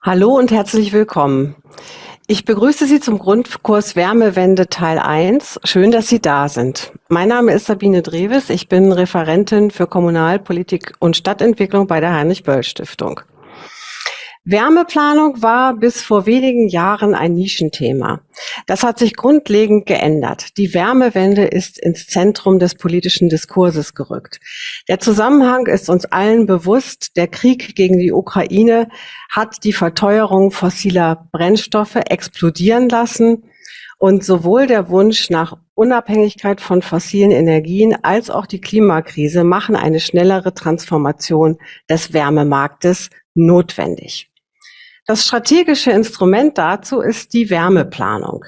Hallo und herzlich willkommen. Ich begrüße Sie zum Grundkurs Wärmewende Teil 1. Schön, dass Sie da sind. Mein Name ist Sabine Drewes. Ich bin Referentin für Kommunalpolitik und Stadtentwicklung bei der Heinrich-Böll-Stiftung. Wärmeplanung war bis vor wenigen Jahren ein Nischenthema. Das hat sich grundlegend geändert. Die Wärmewende ist ins Zentrum des politischen Diskurses gerückt. Der Zusammenhang ist uns allen bewusst. Der Krieg gegen die Ukraine hat die Verteuerung fossiler Brennstoffe explodieren lassen. Und sowohl der Wunsch nach Unabhängigkeit von fossilen Energien als auch die Klimakrise machen eine schnellere Transformation des Wärmemarktes notwendig. Das strategische Instrument dazu ist die Wärmeplanung.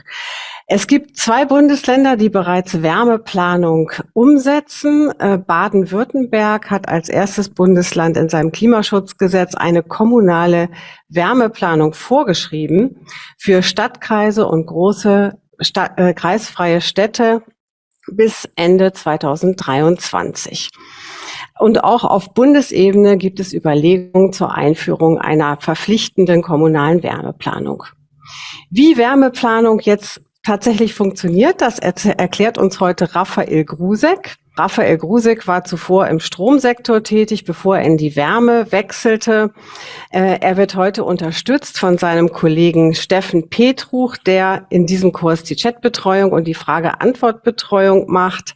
Es gibt zwei Bundesländer, die bereits Wärmeplanung umsetzen. Äh, Baden-Württemberg hat als erstes Bundesland in seinem Klimaschutzgesetz eine kommunale Wärmeplanung vorgeschrieben für Stadtkreise und große Stadt, äh, kreisfreie Städte bis Ende 2023. Und auch auf Bundesebene gibt es Überlegungen zur Einführung einer verpflichtenden kommunalen Wärmeplanung. Wie Wärmeplanung jetzt tatsächlich funktioniert, das erklärt uns heute Raphael Grusek. Raphael Grusek war zuvor im Stromsektor tätig, bevor er in die Wärme wechselte. Äh, er wird heute unterstützt von seinem Kollegen Steffen Petruch, der in diesem Kurs die Chatbetreuung und die Frage-Antwort-Betreuung macht.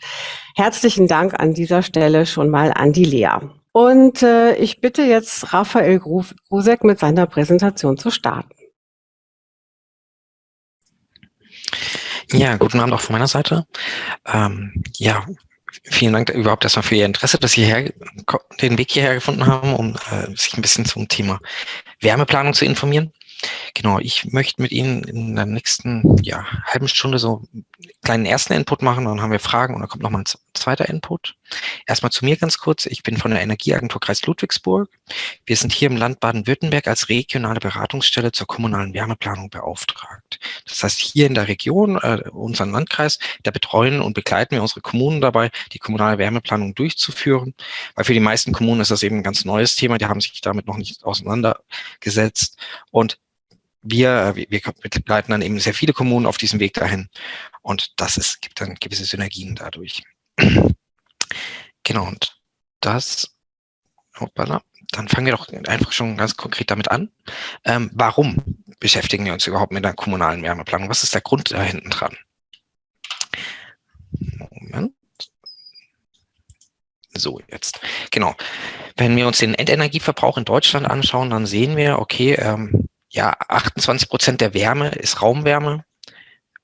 Herzlichen Dank an dieser Stelle schon mal an die Lea. Und äh, ich bitte jetzt Raphael Grusek mit seiner Präsentation zu starten. Ja, guten Abend auch von meiner Seite. Ähm, ja, vielen Dank überhaupt erstmal für Ihr Interesse, dass Sie her, den Weg hierher gefunden haben, um äh, sich ein bisschen zum Thema Wärmeplanung zu informieren. Genau, ich möchte mit Ihnen in der nächsten ja, halben Stunde so kleinen ersten Input machen, dann haben wir Fragen und dann kommt nochmal ein zweiter Input. Erstmal zu mir ganz kurz. Ich bin von der Energieagentur Kreis Ludwigsburg. Wir sind hier im Land Baden-Württemberg als regionale Beratungsstelle zur kommunalen Wärmeplanung beauftragt. Das heißt, hier in der Region, äh, unseren Landkreis, da betreuen und begleiten wir unsere Kommunen dabei, die kommunale Wärmeplanung durchzuführen. Weil für die meisten Kommunen ist das eben ein ganz neues Thema. Die haben sich damit noch nicht auseinandergesetzt. Und wir, wir, wir begleiten dann eben sehr viele Kommunen auf diesem Weg dahin. Und das ist, gibt dann gewisse Synergien dadurch. genau, und das, hoppala, dann fangen wir doch einfach schon ganz konkret damit an. Ähm, warum beschäftigen wir uns überhaupt mit der kommunalen Wärmeplanung? Was ist der Grund da hinten dran? Moment. So, jetzt. Genau. Wenn wir uns den Endenergieverbrauch in Deutschland anschauen, dann sehen wir, okay, ähm, ja, 28 Prozent der Wärme ist Raumwärme,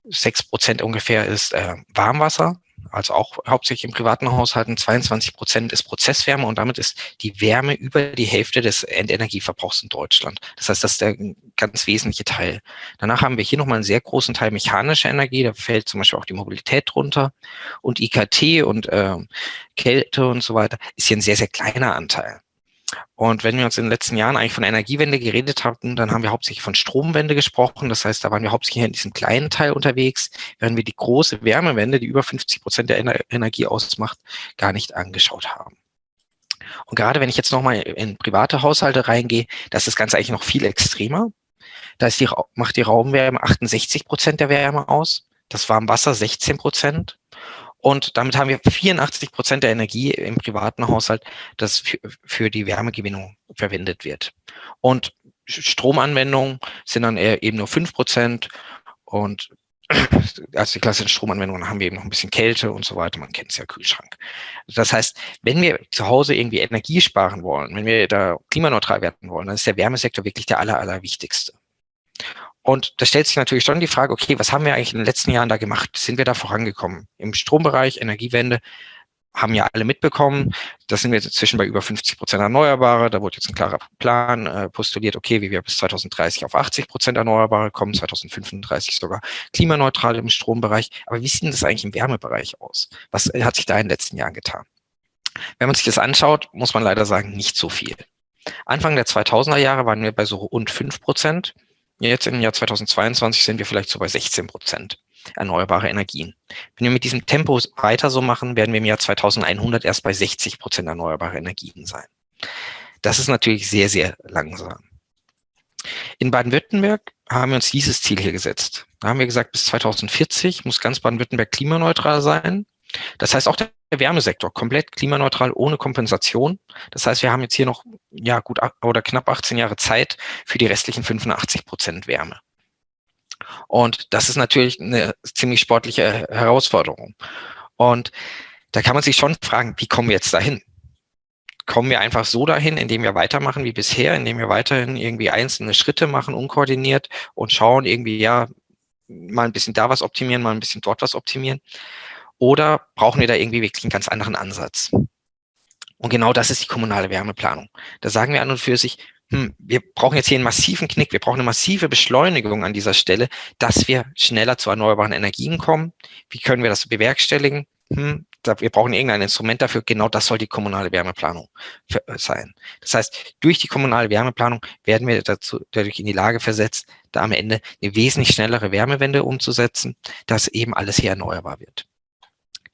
6 Prozent ungefähr ist äh, Warmwasser, also auch hauptsächlich im privaten Haushalten, 22 Prozent ist Prozesswärme und damit ist die Wärme über die Hälfte des Endenergieverbrauchs in Deutschland. Das heißt, das ist der ganz wesentliche Teil. Danach haben wir hier nochmal einen sehr großen Teil mechanische Energie, da fällt zum Beispiel auch die Mobilität drunter und IKT und äh, Kälte und so weiter ist hier ein sehr, sehr kleiner Anteil. Und wenn wir uns in den letzten Jahren eigentlich von Energiewende geredet hatten, dann haben wir hauptsächlich von Stromwende gesprochen. Das heißt, da waren wir hauptsächlich in diesem kleinen Teil unterwegs, während wir die große Wärmewende, die über 50 Prozent der Energie ausmacht, gar nicht angeschaut haben. Und gerade wenn ich jetzt nochmal in private Haushalte reingehe, da ist das Ganze eigentlich noch viel extremer. Da ist die, macht die Raumwärme 68 Prozent der Wärme aus, das Warmwasser 16 Prozent und damit haben wir 84 Prozent der Energie im privaten Haushalt, das für, die Wärmegewinnung verwendet wird. Und Stromanwendungen sind dann eben nur fünf Prozent und also die klassischen Stromanwendungen haben wir eben noch ein bisschen Kälte und so weiter. Man kennt es ja, Kühlschrank. Das heißt, wenn wir zu Hause irgendwie Energie sparen wollen, wenn wir da klimaneutral werden wollen, dann ist der Wärmesektor wirklich der aller, allerwichtigste. Und da stellt sich natürlich schon die Frage, okay, was haben wir eigentlich in den letzten Jahren da gemacht? Sind wir da vorangekommen? Im Strombereich, Energiewende, haben ja alle mitbekommen. Da sind wir inzwischen bei über 50 Prozent Erneuerbare. Da wurde jetzt ein klarer Plan äh, postuliert, okay, wie wir bis 2030 auf 80 Prozent Erneuerbare kommen, 2035 sogar klimaneutral im Strombereich. Aber wie sieht denn das eigentlich im Wärmebereich aus? Was hat sich da in den letzten Jahren getan? Wenn man sich das anschaut, muss man leider sagen, nicht so viel. Anfang der 2000er Jahre waren wir bei so rund 5 Prozent. Jetzt im Jahr 2022 sind wir vielleicht so bei 16 Prozent erneuerbare Energien. Wenn wir mit diesem Tempo weiter so machen, werden wir im Jahr 2100 erst bei 60 Prozent erneuerbare Energien sein. Das ist natürlich sehr, sehr langsam. In Baden-Württemberg haben wir uns dieses Ziel hier gesetzt. Da haben wir gesagt, bis 2040 muss ganz Baden-Württemberg klimaneutral sein. Das heißt auch der Wärmesektor komplett klimaneutral ohne Kompensation. Das heißt, wir haben jetzt hier noch ja gut oder knapp 18 Jahre Zeit für die restlichen 85 Prozent Wärme. Und das ist natürlich eine ziemlich sportliche Herausforderung. Und da kann man sich schon fragen, wie kommen wir jetzt dahin? Kommen wir einfach so dahin, indem wir weitermachen wie bisher, indem wir weiterhin irgendwie einzelne Schritte machen, unkoordiniert und schauen irgendwie, ja, mal ein bisschen da was optimieren, mal ein bisschen dort was optimieren? Oder brauchen wir da irgendwie wirklich einen ganz anderen Ansatz? Und genau das ist die kommunale Wärmeplanung. Da sagen wir an und für sich, hm, wir brauchen jetzt hier einen massiven Knick, wir brauchen eine massive Beschleunigung an dieser Stelle, dass wir schneller zu erneuerbaren Energien kommen. Wie können wir das bewerkstelligen? Hm, wir brauchen irgendein Instrument dafür. Genau das soll die kommunale Wärmeplanung sein. Das heißt, durch die kommunale Wärmeplanung werden wir dazu, dadurch in die Lage versetzt, da am Ende eine wesentlich schnellere Wärmewende umzusetzen, dass eben alles hier erneuerbar wird.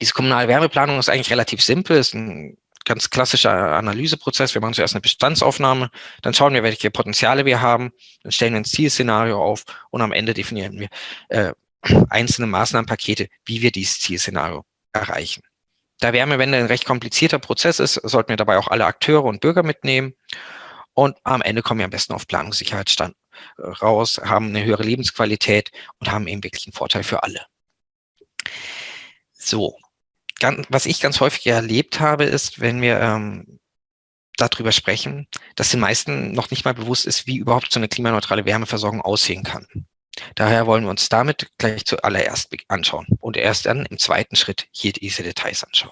Diese kommunale Wärmeplanung ist eigentlich relativ simpel, ist ein ganz klassischer Analyseprozess. Wir machen zuerst eine Bestandsaufnahme, dann schauen wir, welche Potenziale wir haben, dann stellen wir ein Zielszenario auf und am Ende definieren wir äh, einzelne Maßnahmenpakete, wie wir dieses Zielszenario erreichen. Da Wärmewende ein recht komplizierter Prozess ist, sollten wir dabei auch alle Akteure und Bürger mitnehmen. Und am Ende kommen wir am besten auf Planungssicherheitsstand raus, haben eine höhere Lebensqualität und haben eben wirklich einen Vorteil für alle. So, ganz, was ich ganz häufig erlebt habe, ist, wenn wir ähm, darüber sprechen, dass den meisten noch nicht mal bewusst ist, wie überhaupt so eine klimaneutrale Wärmeversorgung aussehen kann. Daher wollen wir uns damit gleich zuallererst anschauen und erst dann im zweiten Schritt hier diese Details anschauen.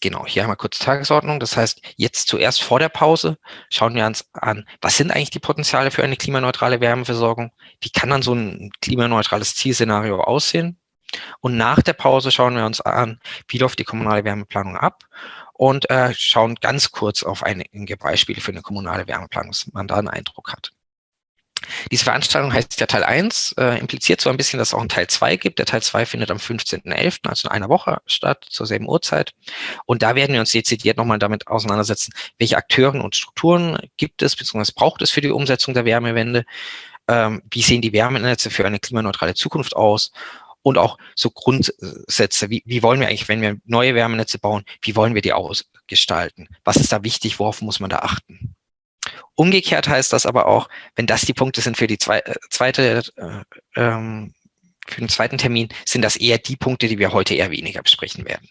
Genau, hier haben wir kurz Tagesordnung. Das heißt, jetzt zuerst vor der Pause schauen wir uns an, was sind eigentlich die Potenziale für eine klimaneutrale Wärmeversorgung? Wie kann dann so ein klimaneutrales Zielszenario aussehen? Und nach der Pause schauen wir uns an, wie läuft die kommunale Wärmeplanung ab und äh, schauen ganz kurz auf einige Beispiele für eine kommunale Wärmeplanung, dass man da einen Eindruck hat. Diese Veranstaltung heißt ja Teil 1, äh, impliziert so ein bisschen, dass es auch einen Teil 2 gibt. Der Teil 2 findet am 15.11., also in einer Woche statt, zur selben Uhrzeit. Und da werden wir uns dezidiert nochmal damit auseinandersetzen, welche Akteuren und Strukturen gibt es, beziehungsweise braucht es für die Umsetzung der Wärmewende, ähm, wie sehen die Wärmenetze für eine klimaneutrale Zukunft aus und auch so Grundsätze, wie, wie wollen wir eigentlich, wenn wir neue Wärmenetze bauen, wie wollen wir die ausgestalten? Was ist da wichtig, worauf muss man da achten? Umgekehrt heißt das aber auch, wenn das die Punkte sind für die zwei, äh, zweite, äh, ähm, für den zweiten Termin, sind das eher die Punkte, die wir heute eher weniger besprechen werden.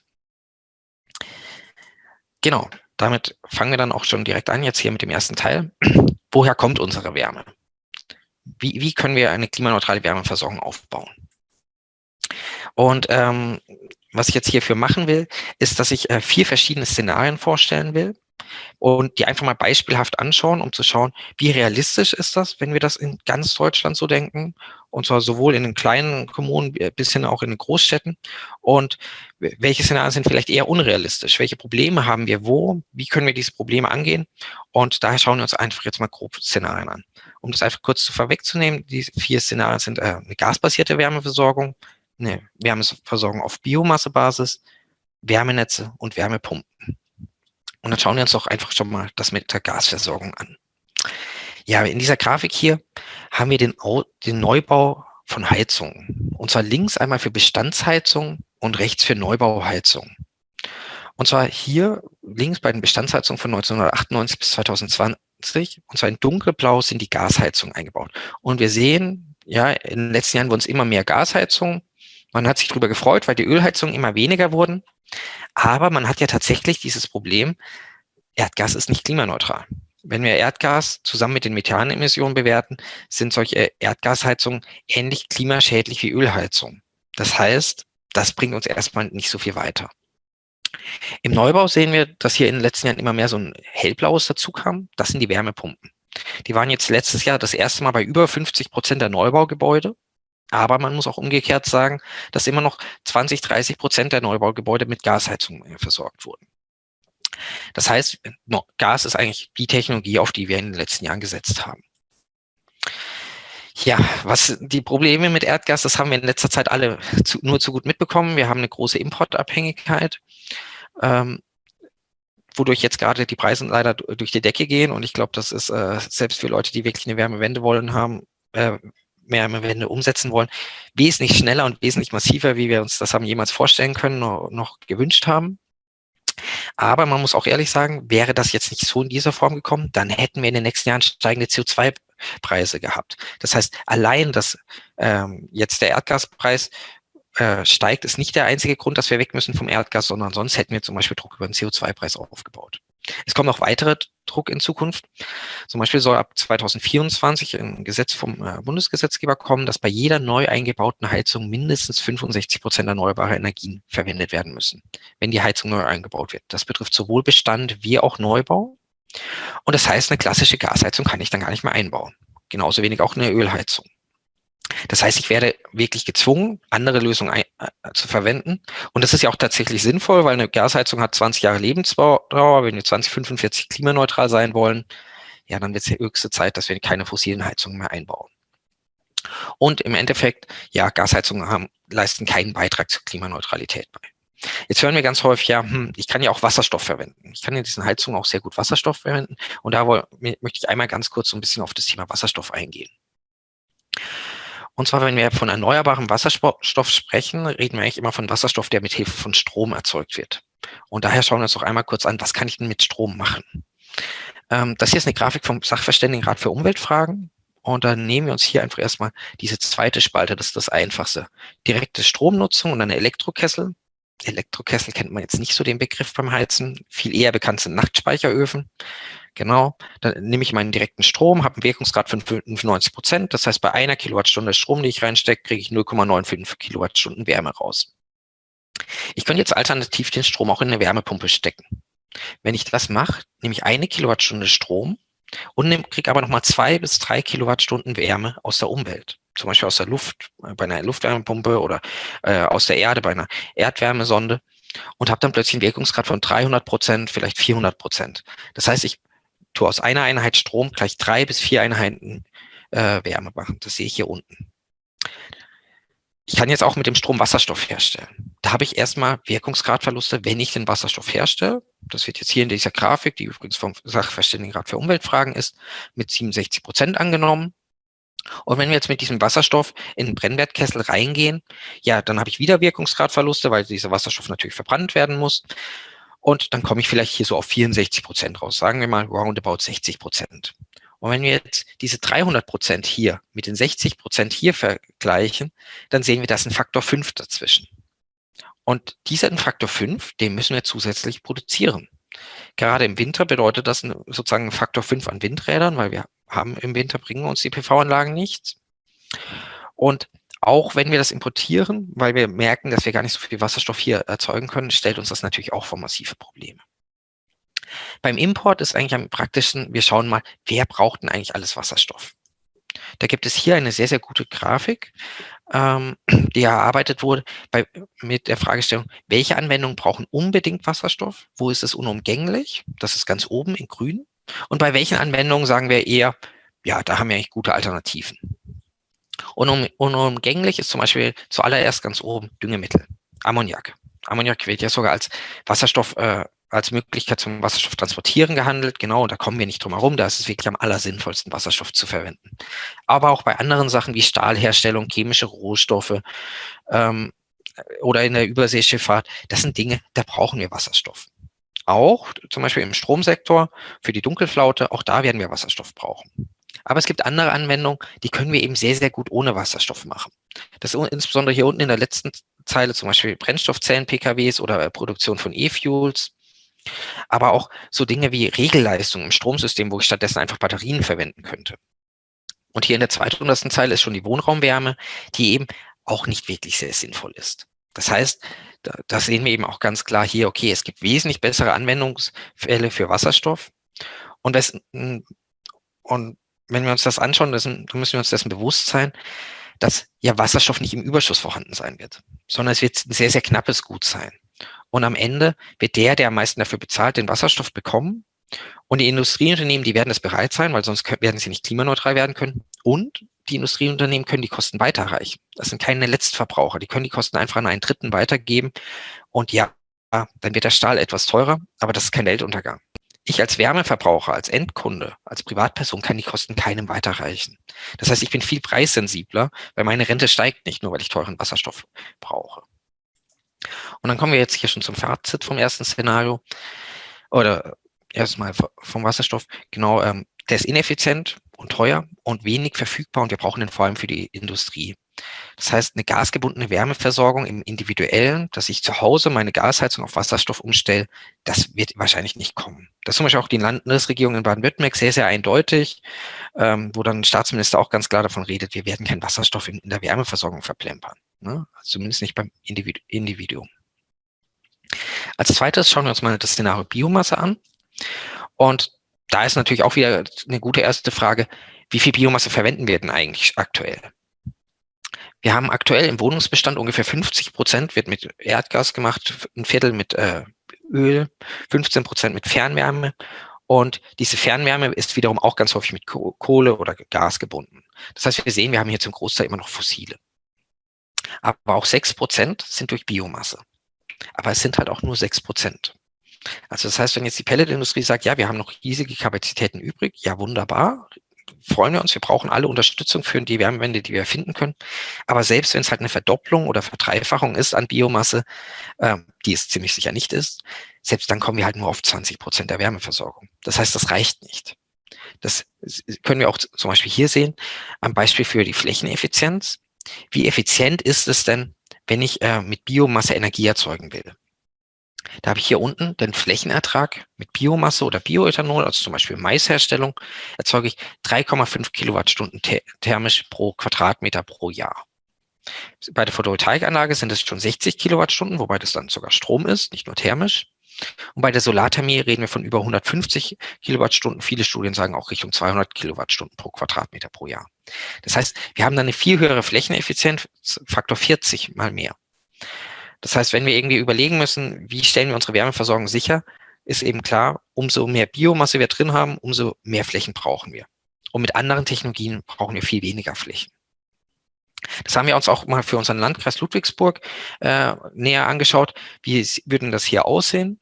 Genau, damit fangen wir dann auch schon direkt an, jetzt hier mit dem ersten Teil. Woher kommt unsere Wärme? Wie, wie können wir eine klimaneutrale Wärmeversorgung aufbauen? Und ähm, was ich jetzt hierfür machen will, ist, dass ich äh, vier verschiedene Szenarien vorstellen will und die einfach mal beispielhaft anschauen, um zu schauen, wie realistisch ist das, wenn wir das in ganz Deutschland so denken, und zwar sowohl in den kleinen Kommunen bis hin auch in den Großstädten. Und welche Szenarien sind vielleicht eher unrealistisch? Welche Probleme haben wir wo? Wie können wir diese Probleme angehen? Und daher schauen wir uns einfach jetzt mal grob Szenarien an. Um das einfach kurz zu vorwegzunehmen, die vier Szenarien sind äh, eine gasbasierte Wärmeversorgung, eine Wärmeversorgung auf Biomassebasis, Wärmenetze und Wärmepumpen. Und dann schauen wir uns doch einfach schon mal das mit der Gasversorgung an. Ja, in dieser Grafik hier haben wir den, den Neubau von Heizungen. Und zwar links einmal für Bestandsheizung und rechts für Neubauheizung. Und zwar hier links bei den Bestandsheizungen von 1998 bis 2020, und zwar in dunkelblau sind die Gasheizungen eingebaut. Und wir sehen, ja, in den letzten Jahren wurden es immer mehr Gasheizungen man hat sich darüber gefreut, weil die Ölheizungen immer weniger wurden. Aber man hat ja tatsächlich dieses Problem, Erdgas ist nicht klimaneutral. Wenn wir Erdgas zusammen mit den Methanemissionen bewerten, sind solche Erdgasheizungen ähnlich klimaschädlich wie Ölheizungen. Das heißt, das bringt uns erstmal nicht so viel weiter. Im Neubau sehen wir, dass hier in den letzten Jahren immer mehr so ein hellblaues dazu kam. Das sind die Wärmepumpen. Die waren jetzt letztes Jahr das erste Mal bei über 50 Prozent der Neubaugebäude. Aber man muss auch umgekehrt sagen, dass immer noch 20, 30 Prozent der Neubaugebäude mit Gasheizung versorgt wurden. Das heißt, Gas ist eigentlich die Technologie, auf die wir in den letzten Jahren gesetzt haben. Ja, was die Probleme mit Erdgas, das haben wir in letzter Zeit alle zu, nur zu gut mitbekommen. Wir haben eine große Importabhängigkeit. Ähm, wodurch jetzt gerade die Preise leider durch die Decke gehen. Und ich glaube, das ist äh, selbst für Leute, die wirklich eine Wärmewende wollen haben, äh, Wärmewende umsetzen wollen, wesentlich schneller und wesentlich massiver, wie wir uns das haben jemals vorstellen können, noch, noch gewünscht haben. Aber man muss auch ehrlich sagen, wäre das jetzt nicht so in dieser Form gekommen, dann hätten wir in den nächsten Jahren steigende CO2-Preise gehabt. Das heißt, allein, dass ähm, jetzt der Erdgaspreis äh, steigt, ist nicht der einzige Grund, dass wir weg müssen vom Erdgas, sondern sonst hätten wir zum Beispiel Druck über den CO2-Preis aufgebaut. Es kommt noch weitere Druck in Zukunft. Zum Beispiel soll ab 2024 ein Gesetz vom äh, Bundesgesetzgeber kommen, dass bei jeder neu eingebauten Heizung mindestens 65 Prozent erneuerbare Energien verwendet werden müssen, wenn die Heizung neu eingebaut wird. Das betrifft sowohl Bestand wie auch Neubau. Und das heißt, eine klassische Gasheizung kann ich dann gar nicht mehr einbauen. Genauso wenig auch eine Ölheizung. Das heißt, ich werde wirklich gezwungen, andere Lösungen ein, äh, zu verwenden. Und das ist ja auch tatsächlich sinnvoll, weil eine Gasheizung hat 20 Jahre Lebensdauer. Wenn wir 2045 klimaneutral sein wollen, ja, dann wird es die höchste Zeit, dass wir keine fossilen Heizungen mehr einbauen. Und im Endeffekt, ja, Gasheizungen haben, leisten keinen Beitrag zur Klimaneutralität bei. Jetzt hören wir ganz häufig, ja, hm, ich kann ja auch Wasserstoff verwenden. Ich kann in diesen Heizungen auch sehr gut Wasserstoff verwenden. Und da möchte ich einmal ganz kurz so ein bisschen auf das Thema Wasserstoff eingehen. Und zwar, wenn wir von erneuerbarem Wasserstoff sprechen, reden wir eigentlich immer von Wasserstoff, der mit Hilfe von Strom erzeugt wird. Und daher schauen wir uns doch einmal kurz an, was kann ich denn mit Strom machen? Ähm, das hier ist eine Grafik vom Sachverständigenrat für Umweltfragen. Und dann nehmen wir uns hier einfach erstmal diese zweite Spalte, das ist das Einfachste. Direkte Stromnutzung und eine Elektrokessel. Elektrokessel kennt man jetzt nicht so den Begriff beim Heizen. Viel eher bekannt sind Nachtspeicheröfen. Genau, dann nehme ich meinen direkten Strom, habe einen Wirkungsgrad von 95 Prozent. Das heißt, bei einer Kilowattstunde Strom, die ich reinstecke, kriege ich 0,95 Kilowattstunden Wärme raus. Ich könnte jetzt alternativ den Strom auch in eine Wärmepumpe stecken. Wenn ich das mache, nehme ich eine Kilowattstunde Strom und kriege aber nochmal zwei bis drei Kilowattstunden Wärme aus der Umwelt. Zum Beispiel aus der Luft, äh, bei einer Luftwärmepumpe oder äh, aus der Erde, bei einer Erdwärmesonde und habe dann plötzlich einen Wirkungsgrad von 300 Prozent, vielleicht 400 Prozent. Das heißt, ich tue aus einer Einheit Strom gleich drei bis vier Einheiten äh, Wärme machen. Das sehe ich hier unten. Ich kann jetzt auch mit dem Strom Wasserstoff herstellen. Da habe ich erstmal Wirkungsgradverluste, wenn ich den Wasserstoff herstelle. Das wird jetzt hier in dieser Grafik, die übrigens vom Sachverständigenrat für Umweltfragen ist, mit 67 Prozent angenommen. Und wenn wir jetzt mit diesem Wasserstoff in den Brennwertkessel reingehen, ja, dann habe ich wieder Wirkungsgradverluste, weil dieser Wasserstoff natürlich verbrannt werden muss. Und dann komme ich vielleicht hier so auf 64 Prozent raus. Sagen wir mal roundabout 60 Prozent. Und wenn wir jetzt diese 300 Prozent hier mit den 60 Prozent hier vergleichen, dann sehen wir, da ist ein Faktor 5 dazwischen. Und diesen Faktor 5, den müssen wir zusätzlich produzieren. Gerade im Winter bedeutet das sozusagen ein Faktor 5 an Windrädern, weil wir haben im Winter bringen uns die PV-Anlagen nichts. Und auch wenn wir das importieren, weil wir merken, dass wir gar nicht so viel Wasserstoff hier erzeugen können, stellt uns das natürlich auch vor massive Probleme. Beim Import ist eigentlich am praktischen, wir schauen mal, wer braucht denn eigentlich alles Wasserstoff? Da gibt es hier eine sehr, sehr gute Grafik, ähm, die erarbeitet wurde bei, mit der Fragestellung, welche Anwendungen brauchen unbedingt Wasserstoff? Wo ist es unumgänglich? Das ist ganz oben in grün. Und bei welchen Anwendungen sagen wir eher, ja, da haben wir eigentlich gute Alternativen. Unum, unumgänglich ist zum Beispiel zuallererst ganz oben Düngemittel, Ammoniak. Ammoniak wird ja sogar als Wasserstoff, äh, als Möglichkeit zum Wasserstoff transportieren gehandelt. Genau, und da kommen wir nicht drum herum. Da ist es wirklich am allersinnvollsten, Wasserstoff zu verwenden. Aber auch bei anderen Sachen wie Stahlherstellung, chemische Rohstoffe ähm, oder in der Überseeschifffahrt, das sind Dinge, da brauchen wir Wasserstoff. Auch zum Beispiel im Stromsektor für die Dunkelflaute, auch da werden wir Wasserstoff brauchen. Aber es gibt andere Anwendungen, die können wir eben sehr, sehr gut ohne Wasserstoff machen. Das ist insbesondere hier unten in der letzten Zeile zum Beispiel Brennstoffzellen-PKWs oder Produktion von E-Fuels. Aber auch so Dinge wie Regelleistung im Stromsystem, wo ich stattdessen einfach Batterien verwenden könnte. Und hier in der zweithundertsten Zeile ist schon die Wohnraumwärme, die eben auch nicht wirklich sehr sinnvoll ist. Das heißt, da, sehen wir eben auch ganz klar hier, okay, es gibt wesentlich bessere Anwendungsfälle für Wasserstoff. Und, das, und wenn wir uns das anschauen, dann müssen wir uns dessen bewusst sein, dass ja Wasserstoff nicht im Überschuss vorhanden sein wird, sondern es wird ein sehr, sehr knappes Gut sein. Und am Ende wird der, der am meisten dafür bezahlt, den Wasserstoff bekommen. Und die Industrieunternehmen, die werden es bereit sein, weil sonst werden sie nicht klimaneutral werden können. Und die Industrieunternehmen können die Kosten weiterreichen. Das sind keine Letztverbraucher. Die können die Kosten einfach an einen Dritten weitergeben. Und ja, dann wird der Stahl etwas teurer, aber das ist kein Weltuntergang. Ich als Wärmeverbraucher, als Endkunde, als Privatperson kann die Kosten keinem weiterreichen. Das heißt, ich bin viel preissensibler, weil meine Rente steigt nicht nur, weil ich teuren Wasserstoff brauche. Und dann kommen wir jetzt hier schon zum Fazit vom ersten Szenario. Oder erstmal vom Wasserstoff. Genau, ähm, der ist ineffizient und teuer und wenig verfügbar und wir brauchen den vor allem für die Industrie. Das heißt, eine gasgebundene Wärmeversorgung im Individuellen, dass ich zu Hause meine Gasheizung auf Wasserstoff umstelle, das wird wahrscheinlich nicht kommen. Das ist zum Beispiel auch die Landesregierung in Baden-Württemberg sehr, sehr eindeutig, ähm, wo dann Staatsminister auch ganz klar davon redet, wir werden keinen Wasserstoff in, in der Wärmeversorgung verplempern. Ne? Zumindest nicht beim Individu Individuum. Als zweites schauen wir uns mal das Szenario Biomasse an. Und da ist natürlich auch wieder eine gute erste Frage, wie viel Biomasse verwenden wir denn eigentlich aktuell? Wir haben aktuell im Wohnungsbestand ungefähr 50 Prozent wird mit Erdgas gemacht, ein Viertel mit äh, Öl, 15 Prozent mit Fernwärme. Und diese Fernwärme ist wiederum auch ganz häufig mit Kohle oder Gas gebunden. Das heißt, wir sehen, wir haben hier zum Großteil immer noch fossile. Aber auch 6 Prozent sind durch Biomasse. Aber es sind halt auch nur 6 Prozent. Also das heißt, wenn jetzt die Pelletindustrie sagt, ja, wir haben noch riesige Kapazitäten übrig, ja wunderbar, freuen wir uns, wir brauchen alle Unterstützung für die Wärmewende, die wir finden können. Aber selbst wenn es halt eine Verdopplung oder Verdreifachung ist an Biomasse, äh, die es ziemlich sicher nicht ist, selbst dann kommen wir halt nur auf 20 Prozent der Wärmeversorgung. Das heißt, das reicht nicht. Das können wir auch zum Beispiel hier sehen, am Beispiel für die Flächeneffizienz. Wie effizient ist es denn, wenn ich äh, mit Biomasse Energie erzeugen will? Da habe ich hier unten den Flächenertrag mit Biomasse oder Bioethanol, also zum Beispiel Maisherstellung, erzeuge ich 3,5 Kilowattstunden thermisch pro Quadratmeter pro Jahr. Bei der Photovoltaikanlage sind es schon 60 Kilowattstunden, wobei das dann sogar Strom ist, nicht nur thermisch. Und bei der Solarthermie reden wir von über 150 Kilowattstunden. Viele Studien sagen auch Richtung 200 Kilowattstunden pro Quadratmeter pro Jahr. Das heißt, wir haben dann eine viel höhere Flächeneffizienz, Faktor 40 mal mehr. Das heißt, wenn wir irgendwie überlegen müssen, wie stellen wir unsere Wärmeversorgung sicher, ist eben klar, umso mehr Biomasse wir drin haben, umso mehr Flächen brauchen wir. Und mit anderen Technologien brauchen wir viel weniger Flächen. Das haben wir uns auch mal für unseren Landkreis Ludwigsburg äh, näher angeschaut. Wie würden das hier aussehen,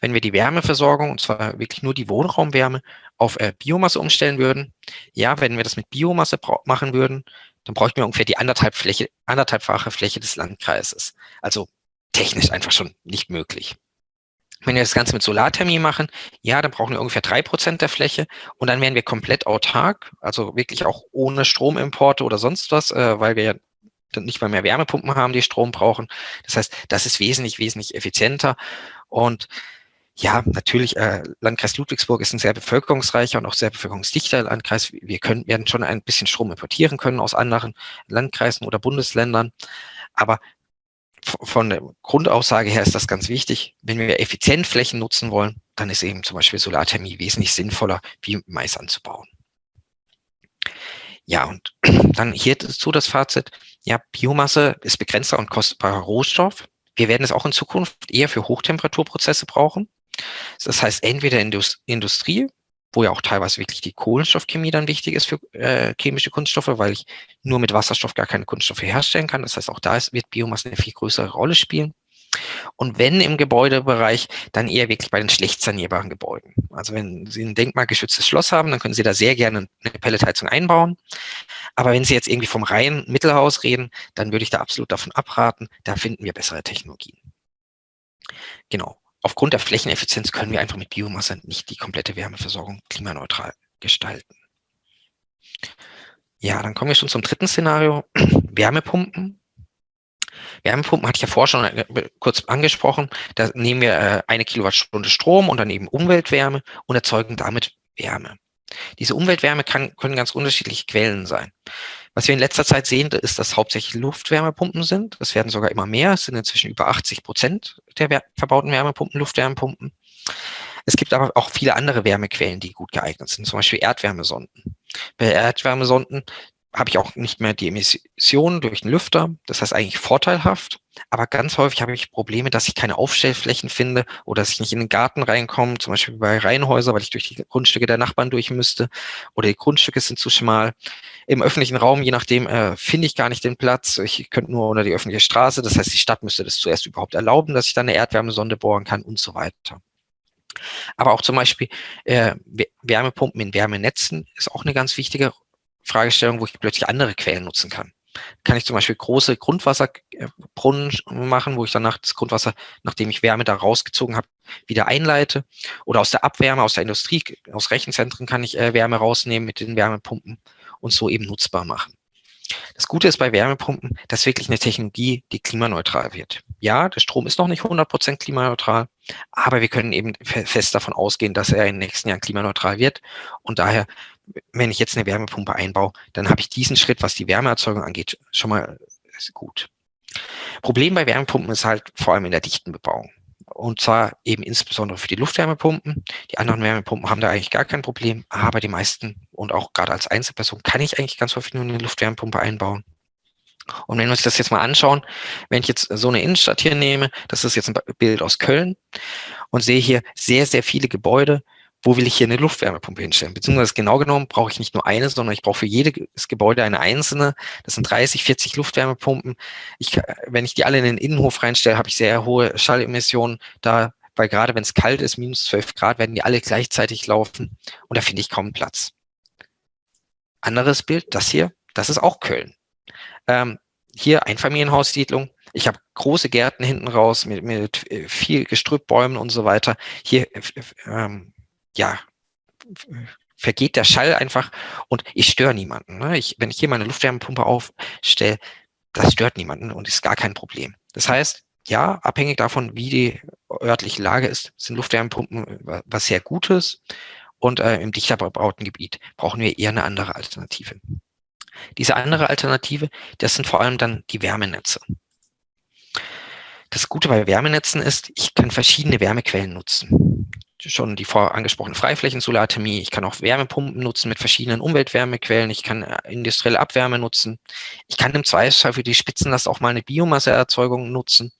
wenn wir die Wärmeversorgung, und zwar wirklich nur die Wohnraumwärme, auf äh, Biomasse umstellen würden? Ja, wenn wir das mit Biomasse machen würden, dann bräuchten wir ungefähr die anderthalb Fläche, anderthalbfache Fläche des Landkreises. Also technisch einfach schon nicht möglich. Wenn wir das Ganze mit Solarthermie machen, ja, dann brauchen wir ungefähr drei Prozent der Fläche und dann wären wir komplett autark, also wirklich auch ohne Stromimporte oder sonst was, äh, weil wir ja nicht mal mehr Wärmepumpen haben, die Strom brauchen. Das heißt, das ist wesentlich, wesentlich effizienter und ja, natürlich, äh, Landkreis Ludwigsburg ist ein sehr bevölkerungsreicher und auch sehr bevölkerungsdichter Landkreis. Wir können, werden schon ein bisschen Strom importieren können aus anderen Landkreisen oder Bundesländern. Aber von der Grundaussage her ist das ganz wichtig. Wenn wir effizient Flächen nutzen wollen, dann ist eben zum Beispiel Solarthermie wesentlich sinnvoller, wie Mais anzubauen. Ja, und dann hier dazu das Fazit. Ja, Biomasse ist begrenzter und kostbarer Rohstoff. Wir werden es auch in Zukunft eher für Hochtemperaturprozesse brauchen. Das heißt, entweder Industrie, wo ja auch teilweise wirklich die Kohlenstoffchemie dann wichtig ist für äh, chemische Kunststoffe, weil ich nur mit Wasserstoff gar keine Kunststoffe herstellen kann. Das heißt, auch da ist, wird Biomasse eine viel größere Rolle spielen. Und wenn im Gebäudebereich, dann eher wirklich bei den schlecht sanierbaren Gebäuden. Also wenn Sie ein denkmalgeschütztes Schloss haben, dann können Sie da sehr gerne eine Pelletheizung einbauen. Aber wenn Sie jetzt irgendwie vom reinen Mittelhaus reden, dann würde ich da absolut davon abraten. Da finden wir bessere Technologien. Genau aufgrund der Flächeneffizienz können wir einfach mit Biomasse nicht die komplette Wärmeversorgung klimaneutral gestalten. Ja, dann kommen wir schon zum dritten Szenario, Wärmepumpen. Wärmepumpen hatte ich ja vorher schon äh, kurz angesprochen. Da nehmen wir äh, eine Kilowattstunde Strom und dann eben Umweltwärme und erzeugen damit Wärme. Diese Umweltwärme kann, können ganz unterschiedliche Quellen sein. Was wir in letzter Zeit sehen, ist, dass hauptsächlich Luftwärmepumpen sind. Es werden sogar immer mehr. Es sind inzwischen über 80 Prozent der verbauten Wärmepumpen Luftwärmepumpen. Es gibt aber auch viele andere Wärmequellen, die gut geeignet sind, zum Beispiel Erdwärmesonden. Bei Erdwärmesonden, habe ich auch nicht mehr die Emissionen durch den Lüfter. Das heißt eigentlich vorteilhaft. Aber ganz häufig habe ich Probleme, dass ich keine Aufstellflächen finde oder dass ich nicht in den Garten reinkomme, zum Beispiel bei Reihenhäusern, weil ich durch die Grundstücke der Nachbarn durch müsste oder die Grundstücke sind zu schmal. Im öffentlichen Raum, je nachdem, äh, finde ich gar nicht den Platz. Ich könnte nur unter die öffentliche Straße. Das heißt, die Stadt müsste das zuerst überhaupt erlauben, dass ich da eine Erdwärmesonde bohren kann und so weiter. Aber auch zum Beispiel äh, Wärmepumpen in Wärmenetzen ist auch eine ganz wichtige Fragestellung, wo ich plötzlich andere Quellen nutzen kann. Kann ich zum Beispiel große Grundwasserbrunnen machen, wo ich danach das Grundwasser, nachdem ich Wärme da rausgezogen habe, wieder einleite. Oder aus der Abwärme, aus der Industrie, aus Rechenzentren kann ich äh, Wärme rausnehmen mit den Wärmepumpen und so eben nutzbar machen. Das Gute ist bei Wärmepumpen, das ist wirklich eine Technologie, die klimaneutral wird. Ja, der Strom ist noch nicht 100% klimaneutral, aber wir können eben fest davon ausgehen, dass er in den nächsten Jahren klimaneutral wird. Und daher, wenn ich jetzt eine Wärmepumpe einbaue, dann habe ich diesen Schritt, was die Wärmeerzeugung angeht, schon mal gut. Problem bei Wärmepumpen ist halt vor allem in der dichten Bebauung. Und zwar eben insbesondere für die Luftwärmepumpen. Die anderen Wärmepumpen haben da eigentlich gar kein Problem, aber die meisten und auch gerade als Einzelperson kann ich eigentlich ganz häufig nur eine Luftwärmepumpe einbauen. Und wenn wir uns das jetzt mal anschauen, wenn ich jetzt so eine Innenstadt hier nehme, das ist jetzt ein Bild aus Köln und sehe hier sehr, sehr viele Gebäude, wo will ich hier eine Luftwärmepumpe hinstellen? Beziehungsweise genau genommen brauche ich nicht nur eine, sondern ich brauche für jedes Gebäude eine einzelne. Das sind 30, 40 Luftwärmepumpen. Ich, wenn ich die alle in den Innenhof reinstelle, habe ich sehr hohe Schallemissionen da, weil gerade wenn es kalt ist, minus 12 Grad, werden die alle gleichzeitig laufen und da finde ich kaum Platz. Anderes Bild, das hier, das ist auch Köln. Ähm, hier Einfamilienhaussiedlung. Ich habe große Gärten hinten raus mit, mit äh, viel Gestrüppbäumen und so weiter. Hier ähm, ja, vergeht der Schall einfach und ich störe niemanden. Ne? Ich, wenn ich hier meine Luftwärmepumpe aufstelle, das stört niemanden und ist gar kein Problem. Das heißt, ja, abhängig davon, wie die örtliche Lage ist, sind Luftwärmepumpen was sehr Gutes und äh, im dichter bebauten Gebiet brauchen wir eher eine andere Alternative. Diese andere Alternative, das sind vor allem dann die Wärmenetze. Das Gute bei Wärmenetzen ist, ich kann verschiedene Wärmequellen nutzen schon die vor angesprochene Freiflächensolarthermie. Ich kann auch Wärmepumpen nutzen mit verschiedenen Umweltwärmequellen. Ich kann äh, industrielle Abwärme nutzen. Ich kann im Zweifelsfall für die Spitzenlast auch mal eine Biomasseerzeugung nutzen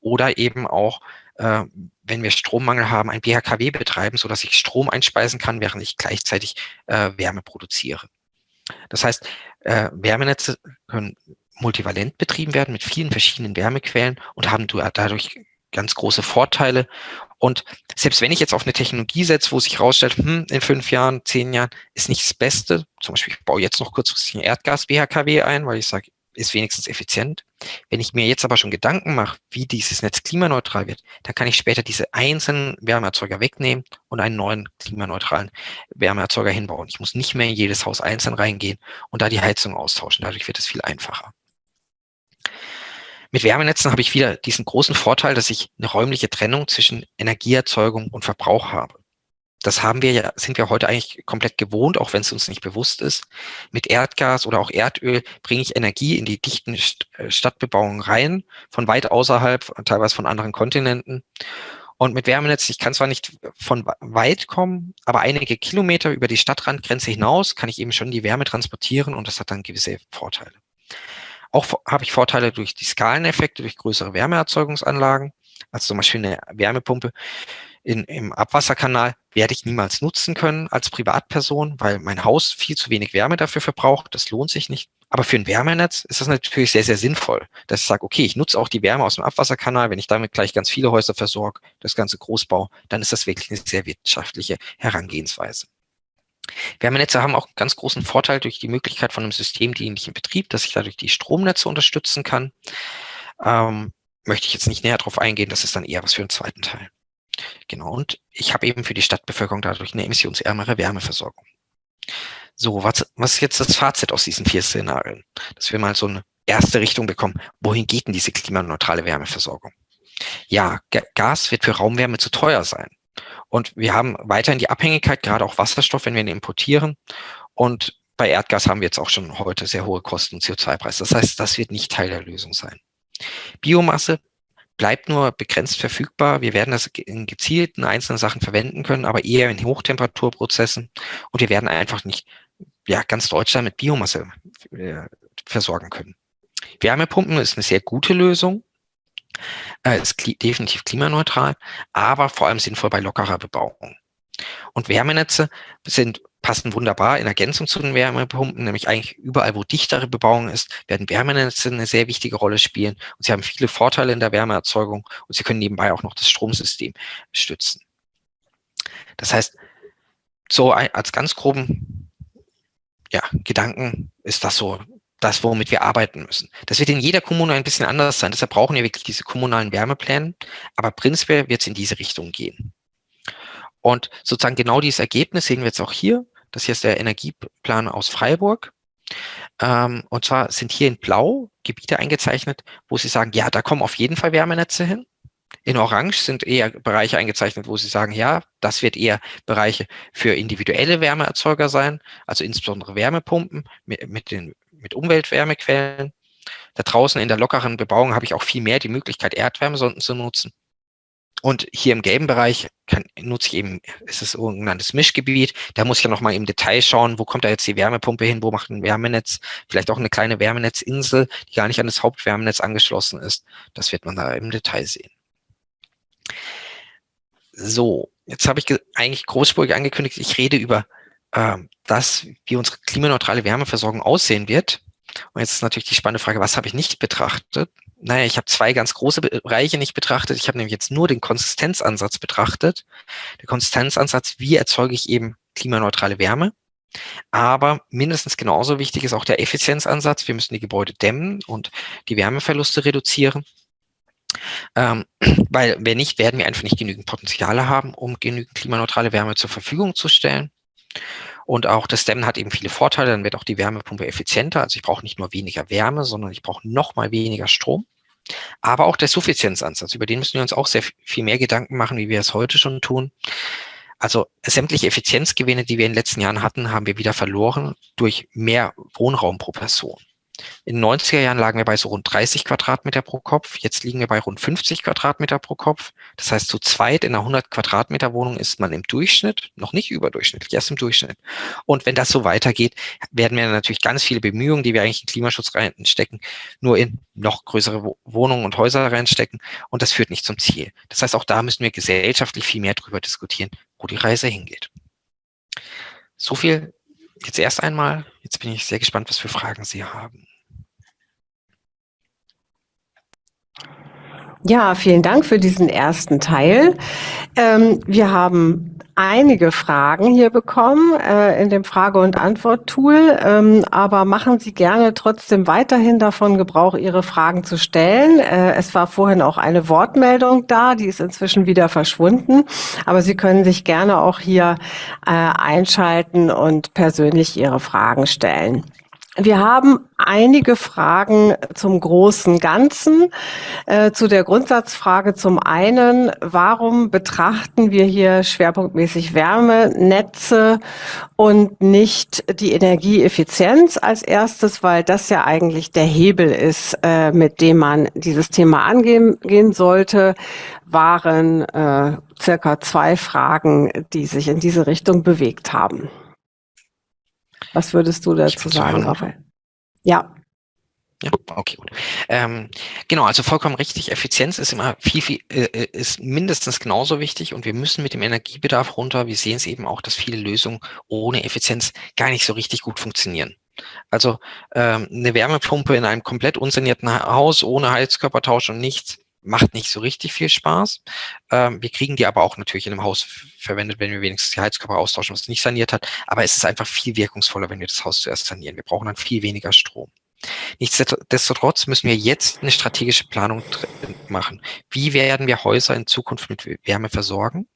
oder eben auch, äh, wenn wir Strommangel haben, ein BHKW betreiben, sodass ich Strom einspeisen kann, während ich gleichzeitig äh, Wärme produziere. Das heißt, äh, Wärmenetze können multivalent betrieben werden mit vielen verschiedenen Wärmequellen und haben dadurch ganz große Vorteile. Und selbst wenn ich jetzt auf eine Technologie setze, wo sich herausstellt, hm, in fünf Jahren, zehn Jahren ist nicht das Beste, zum Beispiel ich baue jetzt noch kurzfristig ein Erdgas-BHKW ein, weil ich sage, ist wenigstens effizient. Wenn ich mir jetzt aber schon Gedanken mache, wie dieses Netz klimaneutral wird, dann kann ich später diese einzelnen Wärmeerzeuger wegnehmen und einen neuen klimaneutralen Wärmeerzeuger hinbauen. Ich muss nicht mehr in jedes Haus einzeln reingehen und da die Heizung austauschen. Dadurch wird es viel einfacher. Mit Wärmenetzen habe ich wieder diesen großen Vorteil, dass ich eine räumliche Trennung zwischen Energieerzeugung und Verbrauch habe. Das haben wir ja, sind wir heute eigentlich komplett gewohnt, auch wenn es uns nicht bewusst ist. Mit Erdgas oder auch Erdöl bringe ich Energie in die dichten äh, Stadtbebauungen rein, von weit außerhalb, teilweise von anderen Kontinenten. Und mit Wärmenetz, ich kann zwar nicht von weit kommen, aber einige Kilometer über die Stadtrandgrenze hinaus kann ich eben schon die Wärme transportieren und das hat dann gewisse Vorteile. Auch habe ich Vorteile durch die Skaleneffekte, durch größere Wärmeerzeugungsanlagen. Also zum Beispiel eine Wärmepumpe in, im Abwasserkanal werde ich niemals nutzen können als Privatperson, weil mein Haus viel zu wenig Wärme dafür verbraucht. Das lohnt sich nicht. Aber für ein Wärmenetz ist das natürlich sehr, sehr sinnvoll, dass ich sage, okay, ich nutze auch die Wärme aus dem Abwasserkanal. Wenn ich damit gleich ganz viele Häuser versorge, das ganze Großbau, dann ist das wirklich eine sehr wirtschaftliche Herangehensweise. Wärmenetze haben auch einen ganz großen Vorteil durch die Möglichkeit von einem systemdienlichen Betrieb, dass ich dadurch die Stromnetze unterstützen kann. Ähm, möchte ich jetzt nicht näher darauf eingehen, das ist dann eher was für den zweiten Teil. Genau, und ich habe eben für die Stadtbevölkerung dadurch eine emissionsärmere Wärmeversorgung. So, was, was ist jetzt das Fazit aus diesen vier Szenarien? Dass wir mal so eine erste Richtung bekommen. Wohin geht denn diese klimaneutrale Wärmeversorgung? Ja, Gas wird für Raumwärme zu teuer sein. Und wir haben weiterhin die Abhängigkeit, gerade auch Wasserstoff, wenn wir ihn importieren. Und bei Erdgas haben wir jetzt auch schon heute sehr hohe Kosten und CO2-Preise. Das heißt, das wird nicht Teil der Lösung sein. Biomasse bleibt nur begrenzt verfügbar. Wir werden das in gezielten einzelnen Sachen verwenden können, aber eher in Hochtemperaturprozessen. Und wir werden einfach nicht ja, ganz Deutschland mit Biomasse äh, versorgen können. Wärmepumpen ist eine sehr gute Lösung, äh, ist kli definitiv klimaneutral, aber vor allem sinnvoll bei lockerer Bebauung. Und Wärmenetze sind passen wunderbar in Ergänzung zu den Wärmepumpen, nämlich eigentlich überall, wo dichtere Bebauung ist, werden Wärmenetze eine sehr wichtige Rolle spielen und sie haben viele Vorteile in der Wärmeerzeugung und sie können nebenbei auch noch das Stromsystem stützen. Das heißt, so als ganz groben ja, Gedanken ist das so das, womit wir arbeiten müssen. Das wird in jeder Kommune ein bisschen anders sein. Deshalb brauchen wir wirklich diese kommunalen Wärmepläne. Aber prinzipiell wird es in diese Richtung gehen. Und sozusagen genau dieses Ergebnis sehen wir jetzt auch hier. Das hier ist der Energieplan aus Freiburg. Ähm, und zwar sind hier in Blau Gebiete eingezeichnet, wo Sie sagen, ja, da kommen auf jeden Fall Wärmenetze hin. In Orange sind eher Bereiche eingezeichnet, wo Sie sagen, ja, das wird eher Bereiche für individuelle Wärmeerzeuger sein, also insbesondere Wärmepumpen mit, mit, den, mit Umweltwärmequellen. Da draußen in der lockeren Bebauung habe ich auch viel mehr die Möglichkeit, Erdwärmesonden zu nutzen. Und hier im gelben Bereich kann, nutze ich eben, ist es sogenanntes Mischgebiet. Da muss ich ja nochmal im Detail schauen, wo kommt da jetzt die Wärmepumpe hin, wo macht ein Wärmenetz, vielleicht auch eine kleine Wärmenetzinsel, die gar nicht an das Hauptwärmenetz angeschlossen ist. Das wird man da im Detail sehen. So, jetzt habe ich eigentlich großspurig angekündigt, ich rede über äh, das, wie unsere klimaneutrale Wärmeversorgung aussehen wird. Und jetzt ist natürlich die spannende Frage, was habe ich nicht betrachtet? naja, ich habe zwei ganz große Bereiche nicht betrachtet. Ich habe nämlich jetzt nur den Konsistenzansatz betrachtet. Der Konsistenzansatz, wie erzeuge ich eben klimaneutrale Wärme? Aber mindestens genauso wichtig ist auch der Effizienzansatz. Wir müssen die Gebäude dämmen und die Wärmeverluste reduzieren. Ähm, weil wenn nicht, werden wir einfach nicht genügend Potenziale haben, um genügend klimaneutrale Wärme zur Verfügung zu stellen. Und auch das Dämmen hat eben viele Vorteile, dann wird auch die Wärmepumpe effizienter. Also ich brauche nicht nur weniger Wärme, sondern ich brauche noch mal weniger Strom. Aber auch der Suffizienzansatz, über den müssen wir uns auch sehr viel mehr Gedanken machen, wie wir es heute schon tun. Also sämtliche Effizienzgewinne, die wir in den letzten Jahren hatten, haben wir wieder verloren durch mehr Wohnraum pro Person. In den 90er Jahren lagen wir bei so rund 30 Quadratmeter pro Kopf. Jetzt liegen wir bei rund 50 Quadratmeter pro Kopf. Das heißt, zu zweit in einer 100 Quadratmeter Wohnung ist man im Durchschnitt, noch nicht überdurchschnittlich, erst im Durchschnitt. Und wenn das so weitergeht, werden wir natürlich ganz viele Bemühungen, die wir eigentlich in Klimaschutz reinstecken, nur in noch größere Wohnungen und Häuser reinstecken. Und das führt nicht zum Ziel. Das heißt, auch da müssen wir gesellschaftlich viel mehr darüber diskutieren, wo die Reise hingeht. So viel jetzt erst einmal. Jetzt bin ich sehr gespannt, was für Fragen Sie haben. Ja, vielen Dank für diesen ersten Teil. Ähm, wir haben einige Fragen hier bekommen äh, in dem Frage- und Antwort-Tool, ähm, aber machen Sie gerne trotzdem weiterhin davon Gebrauch, Ihre Fragen zu stellen. Äh, es war vorhin auch eine Wortmeldung da, die ist inzwischen wieder verschwunden, aber Sie können sich gerne auch hier äh, einschalten und persönlich Ihre Fragen stellen. Wir haben einige Fragen zum großen Ganzen. Äh, zu der Grundsatzfrage zum einen, warum betrachten wir hier schwerpunktmäßig Wärmenetze und nicht die Energieeffizienz als erstes, weil das ja eigentlich der Hebel ist, äh, mit dem man dieses Thema angehen sollte, waren äh, circa zwei Fragen, die sich in diese Richtung bewegt haben. Was würdest du dazu sagen, Raphael? Ja. Ja, okay, gut. Ähm, genau, also vollkommen richtig. Effizienz ist immer viel, viel, äh, ist mindestens genauso wichtig und wir müssen mit dem Energiebedarf runter. Wir sehen es eben auch, dass viele Lösungen ohne Effizienz gar nicht so richtig gut funktionieren. Also ähm, eine Wärmepumpe in einem komplett unsanierten Haus ohne Heizkörpertausch und nichts macht nicht so richtig viel Spaß. Ähm, wir kriegen die aber auch natürlich in einem Haus verwendet, wenn wir wenigstens die Heizkörper austauschen, was nicht saniert hat. Aber es ist einfach viel wirkungsvoller, wenn wir das Haus zuerst sanieren. Wir brauchen dann viel weniger Strom. Nichtsdestotrotz müssen wir jetzt eine strategische Planung machen. Wie werden wir Häuser in Zukunft mit Wärme versorgen?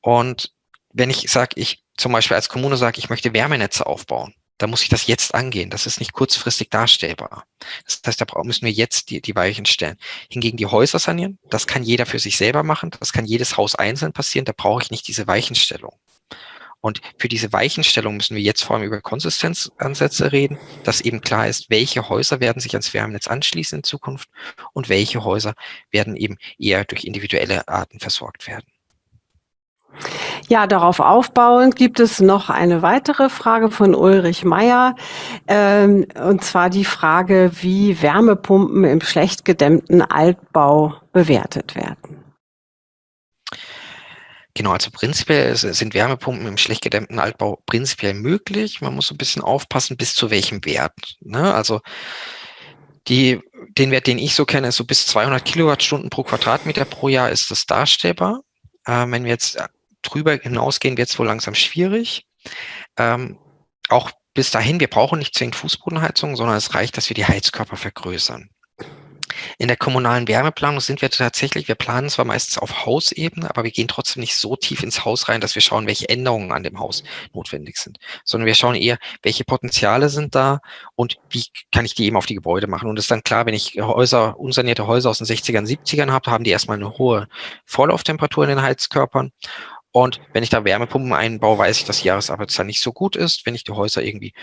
Und wenn ich sage, ich zum Beispiel als Kommune sage, ich möchte Wärmenetze aufbauen, da muss ich das jetzt angehen. Das ist nicht kurzfristig darstellbar. Das heißt, da müssen wir jetzt die, die Weichen stellen. Hingegen die Häuser sanieren, das kann jeder für sich selber machen. Das kann jedes Haus einzeln passieren. Da brauche ich nicht diese Weichenstellung. Und für diese Weichenstellung müssen wir jetzt vor allem über Konsistenzansätze reden, dass eben klar ist, welche Häuser werden sich ans Wärmenetz anschließen in Zukunft und welche Häuser werden eben eher durch individuelle Arten versorgt werden. Ja, darauf aufbauend gibt es noch eine weitere Frage von Ulrich Meyer, ähm, und zwar die Frage, wie Wärmepumpen im schlecht gedämmten Altbau bewertet werden. Genau, also prinzipiell sind Wärmepumpen im schlecht gedämmten Altbau prinzipiell möglich. Man muss so ein bisschen aufpassen, bis zu welchem Wert. Ne? Also die, den Wert, den ich so kenne, ist so bis 200 Kilowattstunden pro Quadratmeter pro Jahr ist das darstellbar. Ähm, wenn wir jetzt drüber hinausgehen, wird es wohl langsam schwierig. Ähm, auch bis dahin, wir brauchen nicht zwingend Fußbodenheizung, sondern es reicht, dass wir die Heizkörper vergrößern. In der kommunalen Wärmeplanung sind wir tatsächlich, wir planen zwar meistens auf Hausebene, aber wir gehen trotzdem nicht so tief ins Haus rein, dass wir schauen, welche Änderungen an dem Haus notwendig sind, sondern wir schauen eher, welche Potenziale sind da und wie kann ich die eben auf die Gebäude machen. Und es ist dann klar, wenn ich Häuser, unsanierte Häuser aus den 60ern, 70ern habe, haben die erstmal eine hohe Vorlauftemperatur in den Heizkörpern und wenn ich da Wärmepumpen einbaue, weiß ich, dass die Jahresarbeitszeit nicht so gut ist. Wenn ich die Häuser irgendwie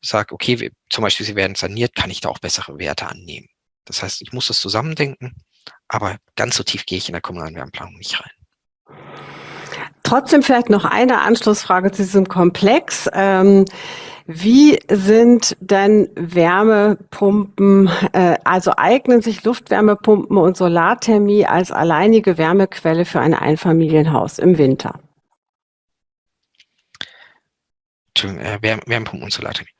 sage, okay, zum Beispiel sie werden saniert, kann ich da auch bessere Werte annehmen. Das heißt, ich muss das zusammendenken, aber ganz so tief gehe ich in der kommunalen Wärmeplanung nicht rein. Trotzdem vielleicht noch eine Anschlussfrage zu diesem Komplex. Ähm, wie sind denn Wärmepumpen, äh, also eignen sich Luftwärmepumpen und Solarthermie als alleinige Wärmequelle für ein Einfamilienhaus im Winter? Äh, Wärmepumpen und Solarthermie.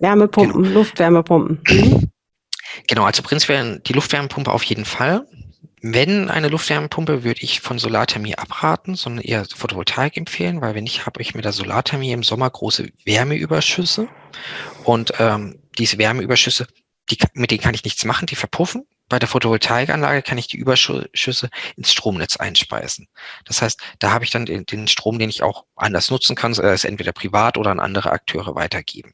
Wärmepumpen, genau. Luftwärmepumpen. Mhm. Genau, also prinzipiell die Luftwärmepumpe auf jeden Fall. Wenn eine Luftwärmepumpe, würde ich von Solarthermie abraten, sondern eher Photovoltaik empfehlen, weil wenn nicht, habe ich mit der Solarthermie im Sommer große Wärmeüberschüsse und ähm, diese Wärmeüberschüsse, die, mit denen kann ich nichts machen, die verpuffen. Bei der Photovoltaikanlage kann ich die Überschüsse ins Stromnetz einspeisen. Das heißt, da habe ich dann den, den Strom, den ich auch anders nutzen kann, es entweder privat oder an andere Akteure weitergeben.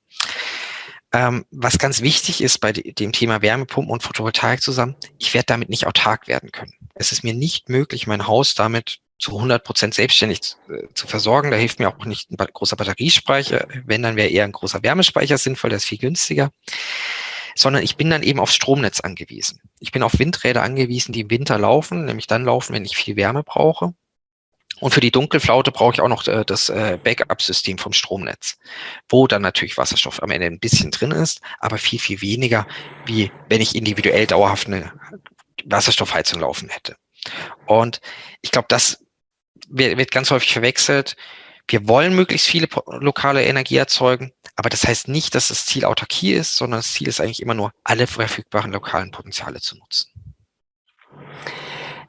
Ähm, was ganz wichtig ist bei dem Thema Wärmepumpen und Photovoltaik zusammen, ich werde damit nicht autark werden können. Es ist mir nicht möglich, mein Haus damit zu 100 Prozent selbstständig äh, zu versorgen. Da hilft mir auch nicht ein großer Batteriespeicher. Wenn, dann wäre eher ein großer Wärmespeicher sinnvoll, der ist viel günstiger. Sondern ich bin dann eben aufs Stromnetz angewiesen. Ich bin auf Windräder angewiesen, die im Winter laufen, nämlich dann laufen, wenn ich viel Wärme brauche. Und für die Dunkelflaute brauche ich auch noch äh, das äh, Backup-System vom Stromnetz, wo dann natürlich Wasserstoff am Ende ein bisschen drin ist, aber viel, viel weniger, wie wenn ich individuell dauerhaft eine Wasserstoffheizung laufen hätte. Und ich glaube, das wird ganz häufig verwechselt. Wir wollen möglichst viele lokale Energie erzeugen, aber das heißt nicht, dass das Ziel Autarkie ist, sondern das Ziel ist eigentlich immer nur, alle verfügbaren lokalen Potenziale zu nutzen.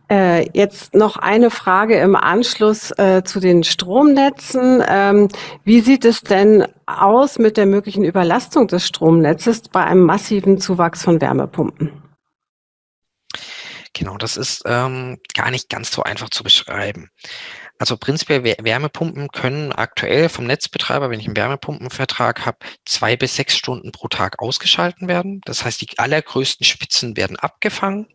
Äh, jetzt noch eine Frage im Anschluss äh, zu den Stromnetzen. Ähm, wie sieht es denn aus mit der möglichen Überlastung des Stromnetzes bei einem massiven Zuwachs von Wärmepumpen? Genau, das ist ähm, gar nicht ganz so einfach zu beschreiben. Also prinzipiell Wärmepumpen können aktuell vom Netzbetreiber, wenn ich einen Wärmepumpenvertrag habe, zwei bis sechs Stunden pro Tag ausgeschalten werden. Das heißt, die allergrößten Spitzen werden abgefangen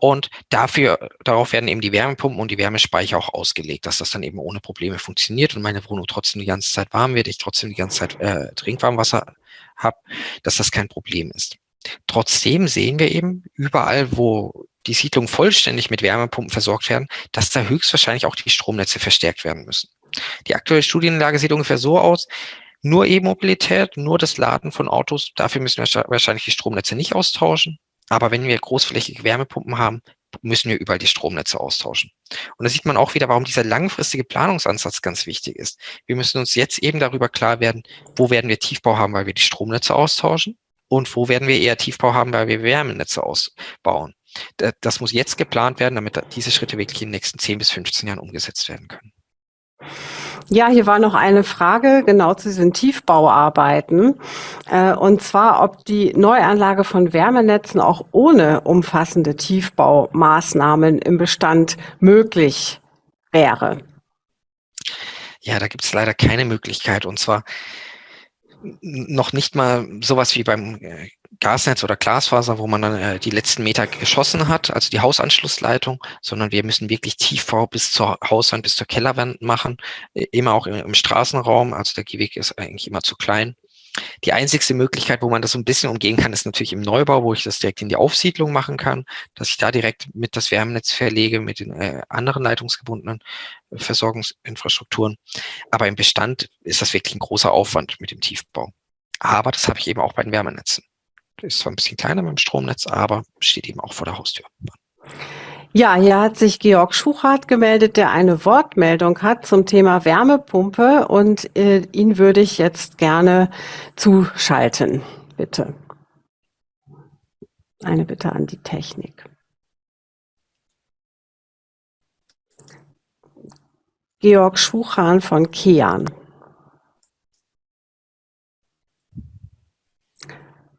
und dafür, darauf werden eben die Wärmepumpen und die Wärmespeicher auch ausgelegt, dass das dann eben ohne Probleme funktioniert und meine Wohnung trotzdem die ganze Zeit warm wird, ich trotzdem die ganze Zeit äh, Trinkwarmwasser habe, dass das kein Problem ist. Trotzdem sehen wir eben überall, wo die Siedlungen vollständig mit Wärmepumpen versorgt werden, dass da höchstwahrscheinlich auch die Stromnetze verstärkt werden müssen. Die aktuelle Studienlage sieht ungefähr so aus, nur E-Mobilität, nur das Laden von Autos, dafür müssen wir wahrscheinlich die Stromnetze nicht austauschen. Aber wenn wir großflächige Wärmepumpen haben, müssen wir überall die Stromnetze austauschen. Und da sieht man auch wieder, warum dieser langfristige Planungsansatz ganz wichtig ist. Wir müssen uns jetzt eben darüber klar werden, wo werden wir Tiefbau haben, weil wir die Stromnetze austauschen und wo werden wir eher Tiefbau haben, weil wir Wärmenetze ausbauen. Das muss jetzt geplant werden, damit diese Schritte wirklich in den nächsten 10 bis 15 Jahren umgesetzt werden können. Ja, hier war noch eine Frage genau zu diesen Tiefbauarbeiten. Äh, und zwar, ob die Neuanlage von Wärmenetzen auch ohne umfassende Tiefbaumaßnahmen im Bestand möglich wäre. Ja, da gibt es leider keine Möglichkeit. Und zwar noch nicht mal sowas wie beim äh, Gasnetz oder Glasfaser, wo man dann äh, die letzten Meter geschossen hat, also die Hausanschlussleitung, sondern wir müssen wirklich Tiefbau bis zur Hauswand, bis zur Kellerwand machen, äh, immer auch im, im, Straßenraum, also der Gehweg ist eigentlich immer zu klein. Die einzigste Möglichkeit, wo man das so ein bisschen umgehen kann, ist natürlich im Neubau, wo ich das direkt in die Aufsiedlung machen kann, dass ich da direkt mit das Wärmenetz verlege, mit den äh, anderen leitungsgebundenen äh, Versorgungsinfrastrukturen. Aber im Bestand ist das wirklich ein großer Aufwand mit dem Tiefbau. Aber das habe ich eben auch bei den Wärmenetzen. Ist zwar ein bisschen kleiner dem Stromnetz, aber steht eben auch vor der Haustür. Ja, hier hat sich Georg Schuchart gemeldet, der eine Wortmeldung hat zum Thema Wärmepumpe und äh, ihn würde ich jetzt gerne zuschalten. Bitte. Eine Bitte an die Technik. Georg Schuchan von Kean.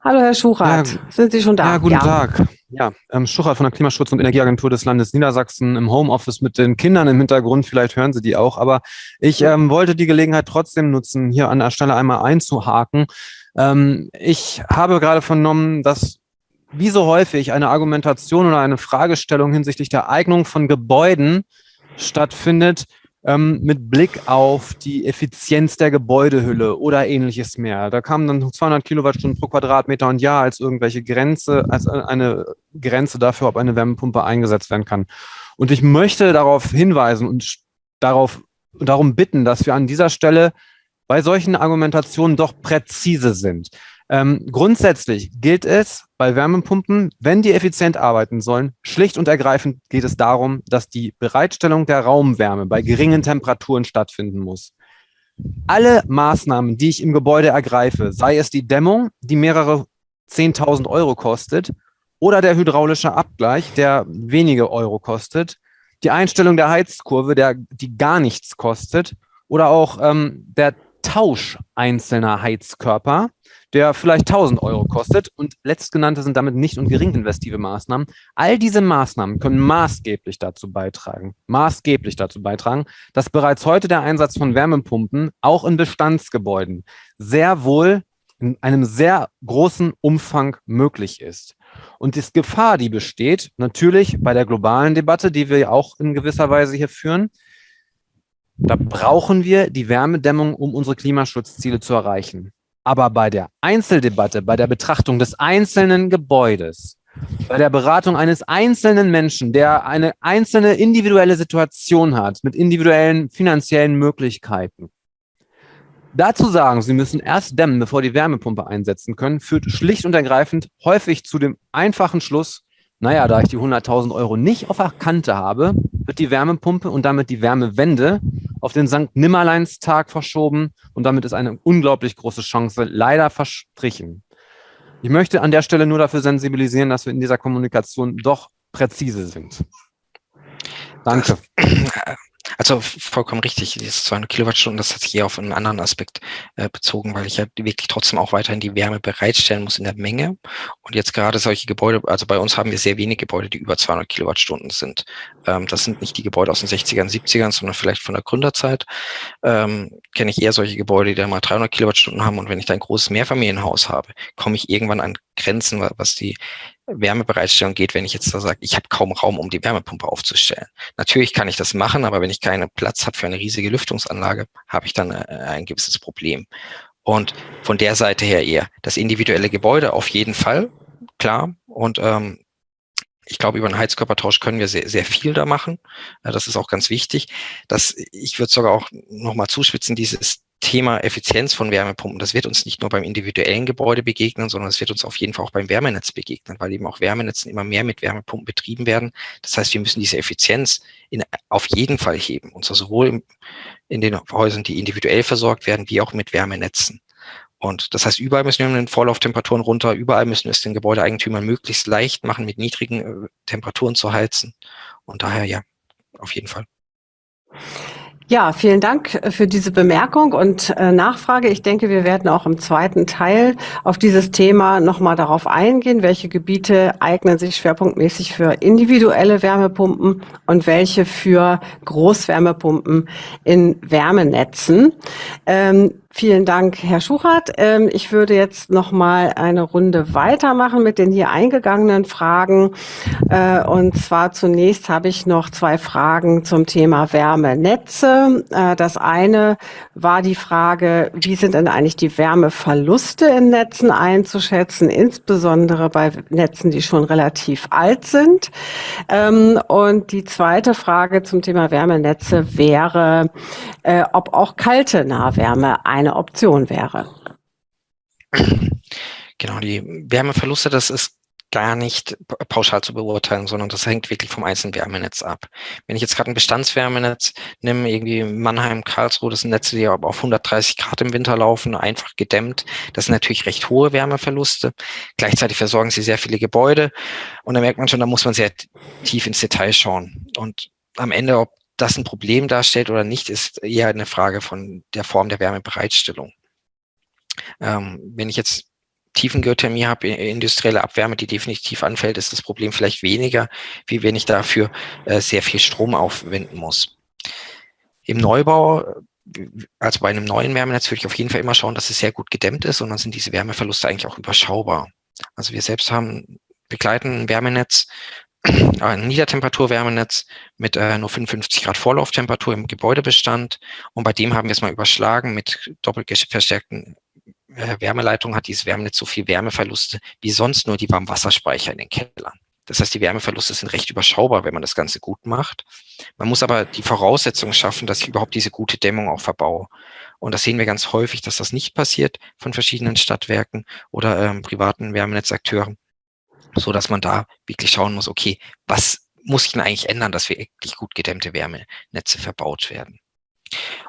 Hallo Herr Schuchat, ja, sind Sie schon da? Ja, guten ja. Tag. Ja, ähm, Schuchat von der Klimaschutz- und Energieagentur des Landes Niedersachsen im Homeoffice mit den Kindern im Hintergrund. Vielleicht hören Sie die auch. Aber ich ähm, wollte die Gelegenheit trotzdem nutzen, hier an der Stelle einmal einzuhaken. Ähm, ich habe gerade vernommen, dass wie so häufig eine Argumentation oder eine Fragestellung hinsichtlich der Eignung von Gebäuden stattfindet, ähm, mit Blick auf die Effizienz der Gebäudehülle oder ähnliches mehr. Da kamen dann 200 Kilowattstunden pro Quadratmeter und Jahr als irgendwelche Grenze, als eine Grenze dafür, ob eine Wärmepumpe eingesetzt werden kann. Und ich möchte darauf hinweisen und darauf, darum bitten, dass wir an dieser Stelle bei solchen Argumentationen doch präzise sind. Ähm, grundsätzlich gilt es bei Wärmepumpen, wenn die effizient arbeiten sollen, schlicht und ergreifend geht es darum, dass die Bereitstellung der Raumwärme bei geringen Temperaturen stattfinden muss. Alle Maßnahmen, die ich im Gebäude ergreife, sei es die Dämmung, die mehrere 10.000 Euro kostet, oder der hydraulische Abgleich, der wenige Euro kostet, die Einstellung der Heizkurve, der, die gar nichts kostet, oder auch ähm, der Tausch einzelner Heizkörper, der vielleicht 1000 Euro kostet. Und letztgenannte sind damit nicht und gering investive Maßnahmen. All diese Maßnahmen können maßgeblich dazu beitragen, maßgeblich dazu beitragen, dass bereits heute der Einsatz von Wärmepumpen auch in Bestandsgebäuden sehr wohl in einem sehr großen Umfang möglich ist. Und die Gefahr, die besteht, natürlich bei der globalen Debatte, die wir auch in gewisser Weise hier führen, da brauchen wir die Wärmedämmung, um unsere Klimaschutzziele zu erreichen. Aber bei der Einzeldebatte, bei der Betrachtung des einzelnen Gebäudes, bei der Beratung eines einzelnen Menschen, der eine einzelne individuelle Situation hat, mit individuellen finanziellen Möglichkeiten, dazu sagen, Sie müssen erst dämmen, bevor die Wärmepumpe einsetzen können, führt schlicht und ergreifend häufig zu dem einfachen Schluss, naja, da ich die 100.000 Euro nicht auf der Kante habe, wird die Wärmepumpe und damit die Wärmewende auf den St. Nimmerleinstag verschoben und damit ist eine unglaublich große Chance leider verstrichen. Ich möchte an der Stelle nur dafür sensibilisieren, dass wir in dieser Kommunikation doch präzise sind. Danke. Also vollkommen richtig, dieses 200 Kilowattstunden, das hat sich eher auf einen anderen Aspekt äh, bezogen, weil ich ja wirklich trotzdem auch weiterhin die Wärme bereitstellen muss in der Menge. Und jetzt gerade solche Gebäude, also bei uns haben wir sehr wenig Gebäude, die über 200 Kilowattstunden sind. Ähm, das sind nicht die Gebäude aus den 60ern, 70ern, sondern vielleicht von der Gründerzeit. Ähm, Kenne ich eher solche Gebäude, die da mal 300 Kilowattstunden haben. Und wenn ich da ein großes Mehrfamilienhaus habe, komme ich irgendwann an Grenzen, was die Wärmebereitstellung geht, wenn ich jetzt da sage, ich habe kaum Raum, um die Wärmepumpe aufzustellen. Natürlich kann ich das machen, aber wenn ich keinen Platz habe für eine riesige Lüftungsanlage, habe ich dann äh, ein gewisses Problem. Und von der Seite her eher das individuelle Gebäude auf jeden Fall, klar. Und ähm, ich glaube, über einen Heizkörpertausch können wir sehr, sehr viel da machen. Das ist auch ganz wichtig. Das, ich würde sogar auch nochmal zuspitzen, dieses Thema Effizienz von Wärmepumpen, das wird uns nicht nur beim individuellen Gebäude begegnen, sondern es wird uns auf jeden Fall auch beim Wärmenetz begegnen, weil eben auch Wärmenetzen immer mehr mit Wärmepumpen betrieben werden. Das heißt, wir müssen diese Effizienz in, auf jeden Fall heben, und zwar sowohl in, in den Häusern, die individuell versorgt werden, wie auch mit Wärmenetzen. Und das heißt, überall müssen wir mit den Vorlauftemperaturen runter, überall müssen wir es den Gebäudeeigentümern möglichst leicht machen, mit niedrigen äh, Temperaturen zu heizen. Und daher ja, auf jeden Fall. Ja, vielen Dank äh, für diese Bemerkung und äh, Nachfrage. Ich denke, wir werden auch im zweiten Teil auf dieses Thema nochmal darauf eingehen, welche Gebiete eignen sich schwerpunktmäßig für individuelle Wärmepumpen und welche für Großwärmepumpen in Wärmenetzen. Ähm, Vielen Dank, Herr Schuchert. Ähm, ich würde jetzt noch mal eine Runde weitermachen mit den hier eingegangenen Fragen. Äh, und zwar zunächst habe ich noch zwei Fragen zum Thema Wärmenetze. Äh, das eine war die Frage, wie sind denn eigentlich die Wärmeverluste in Netzen einzuschätzen, insbesondere bei Netzen, die schon relativ alt sind. Ähm, und die zweite Frage zum Thema Wärmenetze wäre, äh, ob auch kalte Nahwärme eine Option wäre. Genau, die Wärmeverluste, das ist gar nicht pauschal zu beurteilen, sondern das hängt wirklich vom einzelnen Wärmenetz ab. Wenn ich jetzt gerade ein Bestandswärmenetz nehme, irgendwie Mannheim, Karlsruhe, das sind Netze, die auf 130 Grad im Winter laufen, einfach gedämmt, das sind natürlich recht hohe Wärmeverluste. Gleichzeitig versorgen sie sehr viele Gebäude und da merkt man schon, da muss man sehr tief ins Detail schauen. Und am Ende, ob das ein Problem darstellt oder nicht, ist eher eine Frage von der Form der Wärmebereitstellung. Ähm, wenn ich jetzt Tiefengeothermie habe, industrielle Abwärme, die definitiv anfällt, ist das Problem vielleicht weniger, wie wenn ich dafür äh, sehr viel Strom aufwenden muss. Im Neubau, also bei einem neuen Wärmenetz, würde ich auf jeden Fall immer schauen, dass es sehr gut gedämmt ist und dann sind diese Wärmeverluste eigentlich auch überschaubar. Also wir selbst haben begleiten ein Wärmenetz, ein Niedertemperaturwärmenetz mit äh, nur 55 Grad Vorlauftemperatur im Gebäudebestand. Und bei dem haben wir es mal überschlagen mit doppelt verstärkten äh, Wärmeleitung hat dieses Wärmenetz so viel Wärmeverluste wie sonst nur die Warmwasserspeicher in den Kellern. Das heißt, die Wärmeverluste sind recht überschaubar, wenn man das Ganze gut macht. Man muss aber die Voraussetzungen schaffen, dass ich überhaupt diese gute Dämmung auch verbaue. Und das sehen wir ganz häufig, dass das nicht passiert von verschiedenen Stadtwerken oder ähm, privaten Wärmenetzakteuren, so dass man da wirklich schauen muss, okay, was muss ich denn eigentlich ändern, dass wir wirklich gut gedämmte Wärmenetze verbaut werden?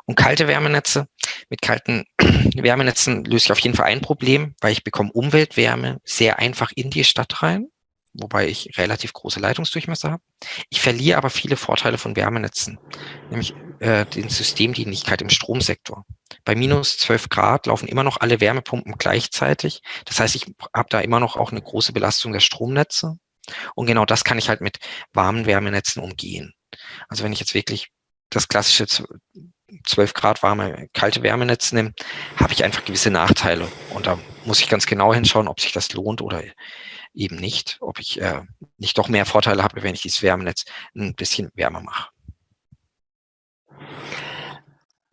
Und kalte Wärmenetze, mit kalten Wärmenetzen löse ich auf jeden Fall ein Problem, weil ich bekomme Umweltwärme sehr einfach in die Stadt rein, wobei ich relativ große Leitungsdurchmesser habe. Ich verliere aber viele Vorteile von Wärmenetzen, nämlich äh, den Systemdienlichkeit im Stromsektor. Bei minus 12 Grad laufen immer noch alle Wärmepumpen gleichzeitig. Das heißt, ich habe da immer noch auch eine große Belastung der Stromnetze. Und genau das kann ich halt mit warmen Wärmenetzen umgehen. Also wenn ich jetzt wirklich das klassische 12 Grad warme, kalte Wärmenetz nehme, habe ich einfach gewisse Nachteile. Und da muss ich ganz genau hinschauen, ob sich das lohnt oder eben nicht, ob ich äh, nicht doch mehr Vorteile habe, wenn ich dieses Wärmenetz ein bisschen wärmer mache.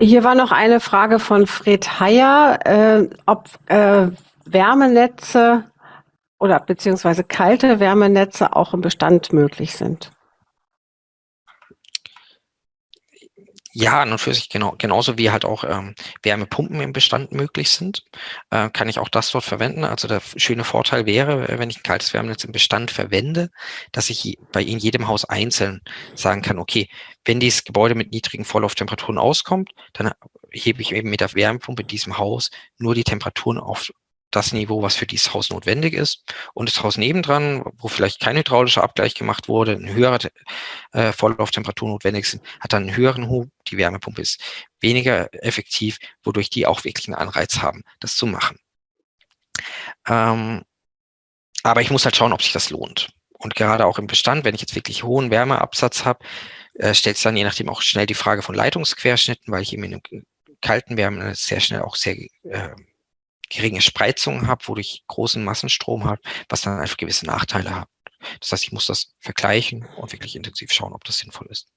Hier war noch eine Frage von Fred Heyer, äh, ob äh, Wärmenetze oder beziehungsweise kalte Wärmenetze auch im Bestand möglich sind. Ja, an und für sich genau, genauso wie halt auch ähm, Wärmepumpen im Bestand möglich sind, äh, kann ich auch das dort verwenden. Also der schöne Vorteil wäre, wenn ich ein kaltes Wärmenetz im Bestand verwende, dass ich bei in jedem Haus einzeln sagen kann, okay, wenn dieses Gebäude mit niedrigen Vorlauftemperaturen auskommt, dann hebe ich eben mit der Wärmepumpe in diesem Haus nur die Temperaturen auf das Niveau, was für dieses Haus notwendig ist. Und das Haus nebendran, wo vielleicht kein hydraulischer Abgleich gemacht wurde, eine höhere äh, Vorlauftemperatur notwendig sind, hat dann einen höheren Hub. Die Wärmepumpe ist weniger effektiv, wodurch die auch wirklich einen Anreiz haben, das zu machen. Ähm, aber ich muss halt schauen, ob sich das lohnt. Und gerade auch im Bestand, wenn ich jetzt wirklich hohen Wärmeabsatz habe, äh, stellt es dann je nachdem auch schnell die Frage von Leitungsquerschnitten, weil ich eben in einem kalten Wärmen sehr schnell auch sehr äh, geringe Spreizungen habe, wodurch ich großen Massenstrom habe, was dann einfach gewisse Nachteile hat. Das heißt, ich muss das vergleichen und wirklich intensiv schauen, ob das sinnvoll ist.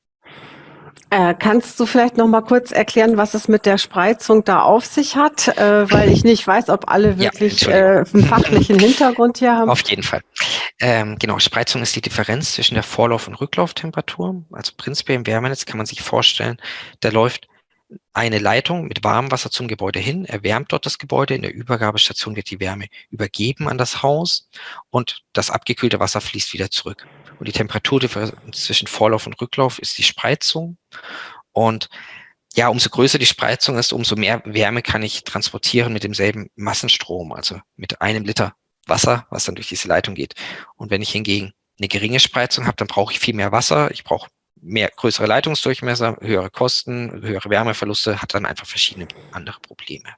Äh, kannst du vielleicht noch mal kurz erklären, was es mit der Spreizung da auf sich hat, äh, weil ich nicht weiß, ob alle wirklich ja, äh, einen fachlichen Hintergrund hier haben. Auf jeden Fall. Ähm, genau, Spreizung ist die Differenz zwischen der Vorlauf- und Rücklauftemperatur. Also prinzipiell im Wärmenetz kann man sich vorstellen, da läuft eine Leitung mit Warmwasser zum Gebäude hin, erwärmt dort das Gebäude. In der Übergabestation wird die Wärme übergeben an das Haus und das abgekühlte Wasser fließt wieder zurück. Und die Temperaturdifferenz zwischen Vorlauf und Rücklauf ist die Spreizung. Und ja, umso größer die Spreizung ist, umso mehr Wärme kann ich transportieren mit demselben Massenstrom, also mit einem Liter Wasser, was dann durch diese Leitung geht. Und wenn ich hingegen eine geringe Spreizung habe, dann brauche ich viel mehr Wasser, ich brauche mehr größere Leitungsdurchmesser, höhere Kosten, höhere Wärmeverluste, hat dann einfach verschiedene andere Probleme.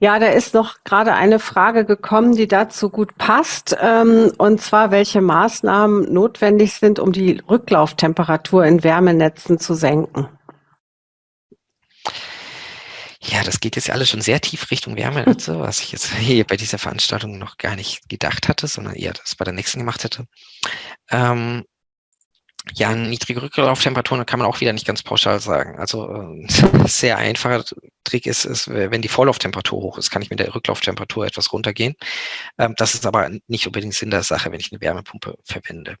Ja, da ist noch gerade eine Frage gekommen, die dazu gut passt, ähm, und zwar, welche Maßnahmen notwendig sind, um die Rücklauftemperatur in Wärmenetzen zu senken. ja, das geht jetzt alles schon sehr tief Richtung Wärmenetze, was ich jetzt hier bei dieser Veranstaltung noch gar nicht gedacht hatte, sondern eher das bei der nächsten gemacht hätte. Ähm, ja, niedrige Rücklauftemperaturen kann man auch wieder nicht ganz pauschal sagen. Also äh, sehr einfacher Trick ist, ist, wenn die Vorlauftemperatur hoch ist, kann ich mit der Rücklauftemperatur etwas runtergehen. Ähm, das ist aber nicht unbedingt Sinn der Sache, wenn ich eine Wärmepumpe verwende.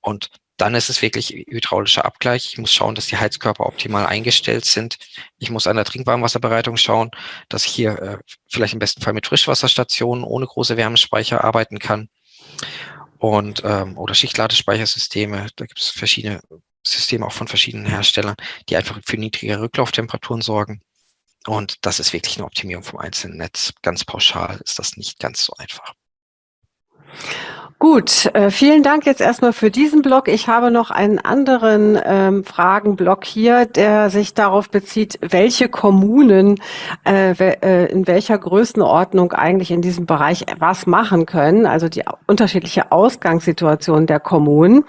Und dann ist es wirklich hydraulischer Abgleich. Ich muss schauen, dass die Heizkörper optimal eingestellt sind. Ich muss an der Trinkwarmwasserbereitung schauen, dass ich hier äh, vielleicht im besten Fall mit Frischwasserstationen ohne große Wärmespeicher arbeiten kann. Und ähm, oder Schichtladespeichersysteme, da gibt es verschiedene Systeme auch von verschiedenen Herstellern, die einfach für niedrige Rücklauftemperaturen sorgen. Und das ist wirklich eine Optimierung vom einzelnen Netz. Ganz pauschal ist das nicht ganz so einfach. Gut, äh, vielen Dank jetzt erstmal für diesen Blog. Ich habe noch einen anderen ähm, Fragenblock hier, der sich darauf bezieht, welche Kommunen äh, äh, in welcher Größenordnung eigentlich in diesem Bereich was machen können, also die unterschiedliche Ausgangssituation der Kommunen.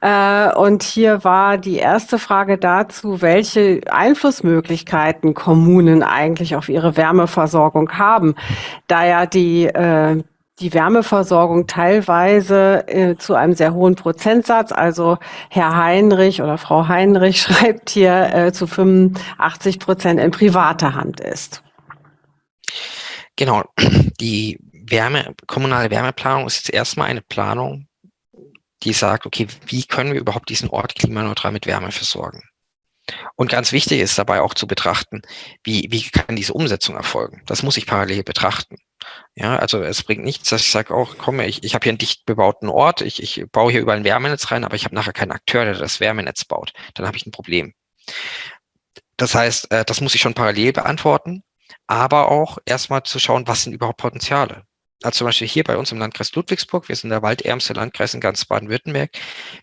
Äh, und hier war die erste Frage dazu, welche Einflussmöglichkeiten Kommunen eigentlich auf ihre Wärmeversorgung haben, da ja die äh, die Wärmeversorgung teilweise äh, zu einem sehr hohen Prozentsatz. Also Herr Heinrich oder Frau Heinrich schreibt hier äh, zu 85 Prozent in privater Hand ist. Genau, die Wärme, kommunale Wärmeplanung ist jetzt erstmal eine Planung, die sagt, okay, wie können wir überhaupt diesen Ort klimaneutral mit Wärme versorgen? Und ganz wichtig ist dabei auch zu betrachten, wie, wie kann diese Umsetzung erfolgen? Das muss ich parallel betrachten. Ja, also es bringt nichts, dass ich sage, auch komm, ich, ich habe hier einen dicht bebauten Ort, ich, ich baue hier überall ein Wärmenetz rein, aber ich habe nachher keinen Akteur, der das Wärmenetz baut. Dann habe ich ein Problem. Das heißt, äh, das muss ich schon parallel beantworten, aber auch erstmal zu schauen, was sind überhaupt Potenziale. Also zum Beispiel hier bei uns im Landkreis Ludwigsburg, wir sind der waldärmste Landkreis in ganz Baden-Württemberg.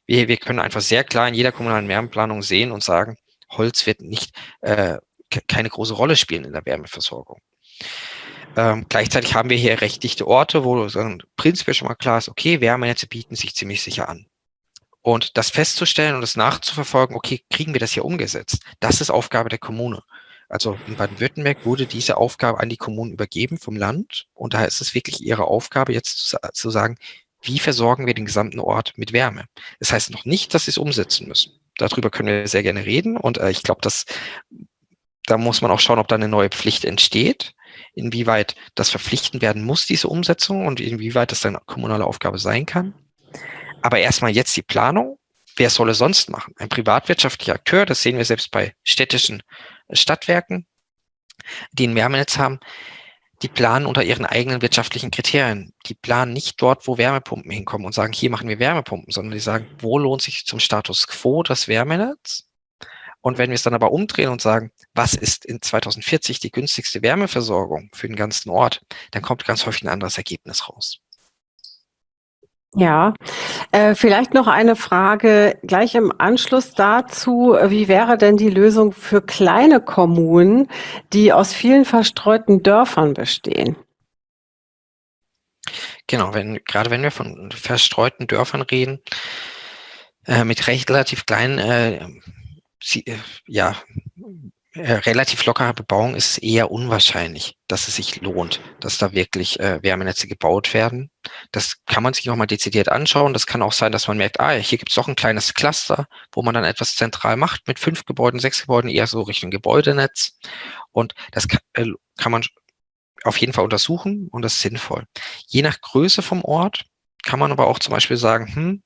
Wir, wir können einfach sehr klar in jeder kommunalen Wärmeplanung sehen und sagen, Holz wird nicht äh, keine große Rolle spielen in der Wärmeversorgung. Ähm, gleichzeitig haben wir hier recht dichte Orte, wo dann prinzipiell schon mal klar ist, okay, Wärmenetze bieten sich ziemlich sicher an. Und das festzustellen und das nachzuverfolgen, okay, kriegen wir das hier umgesetzt? Das ist Aufgabe der Kommune. Also in Baden-Württemberg wurde diese Aufgabe an die Kommunen übergeben vom Land. Und daher ist es wirklich ihre Aufgabe, jetzt zu, zu sagen, wie versorgen wir den gesamten Ort mit Wärme? Das heißt noch nicht, dass sie es umsetzen müssen. Darüber können wir sehr gerne reden. Und äh, ich glaube, dass da muss man auch schauen, ob da eine neue Pflicht entsteht, inwieweit das verpflichtend werden muss, diese Umsetzung und inwieweit das dann kommunale Aufgabe sein kann. Aber erstmal jetzt die Planung. Wer soll es sonst machen? Ein privatwirtschaftlicher Akteur, das sehen wir selbst bei städtischen Stadtwerken, die ein Wärmenetz haben, die planen unter ihren eigenen wirtschaftlichen Kriterien. Die planen nicht dort, wo Wärmepumpen hinkommen und sagen, hier machen wir Wärmepumpen, sondern die sagen, wo lohnt sich zum Status quo das Wärmenetz? Und wenn wir es dann aber umdrehen und sagen, was ist in 2040 die günstigste Wärmeversorgung für den ganzen Ort, dann kommt ganz häufig ein anderes Ergebnis raus. Ja, äh, vielleicht noch eine Frage gleich im Anschluss dazu. Wie wäre denn die Lösung für kleine Kommunen, die aus vielen verstreuten Dörfern bestehen? Genau, wenn, gerade wenn wir von verstreuten Dörfern reden, äh, mit recht relativ kleinen äh, äh, ja, äh, relativ lockerer Bebauung ist eher unwahrscheinlich, dass es sich lohnt, dass da wirklich äh, Wärmenetze gebaut werden. Das kann man sich nochmal dezidiert anschauen. Das kann auch sein, dass man merkt, ah, hier gibt es doch ein kleines Cluster, wo man dann etwas zentral macht mit fünf Gebäuden, sechs Gebäuden, eher so Richtung Gebäudenetz. Und das kann, äh, kann man auf jeden Fall untersuchen und das ist sinnvoll. Je nach Größe vom Ort kann man aber auch zum Beispiel sagen, hm,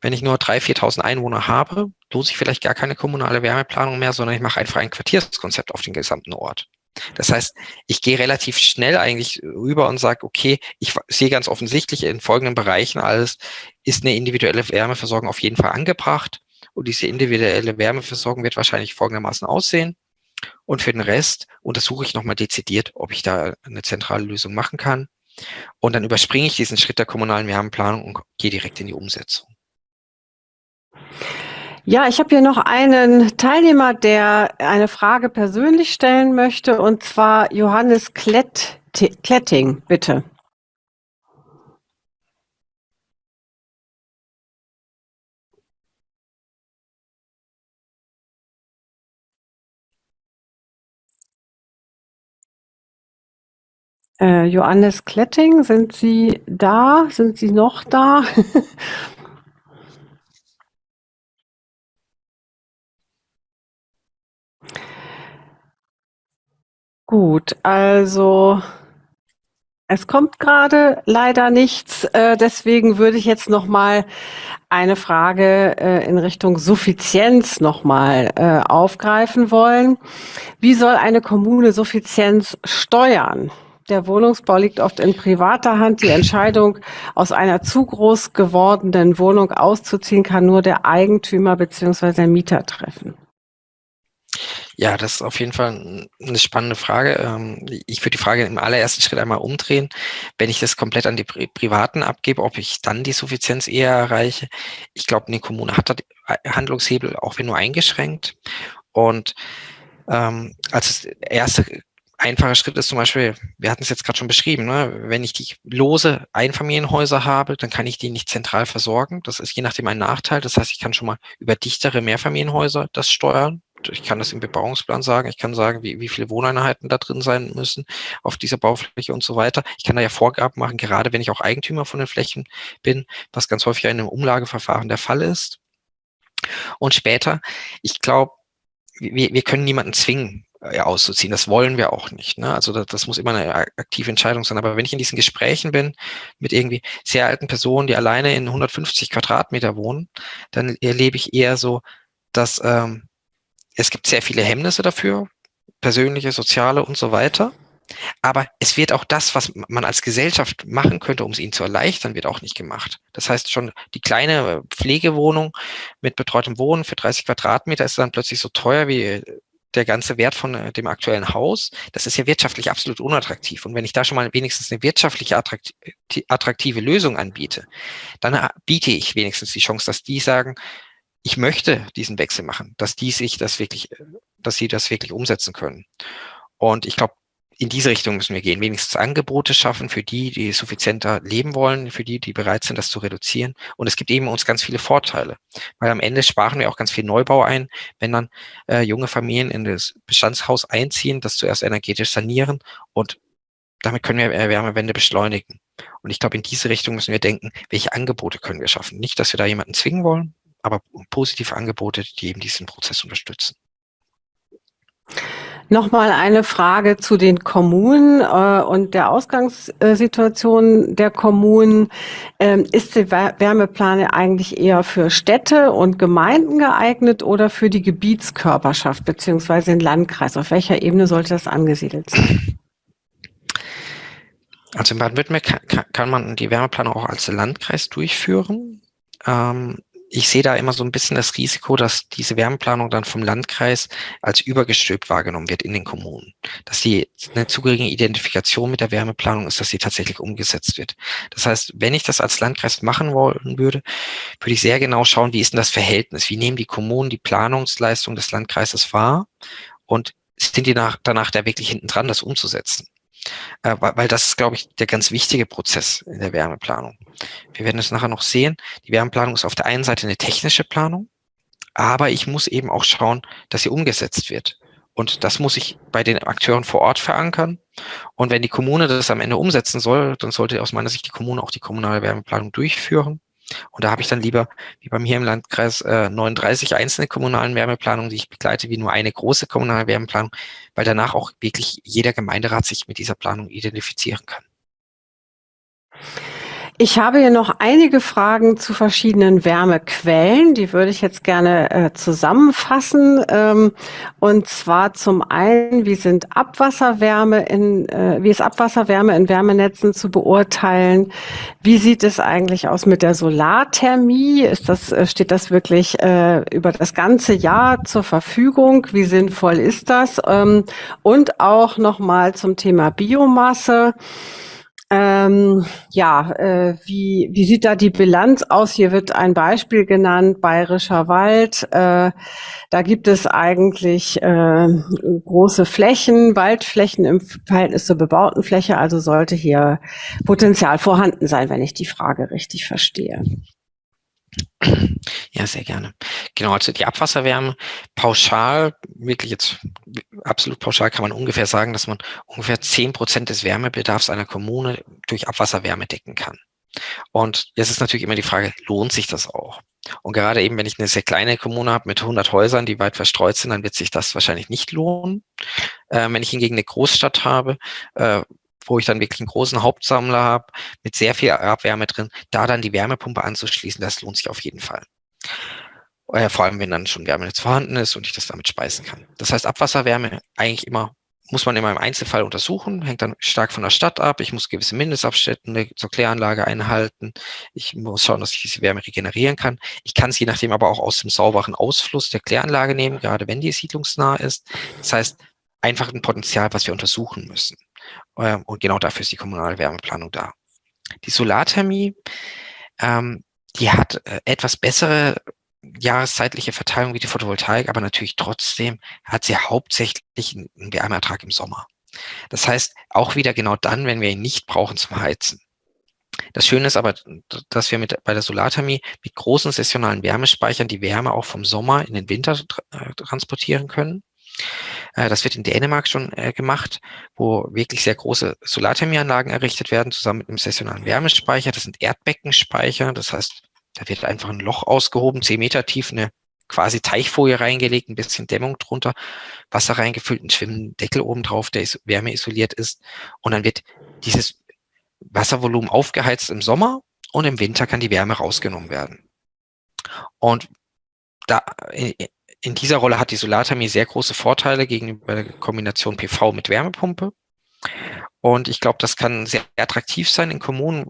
wenn ich nur 3.000, 4.000 Einwohner habe, lohnt sich vielleicht gar keine kommunale Wärmeplanung mehr, sondern ich mache einfach ein Quartierskonzept auf den gesamten Ort. Das heißt, ich gehe relativ schnell eigentlich rüber und sage, okay, ich sehe ganz offensichtlich in folgenden Bereichen alles, ist eine individuelle Wärmeversorgung auf jeden Fall angebracht. Und diese individuelle Wärmeversorgung wird wahrscheinlich folgendermaßen aussehen. Und für den Rest untersuche ich nochmal dezidiert, ob ich da eine zentrale Lösung machen kann. Und dann überspringe ich diesen Schritt der kommunalen Wärmeplanung und gehe direkt in die Umsetzung. Ja, ich habe hier noch einen Teilnehmer, der eine Frage persönlich stellen möchte, und zwar Johannes Klett, Kletting, bitte. Äh, Johannes Kletting, sind Sie da? Sind Sie noch da? Gut, also es kommt gerade leider nichts, äh, deswegen würde ich jetzt noch mal eine Frage äh, in Richtung Suffizienz noch mal äh, aufgreifen wollen. Wie soll eine Kommune Suffizienz steuern? Der Wohnungsbau liegt oft in privater Hand. Die Entscheidung, aus einer zu groß gewordenen Wohnung auszuziehen, kann nur der Eigentümer beziehungsweise der Mieter treffen. Ja, das ist auf jeden Fall eine spannende Frage. Ähm, ich würde die Frage im allerersten Schritt einmal umdrehen. Wenn ich das komplett an die Privaten abgebe, ob ich dann die Suffizienz eher erreiche. Ich glaube, eine Kommune hat da Handlungshebel, auch wenn nur eingeschränkt. Und ähm, als erste einfacher Schritt ist zum Beispiel, wir hatten es jetzt gerade schon beschrieben, ne? wenn ich die lose Einfamilienhäuser habe, dann kann ich die nicht zentral versorgen. Das ist je nachdem ein Nachteil. Das heißt, ich kann schon mal über dichtere Mehrfamilienhäuser das steuern ich kann das im Bebauungsplan sagen, ich kann sagen, wie, wie viele Wohneinheiten da drin sein müssen auf dieser Baufläche und so weiter. Ich kann da ja Vorgaben machen, gerade wenn ich auch Eigentümer von den Flächen bin, was ganz häufig in einem Umlageverfahren der Fall ist. Und später, ich glaube, wir, wir können niemanden zwingen, äh, auszuziehen. Das wollen wir auch nicht. Ne? Also das, das, muss immer eine aktive Entscheidung sein. Aber wenn ich in diesen Gesprächen bin mit irgendwie sehr alten Personen, die alleine in 150 Quadratmeter wohnen, dann erlebe ich eher so, dass ähm, es gibt sehr viele Hemmnisse dafür, persönliche, soziale und so weiter. Aber es wird auch das, was man als Gesellschaft machen könnte, um es ihnen zu erleichtern, wird auch nicht gemacht. Das heißt schon, die kleine Pflegewohnung mit betreutem Wohnen für 30 Quadratmeter ist dann plötzlich so teuer wie der ganze Wert von äh, dem aktuellen Haus. Das ist ja wirtschaftlich absolut unattraktiv. Und wenn ich da schon mal wenigstens eine wirtschaftliche attraktive Lösung anbiete, dann äh, biete ich wenigstens die Chance, dass die sagen, ich möchte diesen Wechsel machen, dass die sich das wirklich, dass sie das wirklich umsetzen können. Und ich glaube, in diese Richtung müssen wir gehen, wenigstens Angebote schaffen für die, die suffizienter leben wollen, für die, die bereit sind, das zu reduzieren. Und es gibt eben uns ganz viele Vorteile, weil am Ende sparen wir auch ganz viel Neubau ein, wenn dann äh, junge Familien in das Bestandshaus einziehen, das zuerst energetisch sanieren und damit können wir Wärmewende beschleunigen. Und ich glaube, in diese Richtung müssen wir denken, welche Angebote können wir schaffen. Nicht, dass wir da jemanden zwingen wollen, aber positive Angebote, die eben diesen Prozess unterstützen. Nochmal eine Frage zu den Kommunen äh, und der Ausgangssituation der Kommunen. Ähm, ist die Wärmeplane eigentlich eher für Städte und Gemeinden geeignet oder für die Gebietskörperschaft beziehungsweise den Landkreis? Auf welcher Ebene sollte das angesiedelt sein? Also in Baden-Württemberg kann, kann, man die Wärmeplanung auch als Landkreis durchführen. Ähm, ich sehe da immer so ein bisschen das Risiko, dass diese Wärmeplanung dann vom Landkreis als übergestülpt wahrgenommen wird in den Kommunen. Dass die eine zu geringe Identifikation mit der Wärmeplanung ist, dass sie tatsächlich umgesetzt wird. Das heißt, wenn ich das als Landkreis machen wollen würde, würde ich sehr genau schauen, wie ist denn das Verhältnis? Wie nehmen die Kommunen die Planungsleistung des Landkreises wahr? Und sind die nach, danach da wirklich hinten dran, das umzusetzen? Äh, weil das ist, glaube ich, der ganz wichtige Prozess in der Wärmeplanung. Wir werden es nachher noch sehen. Die Wärmeplanung ist auf der einen Seite eine technische Planung, aber ich muss eben auch schauen, dass sie umgesetzt wird. Und das muss ich bei den Akteuren vor Ort verankern. Und wenn die Kommune das am Ende umsetzen soll, dann sollte aus meiner Sicht die Kommune auch die kommunale Wärmeplanung durchführen. Und da habe ich dann lieber, wie bei mir im Landkreis, äh, 39 einzelne kommunalen Wärmeplanungen, die ich begleite, wie nur eine große kommunale Wärmeplanung, weil danach auch wirklich jeder Gemeinderat sich mit dieser Planung identifizieren kann. Ich habe hier noch einige Fragen zu verschiedenen Wärmequellen. Die würde ich jetzt gerne äh, zusammenfassen. Ähm, und zwar zum einen, wie sind Abwasserwärme in, äh, wie ist Abwasserwärme in Wärmenetzen zu beurteilen? Wie sieht es eigentlich aus mit der Solarthermie? Ist das, äh, steht das wirklich äh, über das ganze Jahr zur Verfügung? Wie sinnvoll ist das? Ähm, und auch nochmal zum Thema Biomasse. Ähm, ja, äh, wie, wie sieht da die Bilanz aus? Hier wird ein Beispiel genannt, Bayerischer Wald. Äh, da gibt es eigentlich äh, große Flächen, Waldflächen im Verhältnis zur bebauten Fläche. Also sollte hier Potenzial vorhanden sein, wenn ich die Frage richtig verstehe. Ja, sehr gerne. Genau, also die Abwasserwärme pauschal, wirklich jetzt absolut pauschal kann man ungefähr sagen, dass man ungefähr zehn Prozent des Wärmebedarfs einer Kommune durch Abwasserwärme decken kann. Und jetzt ist natürlich immer die Frage, lohnt sich das auch? Und gerade eben, wenn ich eine sehr kleine Kommune habe mit 100 Häusern, die weit verstreut sind, dann wird sich das wahrscheinlich nicht lohnen. Äh, wenn ich hingegen eine Großstadt habe, äh, wo ich dann wirklich einen großen Hauptsammler habe, mit sehr viel Abwärme drin, da dann die Wärmepumpe anzuschließen, das lohnt sich auf jeden Fall. Äh, vor allem, wenn dann schon Wärmenetz vorhanden ist und ich das damit speisen kann. Das heißt, Abwasserwärme eigentlich immer muss man immer im Einzelfall untersuchen, hängt dann stark von der Stadt ab. Ich muss gewisse Mindestabstände zur Kläranlage einhalten. Ich muss schauen, dass ich diese Wärme regenerieren kann. Ich kann es je nachdem aber auch aus dem sauberen Ausfluss der Kläranlage nehmen, gerade wenn die siedlungsnah ist. Das heißt, einfach ein Potenzial, was wir untersuchen müssen. Ähm, und genau dafür ist die kommunale Wärmeplanung da. Die Solarthermie, ähm, die hat äh, etwas bessere jahreszeitliche Verteilung wie die Photovoltaik, aber natürlich trotzdem hat sie hauptsächlich einen Wärmeertrag im Sommer. Das heißt, auch wieder genau dann, wenn wir ihn nicht brauchen zum Heizen. Das Schöne ist aber, dass wir mit, bei der Solarthermie mit großen saisonalen Wärmespeichern die Wärme auch vom Sommer in den Winter äh, transportieren können. Äh, das wird in Dänemark schon äh, gemacht, wo wirklich sehr große Solarthermieanlagen errichtet werden, zusammen mit einem saisonalen Wärmespeicher. Das sind Erdbeckenspeicher, das heißt, da wird einfach ein Loch ausgehoben, zehn Meter tief, eine quasi Teichfolie reingelegt, ein bisschen Dämmung drunter, Wasser reingefüllt, ein schwimmenden oben drauf, der wärmeisoliert ist. Und dann wird dieses Wasservolumen aufgeheizt im Sommer und im Winter kann die Wärme rausgenommen werden. Und da, in dieser Rolle hat die Solarthermie sehr große Vorteile gegenüber der Kombination PV mit Wärmepumpe. Und ich glaube, das kann sehr attraktiv sein in Kommunen,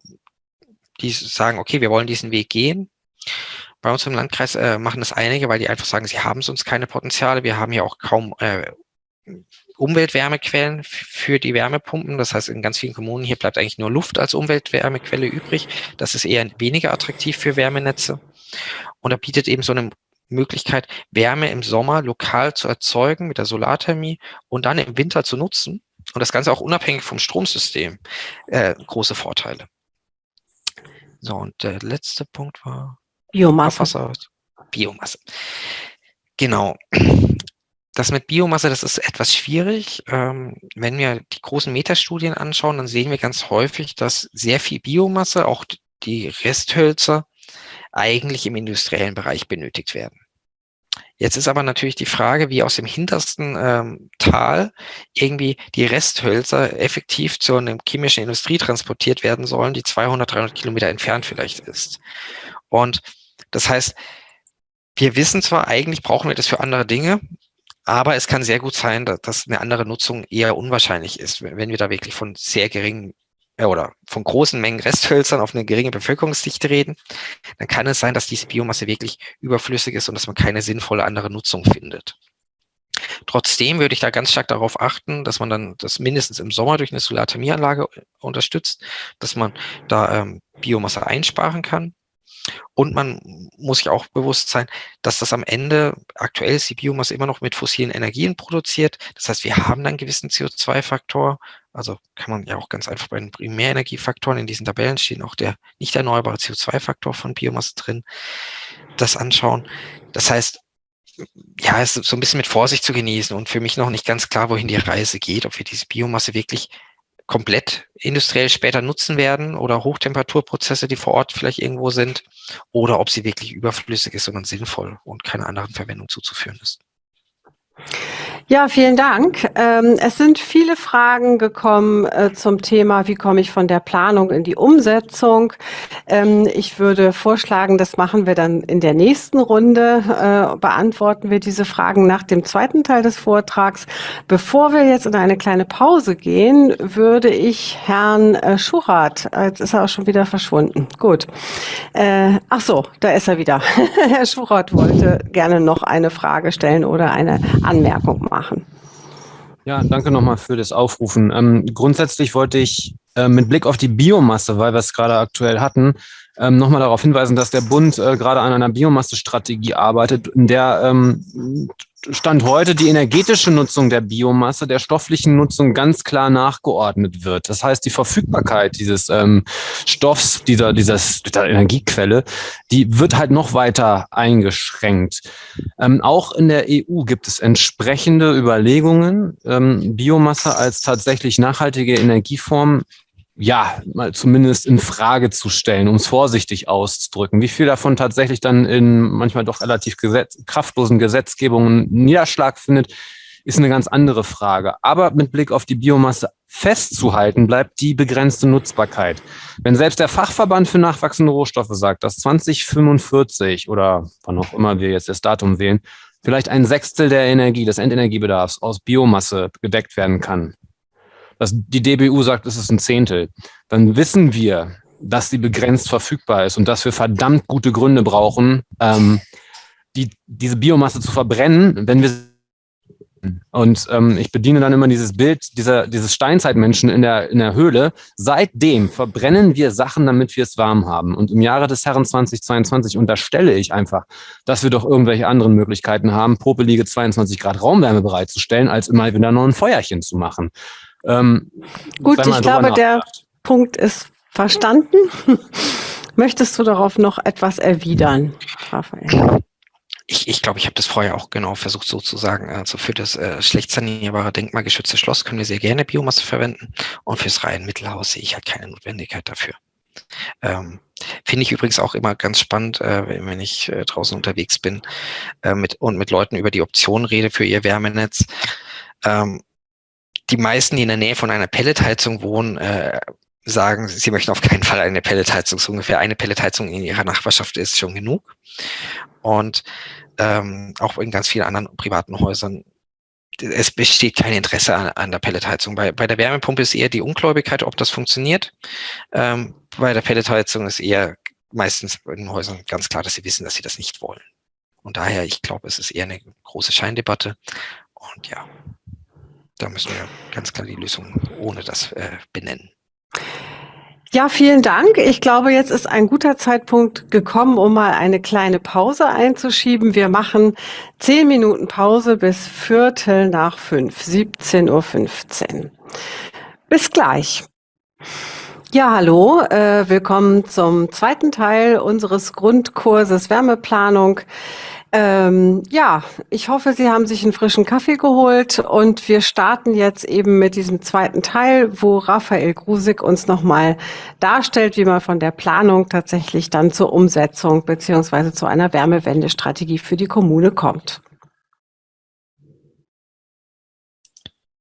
die sagen, okay, wir wollen diesen Weg gehen. Bei uns im Landkreis äh, machen das einige, weil die einfach sagen, sie haben sonst keine Potenziale. Wir haben ja auch kaum äh, Umweltwärmequellen für die Wärmepumpen. Das heißt, in ganz vielen Kommunen hier bleibt eigentlich nur Luft als Umweltwärmequelle übrig. Das ist eher weniger attraktiv für Wärmenetze. Und da bietet eben so eine Möglichkeit, Wärme im Sommer lokal zu erzeugen mit der Solarthermie und dann im Winter zu nutzen. Und das Ganze auch unabhängig vom Stromsystem. Äh, große Vorteile. So, und der letzte Punkt war Biomasse. Abwasser. Biomasse. Genau. Das mit Biomasse, das ist etwas schwierig. Ähm, wenn wir die großen Metastudien anschauen, dann sehen wir ganz häufig, dass sehr viel Biomasse, auch die Resthölzer, eigentlich im industriellen Bereich benötigt werden. Jetzt ist aber natürlich die Frage, wie aus dem hintersten ähm, Tal irgendwie die Resthölzer effektiv zu einer chemischen Industrie transportiert werden sollen, die 200, 300 Kilometer entfernt vielleicht ist. Und das heißt, wir wissen zwar, eigentlich brauchen wir das für andere Dinge, aber es kann sehr gut sein, dass eine andere Nutzung eher unwahrscheinlich ist, wenn wir da wirklich von sehr geringen äh, oder von großen Mengen Resthölzern auf eine geringe Bevölkerungsdichte reden, dann kann es sein, dass diese Biomasse wirklich überflüssig ist und dass man keine sinnvolle andere Nutzung findet. Trotzdem würde ich da ganz stark darauf achten, dass man dann das mindestens im Sommer durch eine Solarthermieanlage unterstützt, dass man da ähm, Biomasse einsparen kann und man muss sich auch bewusst sein, dass das am Ende, aktuell ist die Biomasse immer noch mit fossilen Energien produziert. Das heißt, wir haben einen gewissen CO2-Faktor. Also kann man ja auch ganz einfach bei den Primärenergiefaktoren in diesen Tabellen stehen auch der nicht erneuerbare CO2-Faktor von Biomasse drin, das anschauen. Das heißt, ja, es ist so ein bisschen mit Vorsicht zu genießen und für mich noch nicht ganz klar, wohin die Reise geht, ob wir diese Biomasse wirklich komplett industriell später nutzen werden oder Hochtemperaturprozesse, die vor Ort vielleicht irgendwo sind, oder ob sie wirklich überflüssig ist, sondern sinnvoll und keiner anderen Verwendung zuzuführen ist. Ja, vielen Dank. Ähm, es sind viele Fragen gekommen äh, zum Thema, wie komme ich von der Planung in die Umsetzung. Ähm, ich würde vorschlagen, das machen wir dann in der nächsten Runde, äh, beantworten wir diese Fragen nach dem zweiten Teil des Vortrags. Bevor wir jetzt in eine kleine Pause gehen, würde ich Herrn äh, Schuchert, jetzt ist er auch schon wieder verschwunden, gut. Ach so, da ist er wieder. Herr Schuchert wollte gerne noch eine Frage stellen oder eine Anmerkung machen machen. Ja, danke nochmal für das Aufrufen. Ähm, grundsätzlich wollte ich äh, mit Blick auf die Biomasse, weil wir es gerade aktuell hatten, ähm, nochmal darauf hinweisen, dass der Bund äh, gerade an einer Biomassestrategie arbeitet, in der ähm, Stand heute die energetische Nutzung der Biomasse der stofflichen Nutzung ganz klar nachgeordnet wird. Das heißt, die Verfügbarkeit dieses ähm, Stoffs, dieser, dieses, dieser Energiequelle, die wird halt noch weiter eingeschränkt. Ähm, auch in der EU gibt es entsprechende Überlegungen, ähm, Biomasse als tatsächlich nachhaltige Energieform ja, mal zumindest in Frage zu stellen, um es vorsichtig auszudrücken. Wie viel davon tatsächlich dann in manchmal doch relativ gesetz kraftlosen Gesetzgebungen Niederschlag findet, ist eine ganz andere Frage. Aber mit Blick auf die Biomasse festzuhalten bleibt die begrenzte Nutzbarkeit. Wenn selbst der Fachverband für nachwachsende Rohstoffe sagt, dass 2045 oder wann auch immer wir jetzt das Datum wählen, vielleicht ein Sechstel der Energie, des Endenergiebedarfs aus Biomasse gedeckt werden kann, dass die DBU sagt, es ist ein Zehntel, dann wissen wir, dass sie begrenzt verfügbar ist und dass wir verdammt gute Gründe brauchen, ähm, die, diese Biomasse zu verbrennen, wenn wir und ähm, ich bediene dann immer dieses Bild dieser, dieses Steinzeitmenschen in der, in der Höhle. Seitdem verbrennen wir Sachen, damit wir es warm haben. Und im Jahre des Herren 2022 unterstelle ich einfach, dass wir doch irgendwelche anderen Möglichkeiten haben, popelige 22 Grad Raumwärme bereitzustellen, als immer wieder noch ein Feuerchen zu machen. Ähm, Gut, ich glaube, der Punkt ist verstanden. Möchtest du darauf noch etwas erwidern, Raphael? Ich, ich glaube, ich habe das vorher auch genau versucht so zu sagen. Also für das äh, schlecht sanierbare denkmalgeschützte Schloss können wir sehr gerne Biomasse verwenden und fürs reine Mittelhaus sehe ich halt keine Notwendigkeit dafür. Ähm, Finde ich übrigens auch immer ganz spannend, äh, wenn ich äh, draußen unterwegs bin äh, mit, und mit Leuten über die Optionen rede für ihr Wärmenetz. Ähm, die meisten, die in der Nähe von einer Pelletheizung wohnen, äh, sagen, sie möchten auf keinen Fall eine Pelletheizung. So ungefähr eine Pelletheizung in ihrer Nachbarschaft ist schon genug. Und ähm, auch in ganz vielen anderen privaten Häusern, es besteht kein Interesse an, an der Pelletheizung. Bei, bei der Wärmepumpe ist eher die Ungläubigkeit, ob das funktioniert. Ähm, bei der Pelletheizung ist eher meistens in den Häusern ganz klar, dass sie wissen, dass sie das nicht wollen. Und daher, ich glaube, es ist eher eine große Scheindebatte. Und ja, da müssen wir ganz klar die Lösung ohne das äh, benennen. Ja, vielen Dank. Ich glaube, jetzt ist ein guter Zeitpunkt gekommen, um mal eine kleine Pause einzuschieben. Wir machen zehn Minuten Pause bis Viertel nach fünf, 17.15 Uhr. Bis gleich. Ja, hallo, äh, willkommen zum zweiten Teil unseres Grundkurses Wärmeplanung. Ähm, ja, ich hoffe, Sie haben sich einen frischen Kaffee geholt und wir starten jetzt eben mit diesem zweiten Teil, wo Raphael Grusig uns nochmal darstellt, wie man von der Planung tatsächlich dann zur Umsetzung beziehungsweise zu einer Wärmewendestrategie für die Kommune kommt.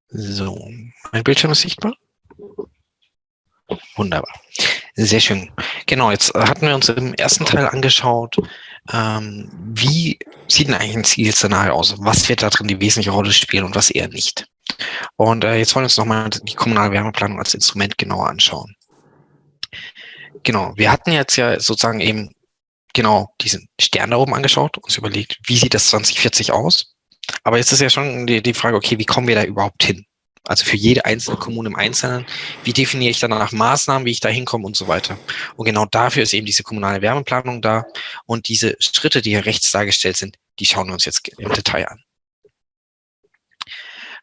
So, mein Bildschirm ist sichtbar? Wunderbar. Sehr schön. Genau, jetzt hatten wir uns im ersten Teil angeschaut, ähm, wie sieht denn eigentlich ein Zielszenario aus? Was wird da drin die wesentliche Rolle spielen und was eher nicht? Und äh, jetzt wollen wir uns nochmal die kommunale Wärmeplanung als Instrument genauer anschauen. Genau, wir hatten jetzt ja sozusagen eben genau diesen Stern da oben angeschaut, uns überlegt, wie sieht das 2040 aus? Aber jetzt ist ja schon die, die Frage, okay, wie kommen wir da überhaupt hin? Also für jede einzelne Kommune im Einzelnen. Wie definiere ich danach Maßnahmen, wie ich da hinkomme und so weiter. Und genau dafür ist eben diese kommunale Wärmeplanung da. Und diese Schritte, die hier rechts dargestellt sind, die schauen wir uns jetzt im Detail an.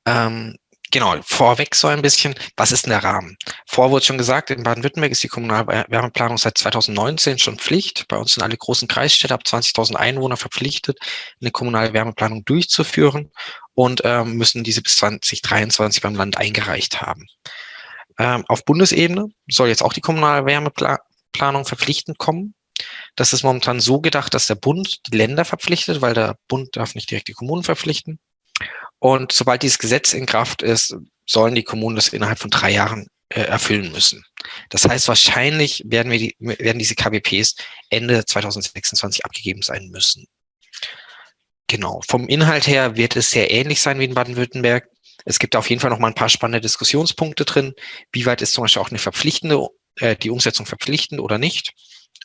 Ähm, genau, vorweg so ein bisschen, was ist denn der Rahmen? Vor wurde schon gesagt, in Baden-Württemberg ist die kommunale Wärmeplanung seit 2019 schon Pflicht. Bei uns sind alle großen Kreisstädte ab 20.000 Einwohner verpflichtet, eine kommunale Wärmeplanung durchzuführen und ähm, müssen diese bis 2023 beim Land eingereicht haben. Ähm, auf Bundesebene soll jetzt auch die kommunale Wärmeplanung verpflichtend kommen. Das ist momentan so gedacht, dass der Bund die Länder verpflichtet, weil der Bund darf nicht direkt die Kommunen verpflichten. Und sobald dieses Gesetz in Kraft ist, sollen die Kommunen das innerhalb von drei Jahren äh, erfüllen müssen. Das heißt, wahrscheinlich werden, wir die, werden diese KBPs Ende 2026 abgegeben sein müssen. Genau, vom Inhalt her wird es sehr ähnlich sein wie in Baden-Württemberg. Es gibt auf jeden Fall noch mal ein paar spannende Diskussionspunkte drin. Wie weit ist zum Beispiel auch eine verpflichtende, äh, die Umsetzung verpflichtend oder nicht?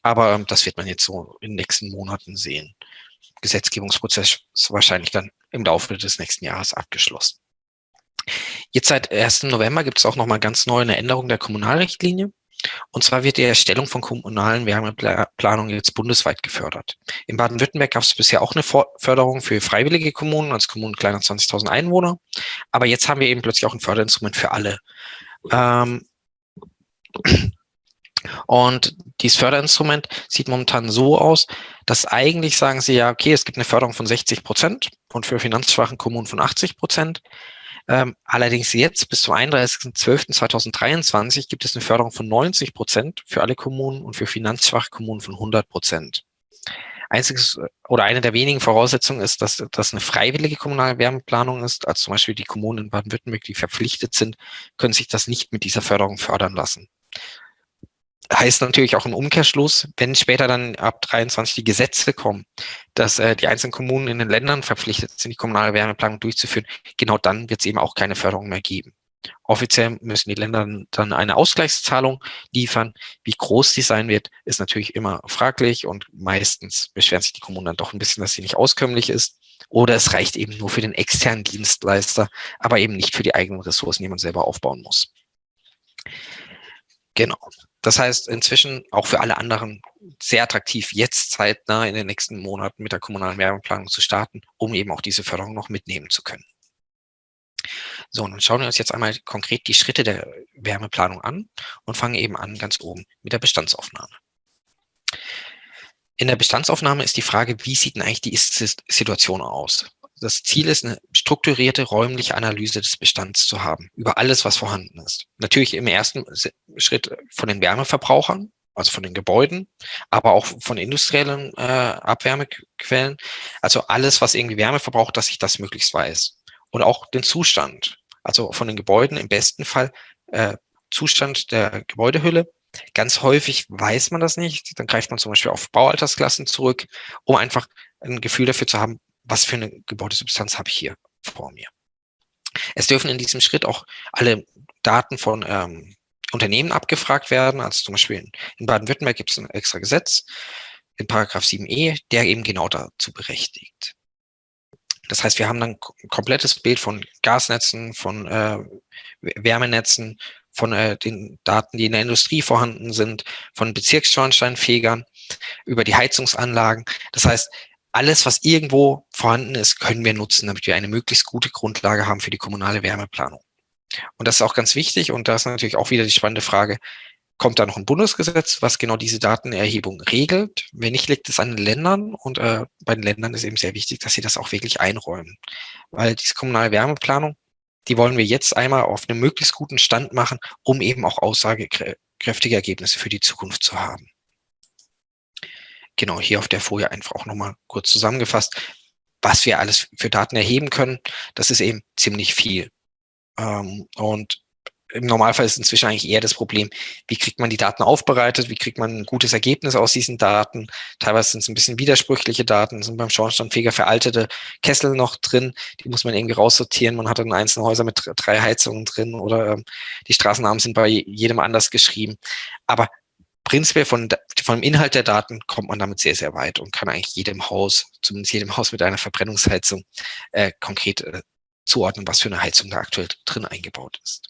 Aber ähm, das wird man jetzt so in den nächsten Monaten sehen. Gesetzgebungsprozess wahrscheinlich dann im Laufe des nächsten Jahres abgeschlossen. Jetzt seit 1. November gibt es auch noch mal ganz neu eine Änderung der Kommunalrichtlinie. Und zwar wird die Erstellung von kommunalen Wärmeplanungen jetzt bundesweit gefördert. In Baden-Württemberg gab es bisher auch eine Förderung für freiwillige Kommunen, als Kommunen kleiner 20.000 Einwohner. Aber jetzt haben wir eben plötzlich auch ein Förderinstrument für alle. Ähm, und dieses Förderinstrument sieht momentan so aus, dass eigentlich sagen sie ja, okay, es gibt eine Förderung von 60 Prozent und für finanzschwachen Kommunen von 80 Prozent. Ähm, allerdings jetzt bis zum 31.12.2023 gibt es eine Förderung von 90 Prozent für alle Kommunen und für finanzschwache Kommunen von 100 Prozent. Einziges oder eine der wenigen Voraussetzungen ist, dass das eine freiwillige kommunale Wärmeplanung ist. Also zum Beispiel die Kommunen in Baden-Württemberg, die verpflichtet sind, können sich das nicht mit dieser Förderung fördern lassen heißt natürlich auch im Umkehrschluss, wenn später dann ab 23 die Gesetze kommen, dass äh, die einzelnen Kommunen in den Ländern verpflichtet sind, die kommunale Wärmeplanung durchzuführen, genau dann wird es eben auch keine Förderung mehr geben. Offiziell müssen die Länder dann eine Ausgleichszahlung liefern. Wie groß die sein wird, ist natürlich immer fraglich und meistens beschweren sich die Kommunen dann doch ein bisschen, dass sie nicht auskömmlich ist. Oder es reicht eben nur für den externen Dienstleister, aber eben nicht für die eigenen Ressourcen, die man selber aufbauen muss. Genau. Das heißt, inzwischen auch für alle anderen sehr attraktiv, jetzt zeitnah in den nächsten Monaten mit der kommunalen Wärmeplanung zu starten, um eben auch diese Förderung noch mitnehmen zu können. So, und dann schauen wir uns jetzt einmal konkret die Schritte der Wärmeplanung an und fangen eben an ganz oben mit der Bestandsaufnahme. In der Bestandsaufnahme ist die Frage, wie sieht denn eigentlich die Ist-Situation aus? Das Ziel ist, eine strukturierte räumliche Analyse des Bestands zu haben, über alles, was vorhanden ist. Natürlich im ersten Schritt von den Wärmeverbrauchern, also von den Gebäuden, aber auch von industriellen äh, Abwärmequellen. Also alles, was irgendwie Wärme verbraucht, dass ich das möglichst weiß. Und auch den Zustand, also von den Gebäuden im besten Fall äh, Zustand der Gebäudehülle. Ganz häufig weiß man das nicht. Dann greift man zum Beispiel auf Baualtersklassen zurück, um einfach ein Gefühl dafür zu haben, was für eine Gebäudesubstanz habe ich hier vor mir. Es dürfen in diesem Schritt auch alle Daten von ähm, Unternehmen abgefragt werden. Also zum Beispiel in Baden-Württemberg gibt es ein extra Gesetz, in Paragraph 7e, der eben genau dazu berechtigt. Das heißt, wir haben dann ein komplettes Bild von Gasnetzen, von äh, Wärmenetzen, von äh, den Daten, die in der Industrie vorhanden sind, von Bezirksschornsteinfegern, über die Heizungsanlagen. Das heißt, alles, was irgendwo vorhanden ist, können wir nutzen, damit wir eine möglichst gute Grundlage haben für die kommunale Wärmeplanung. Und das ist auch ganz wichtig. Und da ist natürlich auch wieder die spannende Frage, kommt da noch ein Bundesgesetz, was genau diese Datenerhebung regelt? Wenn nicht, liegt es an den Ländern. Und äh, bei den Ländern ist eben sehr wichtig, dass sie das auch wirklich einräumen. Weil diese kommunale Wärmeplanung, die wollen wir jetzt einmal auf einem möglichst guten Stand machen, um eben auch aussagekräftige Ergebnisse für die Zukunft zu haben genau hier auf der Folie einfach auch nochmal kurz zusammengefasst, was wir alles für Daten erheben können. Das ist eben ziemlich viel. Ähm, und im Normalfall ist inzwischen eigentlich eher das Problem, wie kriegt man die Daten aufbereitet, wie kriegt man ein gutes Ergebnis aus diesen Daten. Teilweise sind es ein bisschen widersprüchliche Daten, sind beim Schornsteinfeger veraltete Kessel noch drin, die muss man irgendwie raussortieren. Man hat dann einzelne Häuser mit drei Heizungen drin oder ähm, die Straßennamen sind bei jedem anders geschrieben. Aber prinzipiell von, vom Inhalt der Daten kommt man damit sehr, sehr weit und kann eigentlich jedem Haus, zumindest jedem Haus mit einer Verbrennungsheizung, äh, konkret äh, zuordnen, was für eine Heizung da aktuell drin eingebaut ist.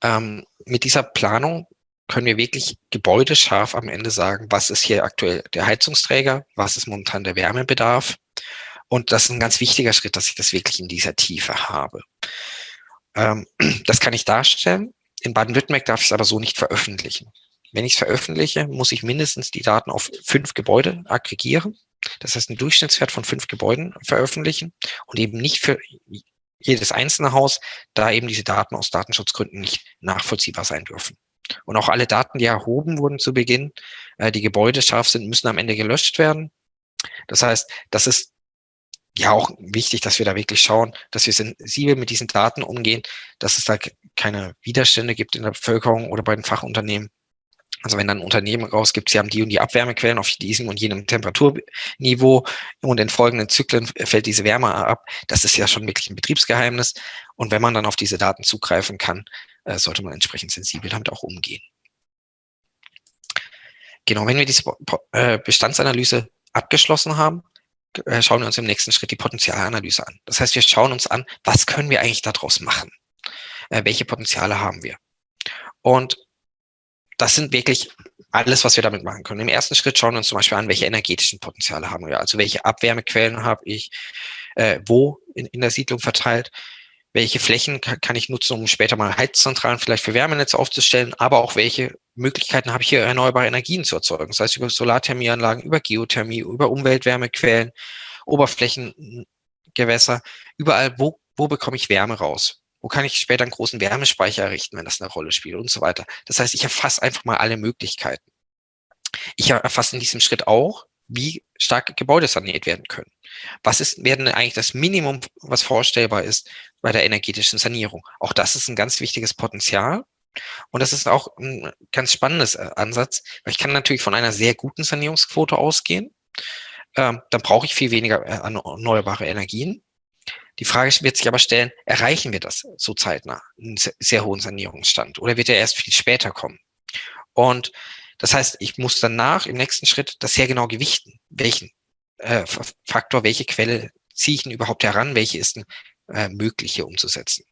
Ähm, mit dieser Planung können wir wirklich gebäudescharf am Ende sagen, was ist hier aktuell der Heizungsträger, was ist momentan der Wärmebedarf. Und das ist ein ganz wichtiger Schritt, dass ich das wirklich in dieser Tiefe habe. Ähm, das kann ich darstellen in Baden-Württemberg darf ich es aber so nicht veröffentlichen. Wenn ich es veröffentliche, muss ich mindestens die Daten auf fünf Gebäude aggregieren. Das heißt, einen Durchschnittswert von fünf Gebäuden veröffentlichen und eben nicht für jedes einzelne Haus, da eben diese Daten aus Datenschutzgründen nicht nachvollziehbar sein dürfen. Und auch alle Daten, die erhoben wurden zu Beginn, äh, die Gebäude scharf sind, müssen am Ende gelöscht werden. Das heißt, das ist ja auch wichtig, dass wir da wirklich schauen, dass wir sensibel mit diesen Daten umgehen, dass es da keine Widerstände gibt in der Bevölkerung oder bei den Fachunternehmen. Also wenn dann ein Unternehmen rausgibt, sie haben die und die Abwärmequellen auf diesem und jenem Temperaturniveau und in folgenden Zyklen fällt diese Wärme ab, das ist ja schon wirklich ein Betriebsgeheimnis. Und wenn man dann auf diese Daten zugreifen kann, äh, sollte man entsprechend sensibel damit auch umgehen. Genau, wenn wir diese äh, Bestandsanalyse abgeschlossen haben, schauen wir uns im nächsten Schritt die Potenzialanalyse an. Das heißt, wir schauen uns an, was können wir eigentlich daraus machen? Äh, welche Potenziale haben wir? Und das sind wirklich alles, was wir damit machen können. Im ersten Schritt schauen wir uns zum Beispiel an, welche energetischen Potenziale haben wir. Also welche Abwärmequellen habe ich, äh, wo in, in der Siedlung verteilt, welche Flächen kann, kann ich nutzen, um später mal Heizzentralen vielleicht für Wärmenetze aufzustellen, aber auch welche Möglichkeiten habe ich hier erneuerbare Energien zu erzeugen. Das heißt über Solarthermieanlagen, über Geothermie, über Umweltwärmequellen, Oberflächengewässer, überall, wo, wo bekomme ich Wärme raus? Wo kann ich später einen großen Wärmespeicher errichten, wenn das eine Rolle spielt und so weiter. Das heißt, ich erfasse einfach mal alle Möglichkeiten. Ich erfasse in diesem Schritt auch, wie stark Gebäude saniert werden können. Was ist, werden eigentlich das Minimum, was vorstellbar ist bei der energetischen Sanierung? Auch das ist ein ganz wichtiges Potenzial. Und das ist auch ein ganz spannendes äh, Ansatz, weil ich kann natürlich von einer sehr guten Sanierungsquote ausgehen. Ähm, dann brauche ich viel weniger äh, erneuerbare Energien. Die Frage wird sich aber stellen, erreichen wir das so zeitnah, einen sehr hohen Sanierungsstand, oder wird er erst viel später kommen? Und das heißt, ich muss danach im nächsten Schritt das sehr genau gewichten. Welchen äh, Faktor, welche Quelle ziehe ich denn überhaupt heran, welche ist denn äh, möglich hier umzusetzen?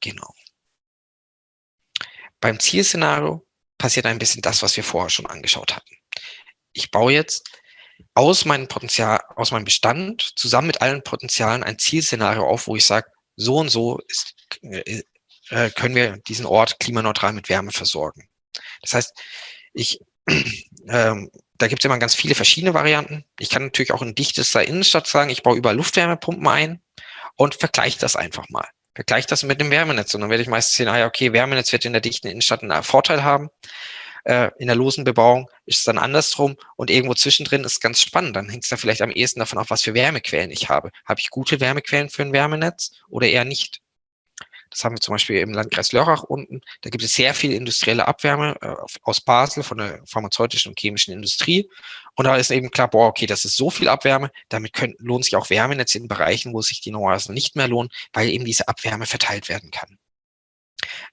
Genau. Beim Zielszenario passiert ein bisschen das, was wir vorher schon angeschaut hatten. Ich baue jetzt aus meinem Potenzial, aus meinem Bestand zusammen mit allen Potenzialen ein Zielszenario auf, wo ich sage, so und so ist, äh, äh, können wir diesen Ort klimaneutral mit Wärme versorgen. Das heißt, ich, ähm, da gibt es immer ganz viele verschiedene Varianten. Ich kann natürlich auch in dichtester Innenstadt sagen, ich baue überall Luftwärmepumpen ein und vergleiche das einfach mal. Vergleiche das mit dem Wärmenetz und dann werde ich meistens sehen, ah ja, okay, Wärmenetz wird in der dichten Innenstadt einen Vorteil haben äh, in der losen Bebauung ist es dann andersrum und irgendwo zwischendrin ist ganz spannend. Dann hängt es da vielleicht am ehesten davon ab, was für Wärmequellen ich habe. Habe ich gute Wärmequellen für ein Wärmenetz oder eher nicht? Das haben wir zum Beispiel im Landkreis Lörrach unten. Da gibt es sehr viel industrielle Abwärme äh, aus Basel von der pharmazeutischen und chemischen Industrie. Und da ist eben klar, boah, okay, das ist so viel Abwärme, damit können, lohnt sich auch Wärmenetze in Bereichen, wo sich die normalerweise nicht mehr lohnen, weil eben diese Abwärme verteilt werden kann.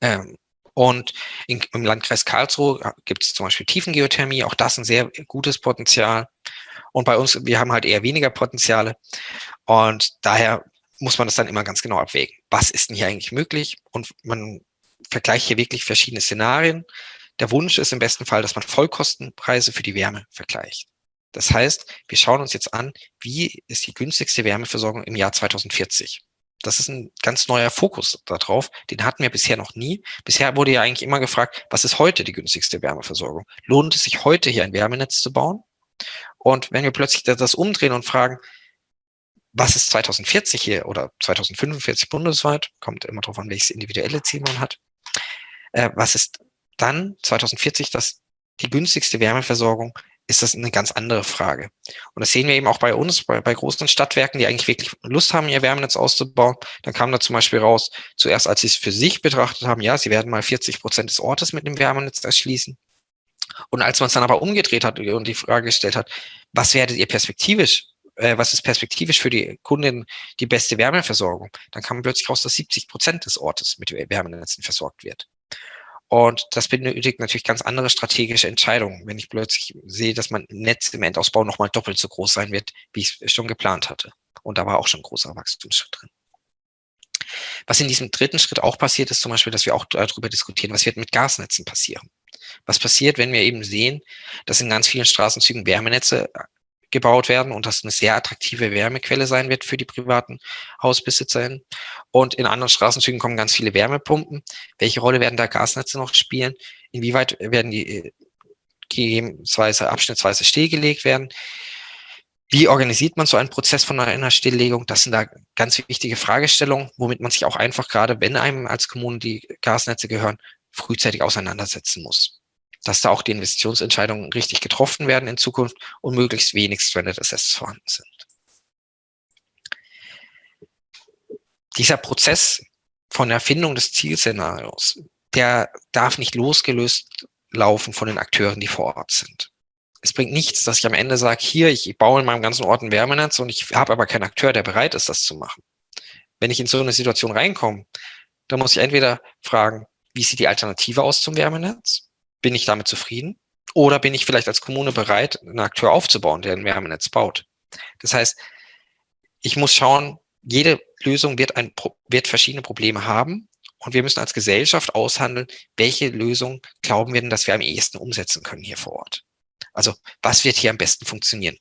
Ähm, und in, im Landkreis Karlsruhe gibt es zum Beispiel Tiefengeothermie, auch das ein sehr gutes Potenzial. Und bei uns, wir haben halt eher weniger Potenziale. Und daher muss man das dann immer ganz genau abwägen. Was ist denn hier eigentlich möglich? Und man vergleicht hier wirklich verschiedene Szenarien. Der Wunsch ist im besten Fall, dass man Vollkostenpreise für die Wärme vergleicht. Das heißt, wir schauen uns jetzt an, wie ist die günstigste Wärmeversorgung im Jahr 2040. Das ist ein ganz neuer Fokus darauf. Den hatten wir bisher noch nie. Bisher wurde ja eigentlich immer gefragt, was ist heute die günstigste Wärmeversorgung? Lohnt es sich heute hier ein Wärmenetz zu bauen? Und wenn wir plötzlich das umdrehen und fragen, was ist 2040 hier oder 2045 bundesweit, kommt immer darauf an, welches individuelle Ziel man hat, äh, was ist dann 2040 das die günstigste Wärmeversorgung ist das eine ganz andere Frage. Und das sehen wir eben auch bei uns, bei, bei großen Stadtwerken, die eigentlich wirklich Lust haben, ihr Wärmenetz auszubauen. Dann kam da zum Beispiel raus, zuerst als sie es für sich betrachtet haben, ja, sie werden mal 40 Prozent des Ortes mit dem Wärmenetz erschließen. Und als man es dann aber umgedreht hat und die Frage gestellt hat, was werdet ihr perspektivisch, äh, was ist perspektivisch für die Kunden die beste Wärmeversorgung, dann kam plötzlich raus, dass 70 Prozent des Ortes mit Wärmenetzen versorgt wird. Und das benötigt natürlich ganz andere strategische Entscheidungen, wenn ich plötzlich sehe, dass mein Netz im Endausbau nochmal doppelt so groß sein wird, wie ich es schon geplant hatte. Und da war auch schon ein großer Wachstumsschritt drin. Was in diesem dritten Schritt auch passiert, ist zum Beispiel, dass wir auch darüber diskutieren, was wird mit Gasnetzen passieren. Was passiert, wenn wir eben sehen, dass in ganz vielen Straßenzügen Wärmenetze gebaut werden und das eine sehr attraktive Wärmequelle sein wird für die privaten HausbesitzerInnen. Und in anderen Straßenzügen kommen ganz viele Wärmepumpen. Welche Rolle werden da Gasnetze noch spielen? Inwieweit werden die äh, gegebenenweise abschnittsweise stillgelegt werden? Wie organisiert man so einen Prozess von einer Stilllegung? Das sind da ganz wichtige Fragestellungen, womit man sich auch einfach gerade, wenn einem als Kommune die Gasnetze gehören, frühzeitig auseinandersetzen muss dass da auch die Investitionsentscheidungen richtig getroffen werden in Zukunft und möglichst wenig Stranded Assets vorhanden sind. Dieser Prozess von Erfindung des Zielszenarios, der darf nicht losgelöst laufen von den Akteuren, die vor Ort sind. Es bringt nichts, dass ich am Ende sage, hier, ich baue in meinem ganzen Ort ein Wärmenetz und ich habe aber keinen Akteur, der bereit ist, das zu machen. Wenn ich in so eine Situation reinkomme, dann muss ich entweder fragen, wie sieht die Alternative aus zum Wärmenetz? Bin ich damit zufrieden? Oder bin ich vielleicht als Kommune bereit, einen Akteur aufzubauen, der ein Wärmenetz baut? Das heißt, ich muss schauen, jede Lösung wird, ein, wird verschiedene Probleme haben Und wir müssen als Gesellschaft aushandeln, welche Lösung glauben wir denn, dass wir am ehesten umsetzen können hier vor Ort. Also was wird hier am besten funktionieren?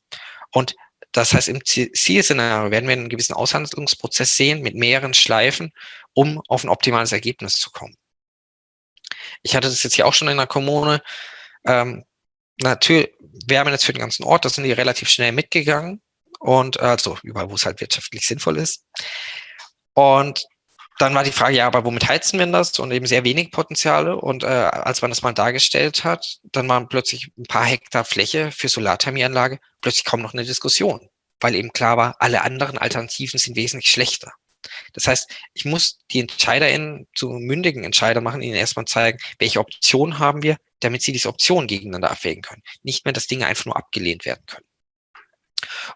Und das heißt, im Zielszenario werden wir einen gewissen Aushandlungsprozess sehen mit mehreren Schleifen, um auf ein optimales Ergebnis zu kommen. Ich hatte das jetzt hier auch schon in der Kommune. Ähm, natürlich, Wärmenetz für den ganzen Ort, da sind die relativ schnell mitgegangen und also überall, wo es halt wirtschaftlich sinnvoll ist. Und dann war die Frage, ja, aber womit heizen wir das? Und eben sehr wenig Potenziale. Und äh, als man das mal dargestellt hat, dann waren plötzlich ein paar Hektar Fläche für Solarthermieanlage plötzlich kaum noch eine Diskussion, weil eben klar war, alle anderen Alternativen sind wesentlich schlechter. Das heißt, ich muss die EntscheiderInnen zu mündigen Entscheider machen, ihnen erstmal zeigen, welche Optionen haben wir, damit sie diese Optionen gegeneinander abwägen können. Nicht mehr, dass Dinge einfach nur abgelehnt werden können.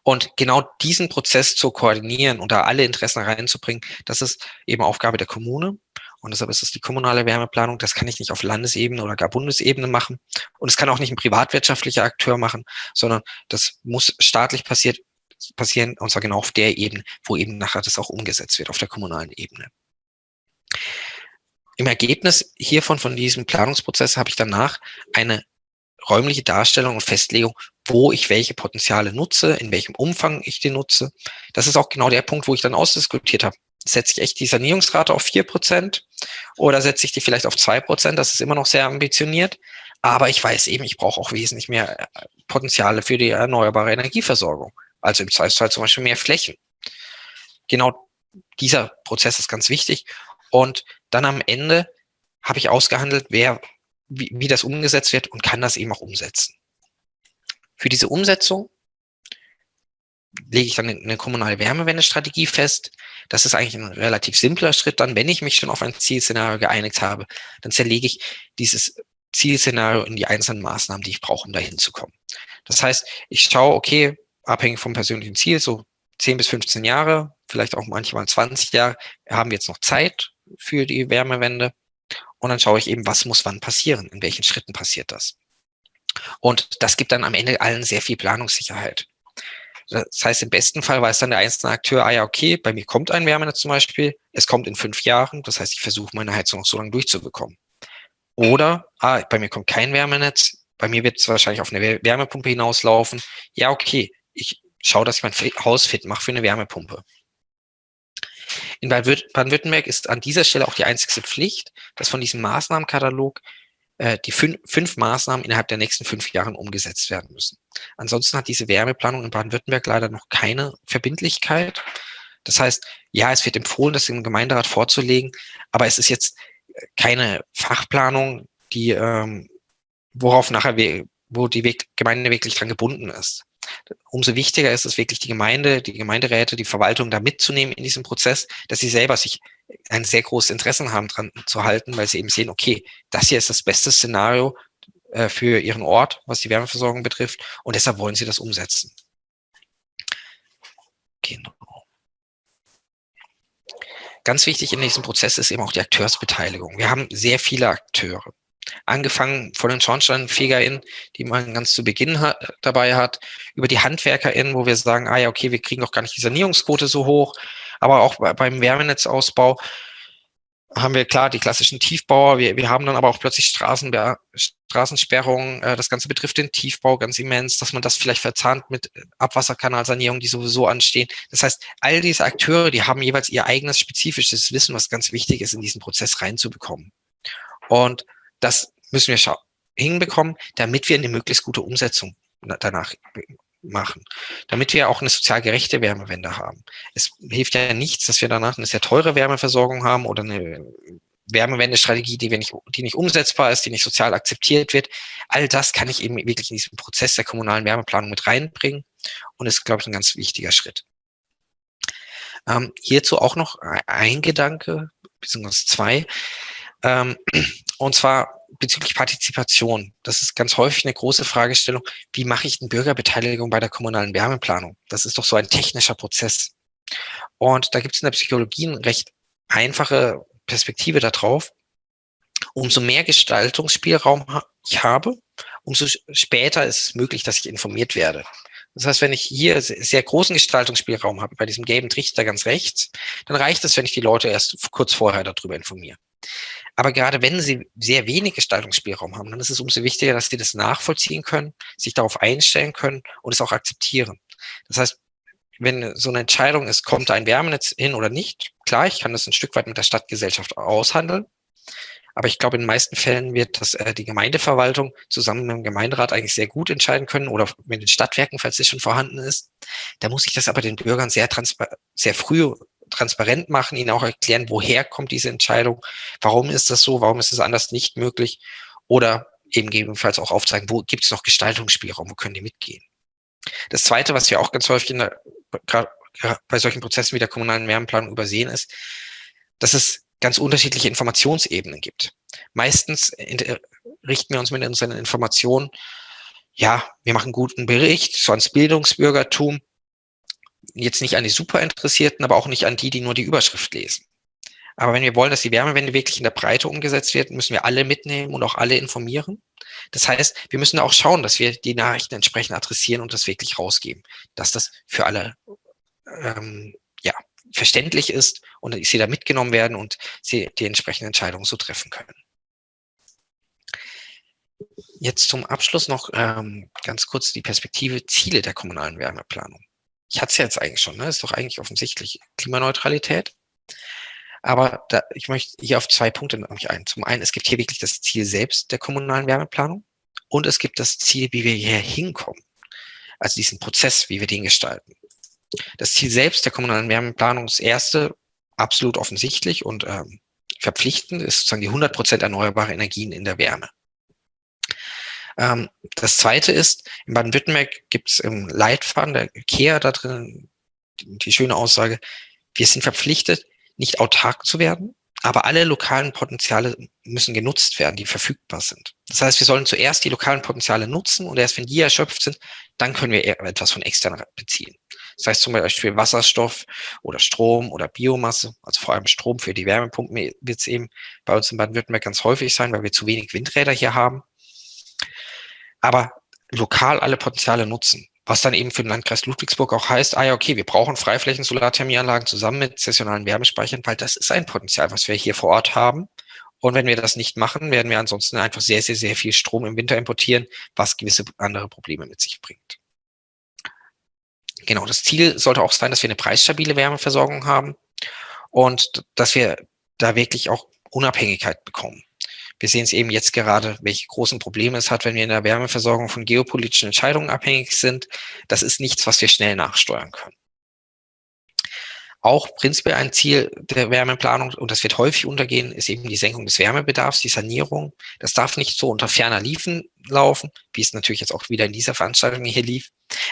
Und genau diesen Prozess zu koordinieren und da alle Interessen reinzubringen, das ist eben Aufgabe der Kommune. Und deshalb ist es die kommunale Wärmeplanung. Das kann ich nicht auf Landesebene oder gar Bundesebene machen. Und es kann auch nicht ein privatwirtschaftlicher Akteur machen, sondern das muss staatlich passiert, passieren, und zwar genau auf der Ebene, wo eben nachher das auch umgesetzt wird, auf der kommunalen Ebene. Im Ergebnis hiervon, von diesem Planungsprozess, habe ich danach eine räumliche Darstellung und Festlegung, wo ich welche Potenziale nutze, in welchem Umfang ich die nutze. Das ist auch genau der Punkt, wo ich dann ausdiskutiert habe. Setze ich echt die Sanierungsrate auf vier Prozent oder setze ich die vielleicht auf zwei Prozent? Das ist immer noch sehr ambitioniert. Aber ich weiß eben, ich brauche auch wesentlich mehr äh, Potenziale für die erneuerbare Energieversorgung. Also im Zweifelsfall zum Beispiel mehr Flächen. Genau dieser Prozess ist ganz wichtig. Und dann am Ende habe ich ausgehandelt, wer wie, wie das umgesetzt wird und kann das eben auch umsetzen. Für diese Umsetzung lege ich dann eine kommunale Wärmewendestrategie fest. Das ist eigentlich ein relativ simpler Schritt. Dann, wenn ich mich schon auf ein Zielszenario geeinigt habe, dann zerlege ich dieses Zielszenario in die einzelnen Maßnahmen, die ich brauche, um dahin zu kommen. Das heißt, ich schaue, okay, abhängig vom persönlichen Ziel, so 10 bis 15 Jahre, vielleicht auch manchmal 20 Jahre, haben wir jetzt noch Zeit für die Wärmewende. Und dann schaue ich eben, was muss wann passieren, in welchen Schritten passiert das. Und das gibt dann am Ende allen sehr viel Planungssicherheit. Das heißt, im besten Fall weiß dann der einzelne Akteur, ah ja, okay, bei mir kommt ein Wärmenetz zum Beispiel, es kommt in fünf Jahren, das heißt, ich versuche meine Heizung noch so lange durchzubekommen. Oder, ah, bei mir kommt kein Wärmenetz, bei mir wird es wahrscheinlich auf eine Wärmepumpe hinauslaufen. Ja, okay, ich schaue, dass ich mein Haus fit mache für eine Wärmepumpe. In Baden-Württemberg ist an dieser Stelle auch die einzigste Pflicht, dass von diesem Maßnahmenkatalog äh, die fün fünf Maßnahmen innerhalb der nächsten fünf Jahre umgesetzt werden müssen. Ansonsten hat diese Wärmeplanung in Baden-Württemberg leider noch keine Verbindlichkeit. Das heißt, ja, es wird empfohlen, das im Gemeinderat vorzulegen, aber es ist jetzt keine Fachplanung, die, ähm, worauf nachher, wo die Gemeinde wirklich dran gebunden ist umso wichtiger ist es wirklich, die Gemeinde, die Gemeinderäte, die Verwaltung da mitzunehmen in diesem Prozess, dass sie selber sich ein sehr großes Interesse haben, dran zu halten, weil sie eben sehen, okay, das hier ist das beste Szenario äh, für ihren Ort, was die Wärmeversorgung betrifft, und deshalb wollen sie das umsetzen. Genau. Ganz wichtig in diesem Prozess ist eben auch die Akteursbeteiligung. Wir haben sehr viele Akteure angefangen von den SchornsteinfegerInnen, die man ganz zu Beginn hat, dabei hat, über die HandwerkerInnen, wo wir sagen, ah ja, okay, wir kriegen doch gar nicht die Sanierungsquote so hoch, aber auch beim Wärmenetzausbau haben wir klar die klassischen Tiefbauer, wir, wir haben dann aber auch plötzlich Straßen, Straßensperrungen, äh, das Ganze betrifft den Tiefbau ganz immens, dass man das vielleicht verzahnt mit Abwasserkanalsanierung, die sowieso anstehen. Das heißt, all diese Akteure, die haben jeweils ihr eigenes spezifisches Wissen, was ganz wichtig ist, in diesen Prozess reinzubekommen. Und das müssen wir hinbekommen, damit wir eine möglichst gute Umsetzung danach machen, damit wir auch eine sozial gerechte Wärmewende haben. Es hilft ja nichts, dass wir danach eine sehr teure Wärmeversorgung haben oder eine Wärmewendestrategie, die, wir nicht, die nicht umsetzbar ist, die nicht sozial akzeptiert wird. All das kann ich eben wirklich in diesen Prozess der kommunalen Wärmeplanung mit reinbringen und ist, glaube ich, ein ganz wichtiger Schritt. Ähm, hierzu auch noch ein Gedanke, beziehungsweise zwei. Ähm, und zwar bezüglich Partizipation. Das ist ganz häufig eine große Fragestellung. Wie mache ich denn Bürgerbeteiligung bei der kommunalen Wärmeplanung? Das ist doch so ein technischer Prozess. Und da gibt es in der Psychologie eine recht einfache Perspektive darauf. Umso mehr Gestaltungsspielraum ich habe, umso später ist es möglich, dass ich informiert werde. Das heißt, wenn ich hier sehr großen Gestaltungsspielraum habe, bei diesem gelben Trichter ganz rechts, dann reicht es, wenn ich die Leute erst kurz vorher darüber informiere. Aber gerade wenn Sie sehr wenig Gestaltungsspielraum haben, dann ist es umso wichtiger, dass Sie das nachvollziehen können, sich darauf einstellen können und es auch akzeptieren. Das heißt, wenn so eine Entscheidung ist, kommt ein Wärmenetz hin oder nicht, klar, ich kann das ein Stück weit mit der Stadtgesellschaft aushandeln. Aber ich glaube, in den meisten Fällen wird das äh, die Gemeindeverwaltung zusammen mit dem Gemeinderat eigentlich sehr gut entscheiden können oder mit den Stadtwerken, falls es schon vorhanden ist. Da muss ich das aber den Bürgern sehr, sehr früh transparent machen, ihnen auch erklären, woher kommt diese Entscheidung, warum ist das so, warum ist es anders nicht möglich oder eben gegebenenfalls auch aufzeigen, wo gibt es noch Gestaltungsspielraum, wo können die mitgehen. Das Zweite, was wir auch ganz häufig der, bei solchen Prozessen wie der kommunalen Wärmeplanung übersehen ist, dass es ganz unterschiedliche Informationsebenen gibt. Meistens richten wir uns mit unseren Informationen, ja, wir machen guten Bericht, so ans Bildungsbürgertum, jetzt nicht an die Superinteressierten, aber auch nicht an die, die nur die Überschrift lesen. Aber wenn wir wollen, dass die Wärmewende wirklich in der Breite umgesetzt wird, müssen wir alle mitnehmen und auch alle informieren. Das heißt, wir müssen auch schauen, dass wir die Nachrichten entsprechend adressieren und das wirklich rausgeben, dass das für alle ähm, ja, verständlich ist und sie da mitgenommen werden und sie die entsprechenden Entscheidungen so treffen können. Jetzt zum Abschluss noch ähm, ganz kurz die Perspektive Ziele der kommunalen Wärmeplanung ich hatte es ja jetzt eigentlich schon, ne? ist doch eigentlich offensichtlich Klimaneutralität. Aber da, ich möchte hier auf zwei Punkte nämlich ein. Zum einen, es gibt hier wirklich das Ziel selbst der kommunalen Wärmeplanung und es gibt das Ziel, wie wir hier hinkommen. Also diesen Prozess, wie wir den gestalten. Das Ziel selbst der kommunalen Wärmeplanung ist erste, absolut offensichtlich und ähm, verpflichtend, ist sozusagen die 100 Prozent erneuerbare Energien in der Wärme. Ähm, das zweite ist, in Baden-Württemberg gibt es im Leitfaden der KEA da drin die, die schöne Aussage, wir sind verpflichtet, nicht autark zu werden, aber alle lokalen Potenziale müssen genutzt werden, die verfügbar sind. Das heißt, wir sollen zuerst die lokalen Potenziale nutzen und erst wenn die erschöpft sind, dann können wir etwas von extern beziehen. Das heißt zum Beispiel Wasserstoff oder Strom oder Biomasse, also vor allem Strom für die Wärmepumpen wird es eben bei uns in Baden-Württemberg ganz häufig sein, weil wir zu wenig Windräder hier haben aber lokal alle Potenziale nutzen. Was dann eben für den Landkreis Ludwigsburg auch heißt, ah ja, okay, wir brauchen Freiflächen-Solarthermieanlagen zusammen mit sessionalen Wärmespeichern, weil das ist ein Potenzial, was wir hier vor Ort haben. Und wenn wir das nicht machen, werden wir ansonsten einfach sehr, sehr, sehr viel Strom im Winter importieren, was gewisse andere Probleme mit sich bringt. Genau, das Ziel sollte auch sein, dass wir eine preisstabile Wärmeversorgung haben und dass wir da wirklich auch Unabhängigkeit bekommen. Wir sehen es eben jetzt gerade, welche großen Probleme es hat, wenn wir in der Wärmeversorgung von geopolitischen Entscheidungen abhängig sind. Das ist nichts, was wir schnell nachsteuern können. Auch prinzipiell ein Ziel der Wärmeplanung, und das wird häufig untergehen, ist eben die Senkung des Wärmebedarfs, die Sanierung. Das darf nicht so unter ferner Liefen laufen, wie es natürlich jetzt auch wieder in dieser Veranstaltung hier lief.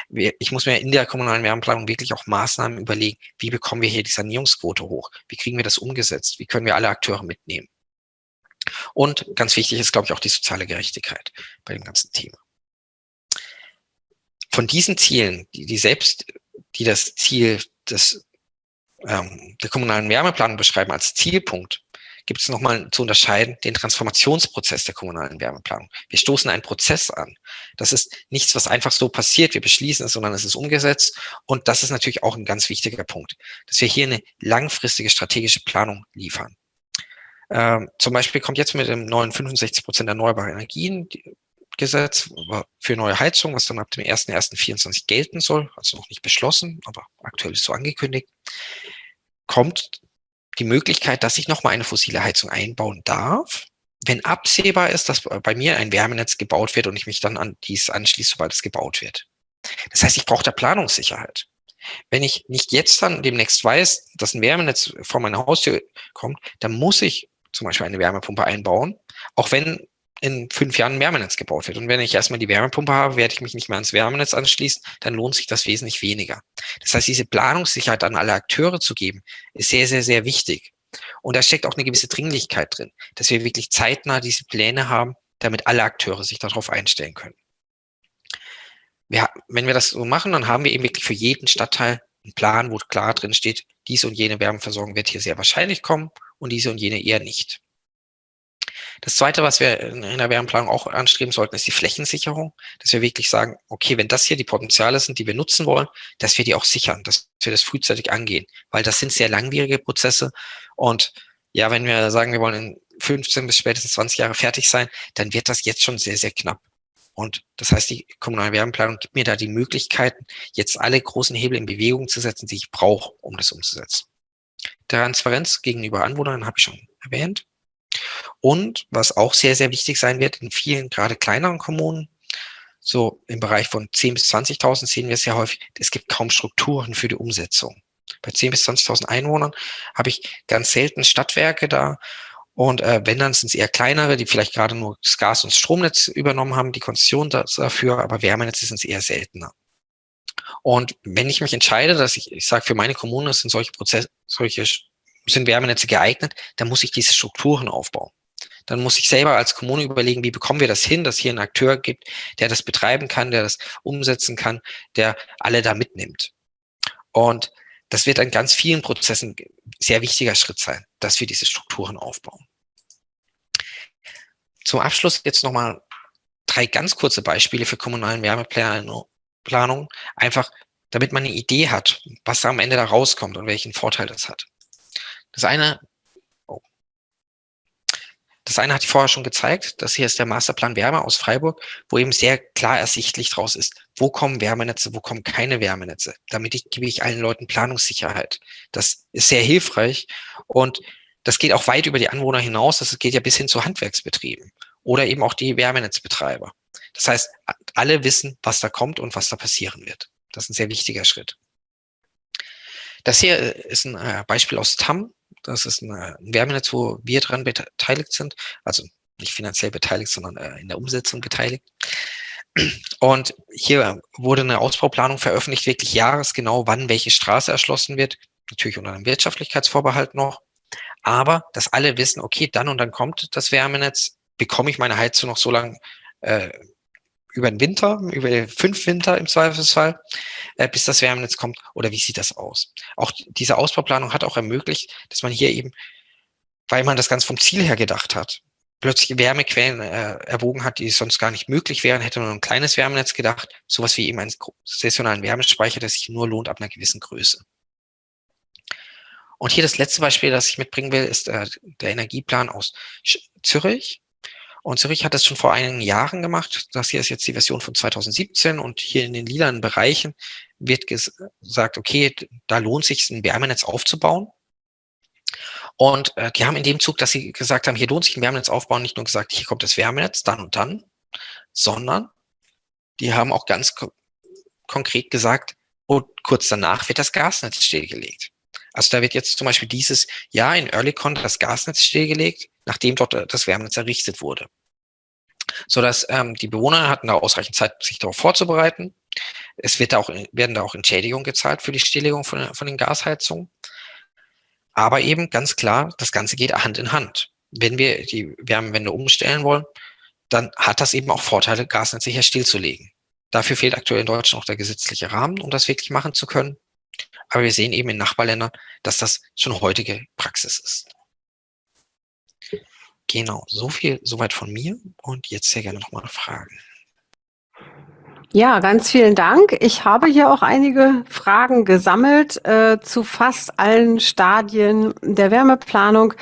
Ich muss mir in der kommunalen Wärmeplanung wirklich auch Maßnahmen überlegen, wie bekommen wir hier die Sanierungsquote hoch? Wie kriegen wir das umgesetzt? Wie können wir alle Akteure mitnehmen? Und ganz wichtig ist, glaube ich, auch die soziale Gerechtigkeit bei dem ganzen Thema. Von diesen Zielen, die, die selbst, die das Ziel des, ähm, der kommunalen Wärmeplanung beschreiben als Zielpunkt, gibt es nochmal zu unterscheiden den Transformationsprozess der kommunalen Wärmeplanung. Wir stoßen einen Prozess an. Das ist nichts, was einfach so passiert. Wir beschließen es, sondern es ist umgesetzt. Und das ist natürlich auch ein ganz wichtiger Punkt, dass wir hier eine langfristige strategische Planung liefern. Ähm, zum Beispiel kommt jetzt mit dem neuen 65 Prozent erneuerbare Energien Gesetz für neue Heizung, was dann ab dem 1.1.24 gelten soll, also noch nicht beschlossen, aber aktuell ist so angekündigt, kommt die Möglichkeit, dass ich nochmal eine fossile Heizung einbauen darf, wenn absehbar ist, dass bei mir ein Wärmenetz gebaut wird und ich mich dann an dies anschließe, sobald es gebaut wird. Das heißt, ich brauche da Planungssicherheit. Wenn ich nicht jetzt dann demnächst weiß, dass ein Wärmenetz vor meiner Haustür kommt, dann muss ich zum Beispiel eine Wärmepumpe einbauen, auch wenn in fünf Jahren ein Wärmenetz gebaut wird. Und wenn ich erstmal die Wärmepumpe habe, werde ich mich nicht mehr ans Wärmenetz anschließen, dann lohnt sich das wesentlich weniger. Das heißt, diese Planungssicherheit an alle Akteure zu geben, ist sehr, sehr, sehr wichtig. Und da steckt auch eine gewisse Dringlichkeit drin, dass wir wirklich zeitnah diese Pläne haben, damit alle Akteure sich darauf einstellen können. Wir, wenn wir das so machen, dann haben wir eben wirklich für jeden Stadtteil einen Plan, wo klar drin steht, diese und jene Wärmeversorgung wird hier sehr wahrscheinlich kommen und diese und jene eher nicht. Das Zweite, was wir in der Wärmeplanung auch anstreben sollten, ist die Flächensicherung, dass wir wirklich sagen, okay, wenn das hier die Potenziale sind, die wir nutzen wollen, dass wir die auch sichern, dass wir das frühzeitig angehen, weil das sind sehr langwierige Prozesse und ja, wenn wir sagen, wir wollen in 15 bis spätestens 20 Jahre fertig sein, dann wird das jetzt schon sehr, sehr knapp. Und das heißt, die kommunale Wärmeplanung gibt mir da die Möglichkeiten, jetzt alle großen Hebel in Bewegung zu setzen, die ich brauche, um das umzusetzen. Transparenz gegenüber Anwohnern habe ich schon erwähnt. Und was auch sehr, sehr wichtig sein wird in vielen, gerade kleineren Kommunen, so im Bereich von 10.000 bis 20.000 sehen wir es ja häufig, es gibt kaum Strukturen für die Umsetzung. Bei 10.000 bis 20.000 Einwohnern habe ich ganz selten Stadtwerke da. Und äh, wenn, dann sind es eher kleinere, die vielleicht gerade nur das Gas- und Stromnetz übernommen haben, die Konzession dafür, aber Wärmenetze sind es eher seltener. Und wenn ich mich entscheide, dass ich, ich sage, für meine Kommune sind solche Prozesse, solche sind Wärmenetze geeignet, dann muss ich diese Strukturen aufbauen. Dann muss ich selber als Kommune überlegen, wie bekommen wir das hin, dass hier einen Akteur gibt, der das betreiben kann, der das umsetzen kann, der alle da mitnimmt. Und das wird an ganz vielen Prozessen sehr wichtiger Schritt sein, dass wir diese Strukturen aufbauen. Zum Abschluss jetzt nochmal drei ganz kurze Beispiele für kommunalen Wärmeplanung, einfach damit man eine Idee hat, was da am Ende da rauskommt und welchen Vorteil das hat. Das eine, oh, das eine ich vorher schon gezeigt. Das hier ist der Masterplan Wärme aus Freiburg, wo eben sehr klar ersichtlich draus ist, wo kommen Wärmenetze, wo kommen keine Wärmenetze. Damit ich, gebe ich allen Leuten Planungssicherheit. Das ist sehr hilfreich und das geht auch weit über die Anwohner hinaus. Das geht ja bis hin zu Handwerksbetrieben oder eben auch die Wärmenetzbetreiber. Das heißt, alle wissen, was da kommt und was da passieren wird. Das ist ein sehr wichtiger Schritt. Das hier ist ein äh, Beispiel aus TAM. Das ist ein, äh, Wärmenetz, wo wir dran beteiligt sind. Also nicht finanziell beteiligt, sondern äh, in der Umsetzung beteiligt. Und hier wurde eine Ausbauplanung veröffentlicht, wirklich jahresgenau, wann welche Straße erschlossen wird. Natürlich unter einem Wirtschaftlichkeitsvorbehalt noch. Aber, dass alle wissen, okay, dann und dann kommt das Wärmenetz, bekomme ich meine Heizung noch so lange äh, über den Winter, über fünf Winter im Zweifelsfall, äh, bis das Wärmenetz kommt? Oder wie sieht das aus? Auch diese Ausbauplanung hat auch ermöglicht, dass man hier eben, weil man das ganz vom Ziel her gedacht hat, plötzlich Wärmequellen äh, erwogen hat, die sonst gar nicht möglich wären, hätte man ein kleines Wärmenetz gedacht, sowas wie eben einen saisonalen Wärmespeicher, der sich nur lohnt ab einer gewissen Größe. Und hier das letzte Beispiel, das ich mitbringen will, ist äh, der Energieplan aus Zürich. Und Zürich hat das schon vor einigen Jahren gemacht. Das hier ist jetzt die Version von 2017 und hier in den lilanen Bereichen wird gesagt, okay, da lohnt sich ein Wärmenetz aufzubauen. Und äh, die haben in dem Zug, dass sie gesagt haben, hier lohnt sich ein Wärmenetz aufbauen, nicht nur gesagt, hier kommt das Wärmenetz, dann und dann, sondern die haben auch ganz ko konkret gesagt, und kurz danach wird das Gasnetz stillgelegt. Also da wird jetzt zum Beispiel dieses Jahr in Earlycon das Gasnetz stillgelegt nachdem dort äh, das Wärmenetz errichtet wurde. So dass ähm, die Bewohner hatten da ausreichend Zeit, sich darauf vorzubereiten. Es wird da auch, werden da auch Entschädigungen gezahlt für die Stilllegung von, von den Gasheizungen. Aber eben ganz klar, das Ganze geht Hand in Hand. Wenn wir die Wärmewende umstellen wollen, dann hat das eben auch Vorteile, Gasnetze hier stillzulegen. Dafür fehlt aktuell in Deutschland auch der gesetzliche Rahmen, um das wirklich machen zu können. Aber wir sehen eben in Nachbarländern, dass das schon heutige Praxis ist. Genau, so viel soweit von mir und jetzt sehr gerne nochmal Fragen. Ja, ganz vielen Dank. Ich habe hier auch einige Fragen gesammelt äh, zu fast allen Stadien der Wärmeplanung.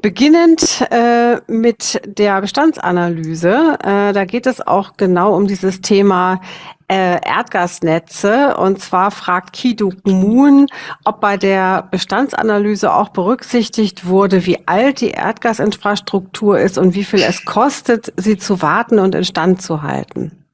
Beginnend äh, mit der Bestandsanalyse, äh, da geht es auch genau um dieses Thema äh, Erdgasnetze. Und zwar fragt Kiduk Moon, ob bei der Bestandsanalyse auch berücksichtigt wurde, wie alt die Erdgasinfrastruktur ist und wie viel es kostet, sie zu warten und instand zu halten.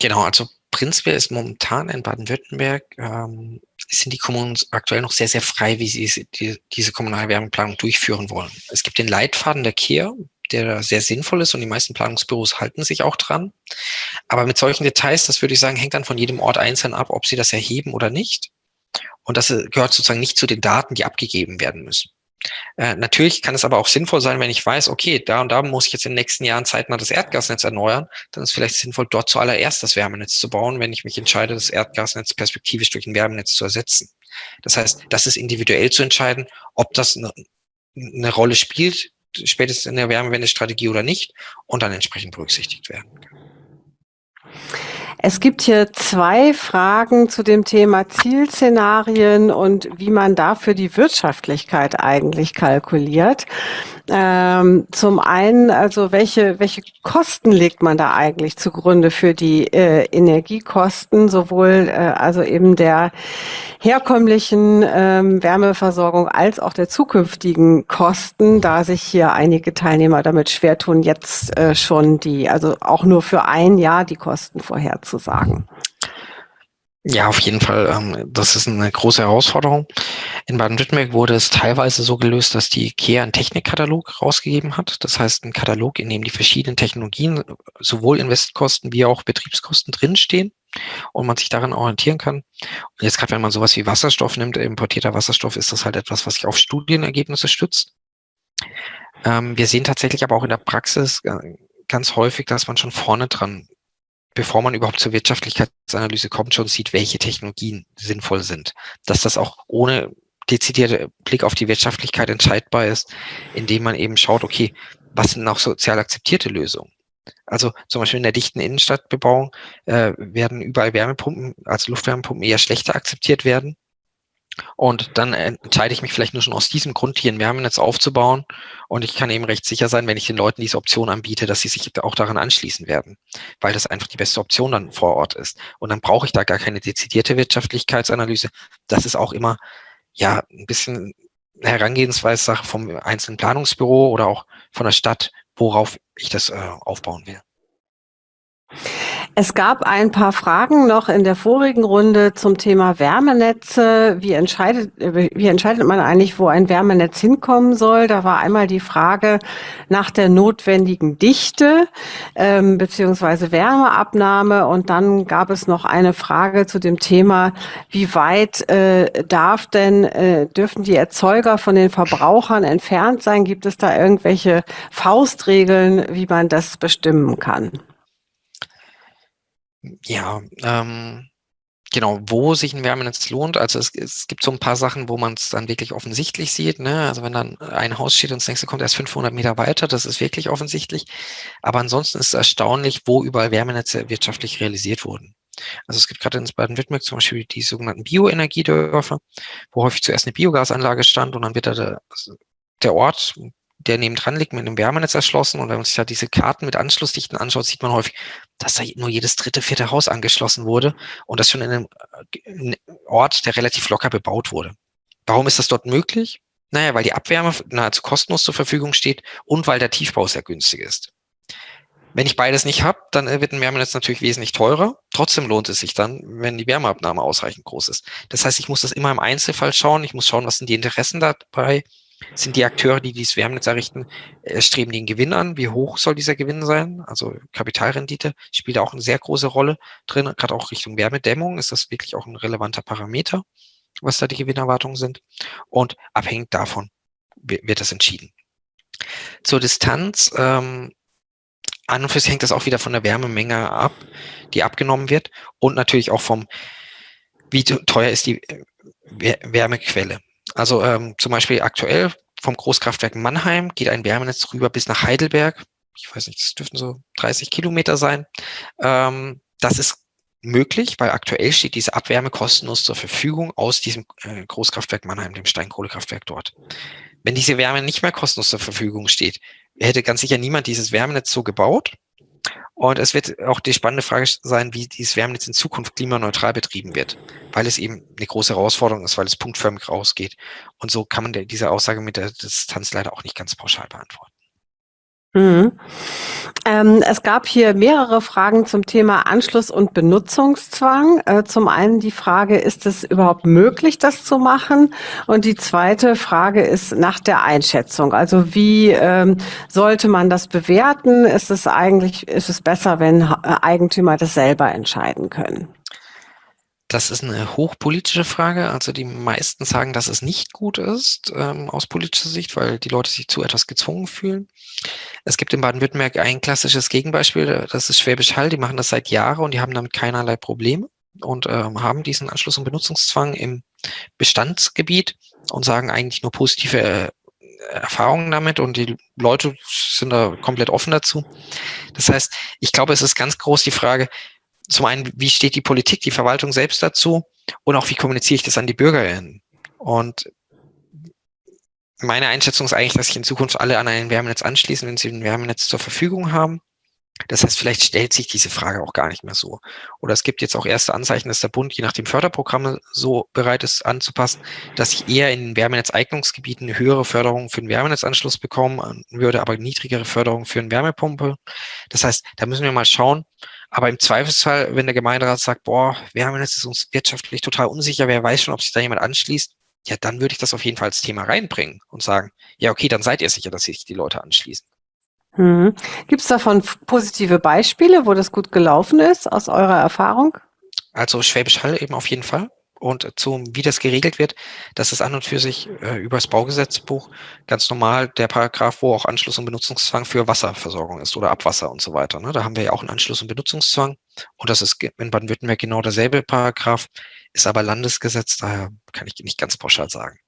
Genau, also prinzipiell ist momentan in Baden-Württemberg, ähm, sind die Kommunen aktuell noch sehr, sehr frei, wie sie die, diese kommunale Wärmeplanung durchführen wollen. Es gibt den Leitfaden der KER, der sehr sinnvoll ist und die meisten Planungsbüros halten sich auch dran. Aber mit solchen Details, das würde ich sagen, hängt dann von jedem Ort einzeln ab, ob sie das erheben oder nicht. Und das äh, gehört sozusagen nicht zu den Daten, die abgegeben werden müssen. Äh, natürlich kann es aber auch sinnvoll sein, wenn ich weiß, okay, da und da muss ich jetzt in den nächsten Jahren zeitnah das Erdgasnetz erneuern, dann ist vielleicht sinnvoll, dort zuallererst das Wärmenetz zu bauen, wenn ich mich entscheide, das Erdgasnetz perspektivisch durch ein Wärmenetz zu ersetzen. Das heißt, das ist individuell zu entscheiden, ob das eine, eine Rolle spielt, spätestens in der Wärmewendestrategie oder nicht und dann entsprechend berücksichtigt werden. Es gibt hier zwei Fragen zu dem Thema Zielszenarien und wie man dafür die Wirtschaftlichkeit eigentlich kalkuliert. Ähm, zum einen, also welche, welche Kosten legt man da eigentlich zugrunde für die äh, Energiekosten, sowohl äh, also eben der herkömmlichen ähm, Wärmeversorgung als auch der zukünftigen Kosten, da sich hier einige Teilnehmer damit schwer tun, jetzt äh, schon die, also auch nur für ein Jahr die Kosten vorherzusagen. Ja, auf jeden Fall. Ähm, das ist eine große Herausforderung. In Baden-Württemberg wurde es teilweise so gelöst, dass die IKEA einen Technikkatalog rausgegeben hat. Das heißt, ein Katalog, in dem die verschiedenen Technologien, sowohl Investkosten wie auch Betriebskosten drinstehen und man sich daran orientieren kann. Und jetzt gerade, wenn man sowas wie Wasserstoff nimmt, importierter Wasserstoff, ist das halt etwas, was sich auf Studienergebnisse stützt. Ähm, wir sehen tatsächlich aber auch in der Praxis äh, ganz häufig, dass man schon vorne dran bevor man überhaupt zur Wirtschaftlichkeitsanalyse kommt, schon sieht, welche Technologien sinnvoll sind. Dass das auch ohne dezidierte Blick auf die Wirtschaftlichkeit entscheidbar ist, indem man eben schaut, okay, was sind auch sozial akzeptierte Lösungen? Also zum Beispiel in der dichten Innenstadtbebauung äh, werden überall Wärmepumpen, also Luftwärmepumpen eher schlechter akzeptiert werden. Und dann entscheide ich mich vielleicht nur schon aus diesem Grund, hier ein Wärmenetz aufzubauen. Und ich kann eben recht sicher sein, wenn ich den Leuten diese Option anbiete, dass sie sich auch daran anschließen werden, weil das einfach die beste Option dann vor Ort ist. Und dann brauche ich da gar keine dezidierte Wirtschaftlichkeitsanalyse. Das ist auch immer ja ein bisschen Herangehensweise vom einzelnen Planungsbüro oder auch von der Stadt, worauf ich das äh, aufbauen will. Es gab ein paar Fragen noch in der vorigen Runde zum Thema Wärmenetze. Wie entscheidet, wie entscheidet man eigentlich, wo ein Wärmenetz hinkommen soll? Da war einmal die Frage nach der notwendigen Dichte ähm, beziehungsweise Wärmeabnahme und dann gab es noch eine Frage zu dem Thema, wie weit äh, darf denn äh, dürfen die Erzeuger von den Verbrauchern entfernt sein? Gibt es da irgendwelche Faustregeln, wie man das bestimmen kann? Ja, ähm, genau, wo sich ein Wärmenetz lohnt. Also es, es gibt so ein paar Sachen, wo man es dann wirklich offensichtlich sieht. Ne? Also wenn dann ein Haus steht und das nächste kommt erst 500 Meter weiter, das ist wirklich offensichtlich. Aber ansonsten ist es erstaunlich, wo überall Wärmenetze wirtschaftlich realisiert wurden. Also es gibt gerade in Baden-Württemberg zum Beispiel die sogenannten Bioenergiedörfer, wo häufig zuerst eine Biogasanlage stand und dann wird da der, der Ort der nebendran liegt, mit einem Wärmenetz erschlossen. Und wenn man sich da diese Karten mit Anschlussdichten anschaut, sieht man häufig, dass da nur jedes dritte, vierte Haus angeschlossen wurde und das schon in einem äh, Ort, der relativ locker bebaut wurde. Warum ist das dort möglich? Naja, weil die Abwärme nahezu kostenlos zur Verfügung steht und weil der Tiefbau sehr günstig ist. Wenn ich beides nicht habe, dann äh, wird ein Wärmenetz natürlich wesentlich teurer. Trotzdem lohnt es sich dann, wenn die Wärmeabnahme ausreichend groß ist. Das heißt, ich muss das immer im Einzelfall schauen. Ich muss schauen, was sind die Interessen dabei sind die Akteure, die dieses Wärmenetz errichten, äh, streben den Gewinn an. Wie hoch soll dieser Gewinn sein? Also Kapitalrendite spielt auch eine sehr große Rolle drin. Gerade auch Richtung Wärmedämmung ist das wirklich auch ein relevanter Parameter, was da die Gewinnerwartungen sind. Und abhängig davon wird das entschieden. Zur Distanz. Ähm, an und für sich hängt das auch wieder von der Wärmemenge ab, die abgenommen wird und natürlich auch vom, wie teuer ist die äh, Wärmequelle. Also ähm, zum Beispiel aktuell vom Großkraftwerk Mannheim geht ein Wärmenetz rüber bis nach Heidelberg. Ich weiß nicht, das dürften so 30 Kilometer sein. Ähm, das ist möglich, weil aktuell steht diese Abwärme kostenlos zur Verfügung aus diesem äh, Großkraftwerk Mannheim, dem Steinkohlekraftwerk dort. Wenn diese Wärme nicht mehr kostenlos zur Verfügung steht, hätte ganz sicher niemand dieses Wärmenetz so gebaut. Und es wird auch die spannende Frage sein, wie dieses Wärmenetz in Zukunft klimaneutral betrieben wird, weil es eben eine große Herausforderung ist, weil es punktförmig rausgeht. Und so kann man diese Aussage mit der Distanz leider auch nicht ganz pauschal beantworten. Mhm. Ähm, es gab hier mehrere Fragen zum Thema Anschluss und Benutzungszwang. Äh, zum einen die Frage, ist es überhaupt möglich, das zu machen? Und die zweite Frage ist nach der Einschätzung. Also wie ähm, sollte man das bewerten? Ist es eigentlich, ist es besser, wenn Eigentümer das selber entscheiden können? Das ist eine hochpolitische Frage. Also die meisten sagen, dass es nicht gut ist ähm, aus politischer Sicht, weil die Leute sich zu etwas gezwungen fühlen. Es gibt in Baden-Württemberg ein klassisches Gegenbeispiel, das ist Schwäbisch Hall. Die machen das seit Jahren und die haben damit keinerlei Probleme und ähm, haben diesen Anschluss- und Benutzungszwang im Bestandsgebiet und sagen eigentlich nur positive äh, Erfahrungen damit und die Leute sind da komplett offen dazu. Das heißt, ich glaube, es ist ganz groß die Frage, zum einen, wie steht die Politik, die Verwaltung selbst dazu und auch wie kommuniziere ich das an die BürgerInnen? Und meine Einschätzung ist eigentlich, dass sich in Zukunft alle an ein Wärmenetz anschließen, wenn sie ein Wärmenetz zur Verfügung haben. Das heißt, vielleicht stellt sich diese Frage auch gar nicht mehr so. Oder es gibt jetzt auch erste Anzeichen, dass der Bund je nach dem Förderprogramme so bereit ist anzupassen, dass ich eher in Wärmenetzeignungsgebieten höhere Förderung für den Wärmenetzanschluss bekommen würde, aber niedrigere Förderung für eine Wärmepumpe. Das heißt, da müssen wir mal schauen. Aber im Zweifelsfall, wenn der Gemeinderat sagt, boah, Wärmenetz ist uns wirtschaftlich total unsicher, wer weiß schon, ob sich da jemand anschließt, ja, dann würde ich das auf jeden Fall als Thema reinbringen und sagen, ja, okay, dann seid ihr sicher, dass sich die Leute anschließen. Hm. Gibt es davon positive Beispiele, wo das gut gelaufen ist, aus eurer Erfahrung? Also Schwäbisch Hall eben auf jeden Fall. Und zum, wie das geregelt wird, das ist an und für sich äh, über das Baugesetzbuch ganz normal der Paragraph, wo auch Anschluss- und Benutzungszwang für Wasserversorgung ist oder Abwasser und so weiter. Ne? Da haben wir ja auch einen Anschluss- und Benutzungszwang. Und das ist in Baden-Württemberg genau derselbe Paragraph, ist aber Landesgesetz, daher kann ich nicht ganz pauschal sagen.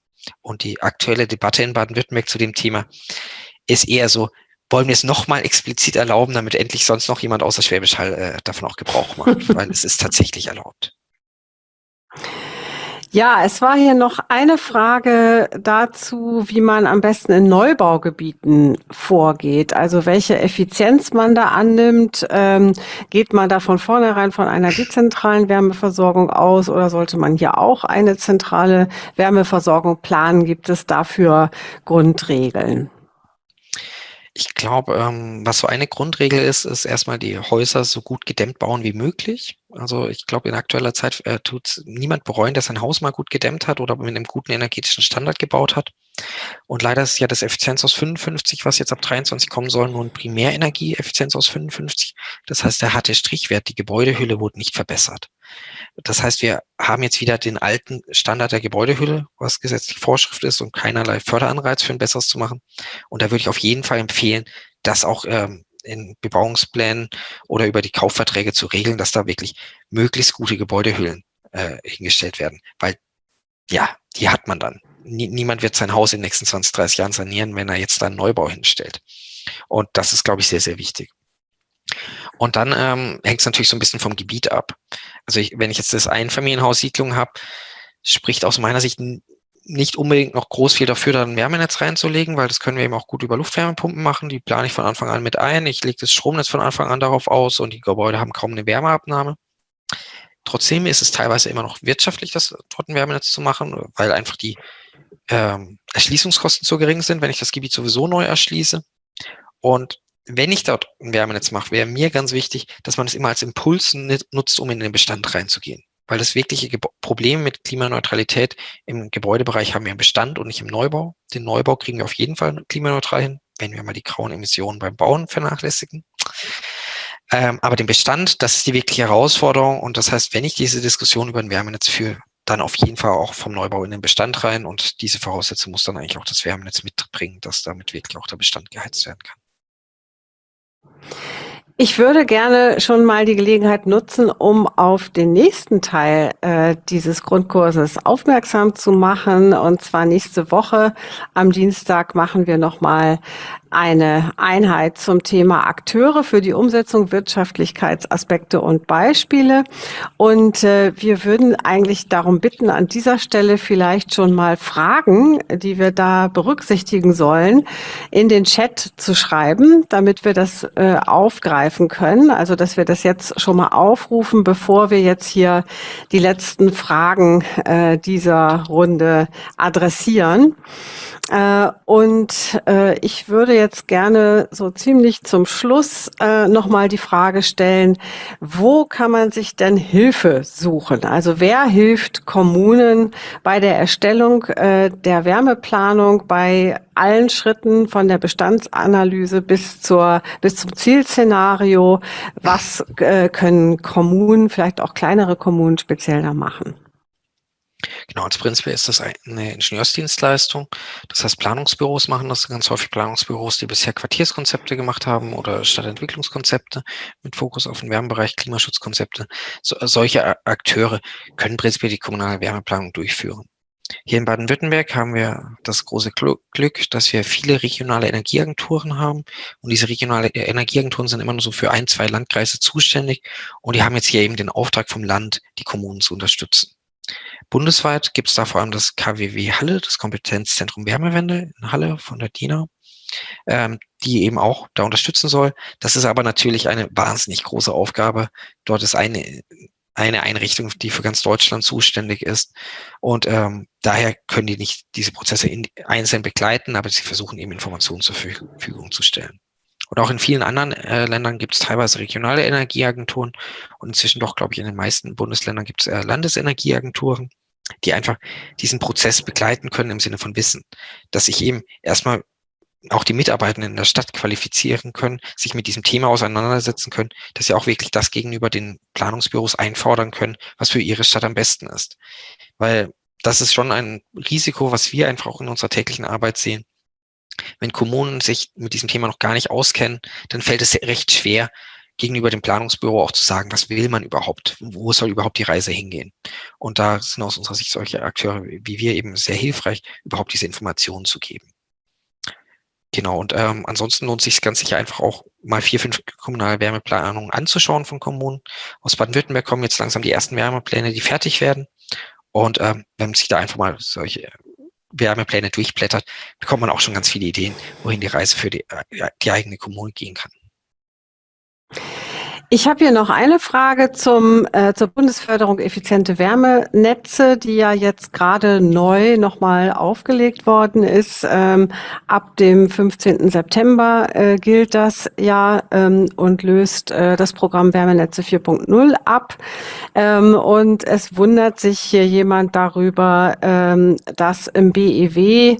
Und die aktuelle Debatte in Baden-Württemberg zu dem Thema ist eher so, wollen wir es nochmal explizit erlauben, damit endlich sonst noch jemand außer Schwäbisch Hall äh, davon auch Gebrauch macht, weil es ist tatsächlich erlaubt. Ja, es war hier noch eine Frage dazu, wie man am besten in Neubaugebieten vorgeht. Also welche Effizienz man da annimmt. Ähm, geht man da von vornherein von einer dezentralen Wärmeversorgung aus oder sollte man hier auch eine zentrale Wärmeversorgung planen? Gibt es dafür Grundregeln? Ich glaube, ähm, was so eine Grundregel ist, ist erstmal die Häuser so gut gedämmt bauen wie möglich. Also ich glaube, in aktueller Zeit äh, tut niemand bereuen, dass sein Haus mal gut gedämmt hat oder mit einem guten energetischen Standard gebaut hat. Und leider ist ja das Effizienz aus 55, was jetzt ab 23 kommen soll, nur ein Primärenergieeffizienz aus 55. Das heißt, der harte Strichwert, die Gebäudehülle wurde nicht verbessert. Das heißt, wir haben jetzt wieder den alten Standard der Gebäudehülle, was gesetzlich Vorschrift ist und keinerlei Förderanreiz für ein besseres zu machen. Und da würde ich auf jeden Fall empfehlen, das auch ähm, in Bebauungsplänen oder über die Kaufverträge zu regeln, dass da wirklich möglichst gute Gebäudehüllen äh, hingestellt werden. Weil ja, die hat man dann. Nie, niemand wird sein Haus in den nächsten 20, 30 Jahren sanieren, wenn er jetzt da einen Neubau hinstellt. Und das ist, glaube ich, sehr, sehr wichtig. Und dann ähm, hängt es natürlich so ein bisschen vom Gebiet ab. Also ich, wenn ich jetzt das Einfamilienhaussiedlung habe, spricht aus meiner Sicht nicht unbedingt noch groß viel dafür, da ein Wärmenetz reinzulegen, weil das können wir eben auch gut über Luftwärmepumpen machen. Die plane ich von Anfang an mit ein. Ich lege das Stromnetz von Anfang an darauf aus und die Gebäude haben kaum eine Wärmeabnahme. Trotzdem ist es teilweise immer noch wirtschaftlich, das dort ein Wärmenetz zu machen, weil einfach die ähm, Erschließungskosten zu gering sind, wenn ich das Gebiet sowieso neu erschließe. Und wenn ich dort ein Wärmenetz mache, wäre mir ganz wichtig, dass man es immer als Impuls nutzt, um in den Bestand reinzugehen. Weil das wirkliche Ge Problem mit Klimaneutralität im Gebäudebereich haben wir im Bestand und nicht im Neubau. Den Neubau kriegen wir auf jeden Fall klimaneutral hin, wenn wir mal die grauen Emissionen beim Bauen vernachlässigen. Ähm, aber den Bestand, das ist die wirkliche Herausforderung. Und das heißt, wenn ich diese Diskussion über ein Wärmenetz führe, dann auf jeden Fall auch vom Neubau in den Bestand rein. Und diese Voraussetzung muss dann eigentlich auch das Wärmenetz mitbringen, dass damit wirklich auch der Bestand geheizt werden kann. Ich würde gerne schon mal die Gelegenheit nutzen, um auf den nächsten Teil äh, dieses Grundkurses aufmerksam zu machen. Und zwar nächste Woche am Dienstag machen wir nochmal eine Einheit zum Thema Akteure für die Umsetzung Wirtschaftlichkeitsaspekte und Beispiele. Und äh, wir würden eigentlich darum bitten, an dieser Stelle vielleicht schon mal Fragen, die wir da berücksichtigen sollen, in den Chat zu schreiben, damit wir das äh, aufgreifen können. Also, dass wir das jetzt schon mal aufrufen, bevor wir jetzt hier die letzten Fragen äh, dieser Runde adressieren. Äh, und äh, ich würde jetzt gerne so ziemlich zum Schluss äh, nochmal die Frage stellen, wo kann man sich denn Hilfe suchen? Also wer hilft Kommunen bei der Erstellung äh, der Wärmeplanung, bei allen Schritten von der Bestandsanalyse bis zur bis zum Zielszenario? Was äh, können Kommunen, vielleicht auch kleinere Kommunen speziell da machen? Genau, als Prinzip ist das eine Ingenieursdienstleistung. Das heißt, Planungsbüros machen das ganz häufig Planungsbüros, die bisher Quartierskonzepte gemacht haben oder Stadtentwicklungskonzepte mit Fokus auf den Wärmebereich, Klimaschutzkonzepte. So, solche Akteure können prinzipiell die kommunale Wärmeplanung durchführen. Hier in Baden-Württemberg haben wir das große Glück, dass wir viele regionale Energieagenturen haben. Und diese regionale Energieagenturen sind immer nur so für ein, zwei Landkreise zuständig. Und die haben jetzt hier eben den Auftrag vom Land, die Kommunen zu unterstützen. Bundesweit gibt es da vor allem das KWW Halle, das Kompetenzzentrum Wärmewende in Halle von der DINA, ähm, die eben auch da unterstützen soll. Das ist aber natürlich eine wahnsinnig große Aufgabe. Dort ist eine eine Einrichtung, die für ganz Deutschland zuständig ist. Und ähm, daher können die nicht diese Prozesse in, einzeln begleiten, aber sie versuchen eben Informationen zur Verfügung zu stellen. Und auch in vielen anderen äh, Ländern gibt es teilweise regionale Energieagenturen und inzwischen doch, glaube ich, in den meisten Bundesländern gibt es äh, Landesenergieagenturen, die einfach diesen Prozess begleiten können im Sinne von Wissen, dass ich eben erstmal auch die Mitarbeitenden in der Stadt qualifizieren können, sich mit diesem Thema auseinandersetzen können, dass sie auch wirklich das gegenüber den Planungsbüros einfordern können, was für ihre Stadt am besten ist. Weil das ist schon ein Risiko, was wir einfach auch in unserer täglichen Arbeit sehen. Wenn Kommunen sich mit diesem Thema noch gar nicht auskennen, dann fällt es recht schwer, gegenüber dem Planungsbüro auch zu sagen, was will man überhaupt, wo soll überhaupt die Reise hingehen. Und da sind aus unserer Sicht solche Akteure wie wir eben sehr hilfreich, überhaupt diese Informationen zu geben. Genau, und ähm, ansonsten lohnt sich ganz sicher einfach auch mal vier, fünf kommunale Wärmeplanungen anzuschauen von Kommunen. Aus Baden-Württemberg kommen jetzt langsam die ersten Wärmepläne, die fertig werden. Und ähm, wenn man sich da einfach mal solche Wärmepläne durchblättert, bekommt man auch schon ganz viele Ideen, wohin die Reise für die, äh, die eigene Kommune gehen kann. Ich habe hier noch eine Frage zum, äh, zur Bundesförderung effiziente Wärmenetze, die ja jetzt gerade neu nochmal aufgelegt worden ist. Ähm, ab dem 15. September äh, gilt das ja ähm, und löst äh, das Programm Wärmenetze 4.0 ab. Ähm, und es wundert sich hier jemand darüber, ähm, dass im BEW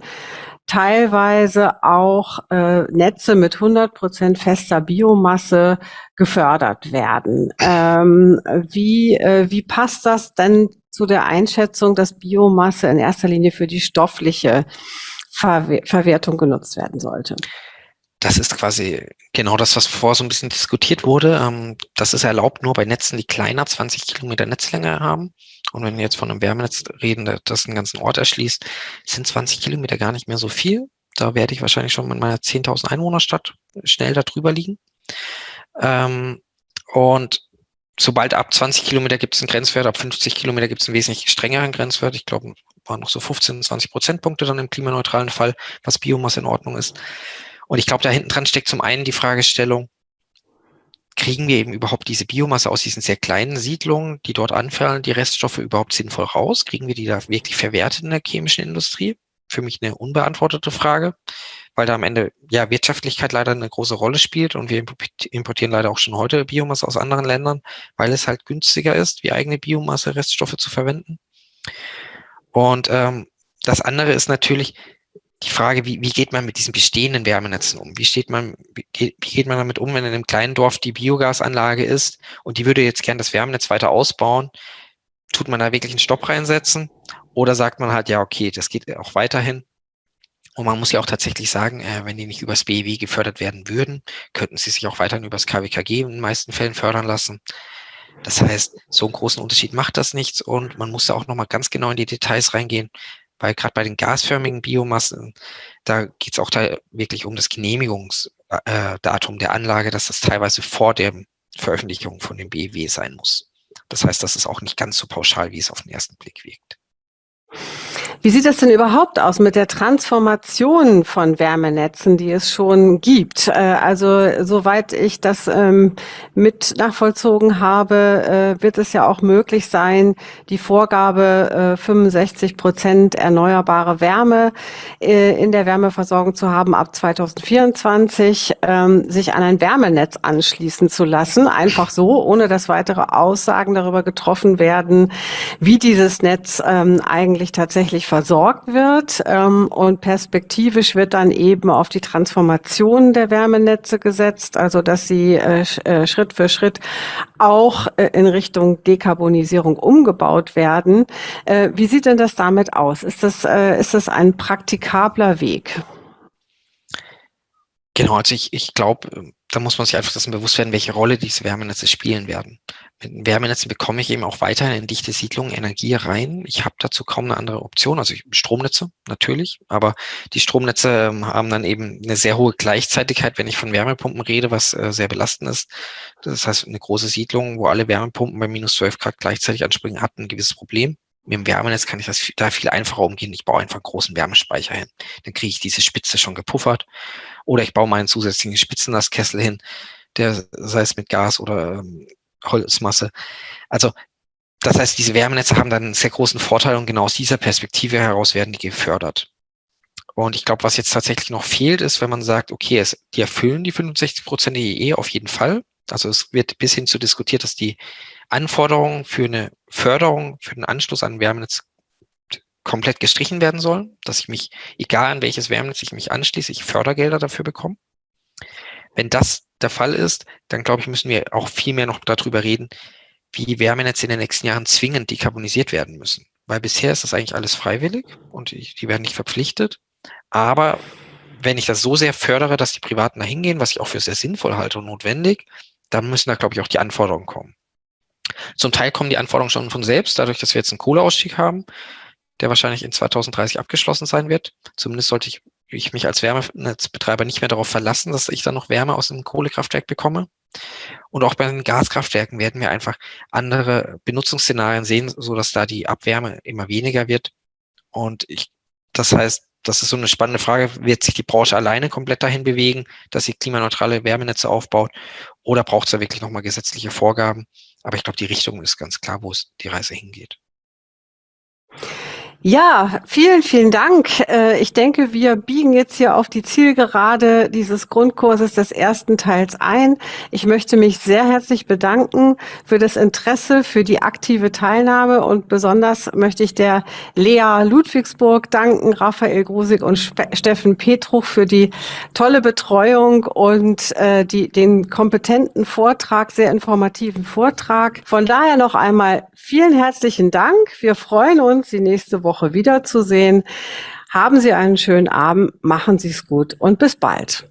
teilweise auch äh, Netze mit 100 Prozent fester Biomasse gefördert werden. Ähm, wie, äh, wie passt das denn zu der Einschätzung, dass Biomasse in erster Linie für die stoffliche Ver Verwertung genutzt werden sollte? Das ist quasi genau das, was vorher so ein bisschen diskutiert wurde. Ähm, das ist erlaubt nur bei Netzen, die kleiner 20 Kilometer Netzlänge haben. Und wenn wir jetzt von einem Wärmenetz reden, das einen ganzen Ort erschließt, sind 20 Kilometer gar nicht mehr so viel. Da werde ich wahrscheinlich schon in meiner 10.000 Einwohnerstadt schnell darüber liegen. Ähm, und sobald ab 20 Kilometer gibt es einen Grenzwert, ab 50 Kilometer gibt es einen wesentlich strengeren Grenzwert. Ich glaube, waren noch so 15, 20 Prozentpunkte dann im klimaneutralen Fall, was Biomasse in Ordnung ist. Und ich glaube, da hinten dran steckt zum einen die Fragestellung, kriegen wir eben überhaupt diese Biomasse aus diesen sehr kleinen Siedlungen, die dort anfallen, die Reststoffe überhaupt sinnvoll raus? Kriegen wir die da wirklich verwertet in der chemischen Industrie? Für mich eine unbeantwortete Frage, weil da am Ende ja Wirtschaftlichkeit leider eine große Rolle spielt und wir importieren leider auch schon heute Biomasse aus anderen Ländern, weil es halt günstiger ist, wie eigene Biomasse Reststoffe zu verwenden. Und ähm, das andere ist natürlich, die Frage, wie, wie geht man mit diesen bestehenden Wärmenetzen um? Wie, steht man, wie, geht, man damit um, wenn in einem kleinen Dorf die Biogasanlage ist und die würde jetzt gern das Wärmenetz weiter ausbauen? Tut man da wirklich einen Stopp reinsetzen? Oder sagt man halt, ja, okay, das geht auch weiterhin. Und man muss ja auch tatsächlich sagen, äh, wenn die nicht übers BEW gefördert werden würden, könnten sie sich auch weiterhin übers KWKG in den meisten Fällen fördern lassen. Das heißt, so einen großen Unterschied macht das nichts und man muss da auch nochmal ganz genau in die Details reingehen weil gerade bei den gasförmigen Biomassen, da geht es auch da wirklich um das Genehmigungsdatum der Anlage, dass das teilweise vor der Veröffentlichung von dem BEW sein muss. Das heißt, das ist auch nicht ganz so pauschal, wie es auf den ersten Blick wirkt. Wie sieht das denn überhaupt aus mit der Transformation von Wärmenetzen, die es schon gibt? Äh, also soweit ich das ähm, mit nachvollzogen habe, äh, wird es ja auch möglich sein, die Vorgabe 65 äh, Prozent erneuerbare Wärme in der Wärmeversorgung zu haben ab 2024, ähm, sich an ein Wärmenetz anschließen zu lassen, einfach so, ohne dass weitere Aussagen darüber getroffen werden, wie dieses Netz ähm, eigentlich tatsächlich versorgt wird. Ähm, und perspektivisch wird dann eben auf die Transformation der Wärmenetze gesetzt, also dass sie äh, äh, Schritt für Schritt auch äh, in Richtung Dekarbonisierung umgebaut werden. Äh, wie sieht denn das damit aus? Ist das, äh, ist das ein praktikabler Weg? Genau, also ich, ich glaube, da muss man sich einfach dessen bewusst werden, welche Rolle diese Wärmenetze spielen werden. Mit Wärmenetzen bekomme ich eben auch weiterhin in dichte Siedlungen Energie rein. Ich habe dazu kaum eine andere Option, also Stromnetze natürlich, aber die Stromnetze ähm, haben dann eben eine sehr hohe Gleichzeitigkeit, wenn ich von Wärmepumpen rede, was äh, sehr belastend ist. Das heißt, eine große Siedlung, wo alle Wärmepumpen bei minus 12 Grad gleichzeitig anspringen, hat ein gewisses Problem. Mit dem Wärmenetz kann ich das da viel einfacher umgehen. Ich baue einfach einen großen Wärmespeicher hin. Dann kriege ich diese Spitze schon gepuffert. Oder ich baue meinen zusätzlichen Spitzenlastkessel hin, der sei es mit Gas oder ähm, Holzmasse. Also das heißt, diese Wärmenetze haben dann einen sehr großen Vorteil und genau aus dieser Perspektive heraus werden die gefördert. Und ich glaube, was jetzt tatsächlich noch fehlt, ist, wenn man sagt, okay, es, die erfüllen die 65 Prozent EE auf jeden Fall. Also es wird bis hin zu diskutiert, dass die Anforderungen für eine Förderung, für den Anschluss an Wärmenetz komplett gestrichen werden sollen, dass ich mich, egal an welches Wärmenetz ich mich anschließe, ich Fördergelder dafür bekomme. Wenn das der Fall ist, dann glaube ich, müssen wir auch viel mehr noch darüber reden, wie Wärmenetze in den nächsten Jahren zwingend dekarbonisiert werden müssen. Weil bisher ist das eigentlich alles freiwillig und die werden nicht verpflichtet. Aber wenn ich das so sehr fördere, dass die Privaten da hingehen, was ich auch für sehr sinnvoll halte und notwendig, dann müssen da, glaube ich, auch die Anforderungen kommen. Zum Teil kommen die Anforderungen schon von selbst, dadurch, dass wir jetzt einen Kohleausstieg haben, der wahrscheinlich in 2030 abgeschlossen sein wird. Zumindest sollte ich, ich mich als Wärmenetzbetreiber nicht mehr darauf verlassen, dass ich dann noch Wärme aus einem Kohlekraftwerk bekomme. Und auch bei den Gaskraftwerken werden wir einfach andere Benutzungsszenarien sehen, so dass da die Abwärme immer weniger wird. Und ich, das heißt, das ist so eine spannende Frage. Wird sich die Branche alleine komplett dahin bewegen, dass sie klimaneutrale Wärmenetze aufbaut? Oder braucht es da wirklich nochmal gesetzliche Vorgaben? Aber ich glaube, die Richtung ist ganz klar, wo es die Reise hingeht. Ja, vielen, vielen Dank. Äh, ich denke, wir biegen jetzt hier auf die Zielgerade dieses Grundkurses des ersten Teils ein. Ich möchte mich sehr herzlich bedanken für das Interesse, für die aktive Teilnahme und besonders möchte ich der Lea Ludwigsburg danken, Raphael Grusig und Steffen Petruch für die tolle Betreuung und äh, die, den kompetenten Vortrag, sehr informativen Vortrag. Von daher noch einmal vielen herzlichen Dank. Wir freuen uns, die nächste Woche Woche wiederzusehen. Haben Sie einen schönen Abend, machen Sie es gut und bis bald.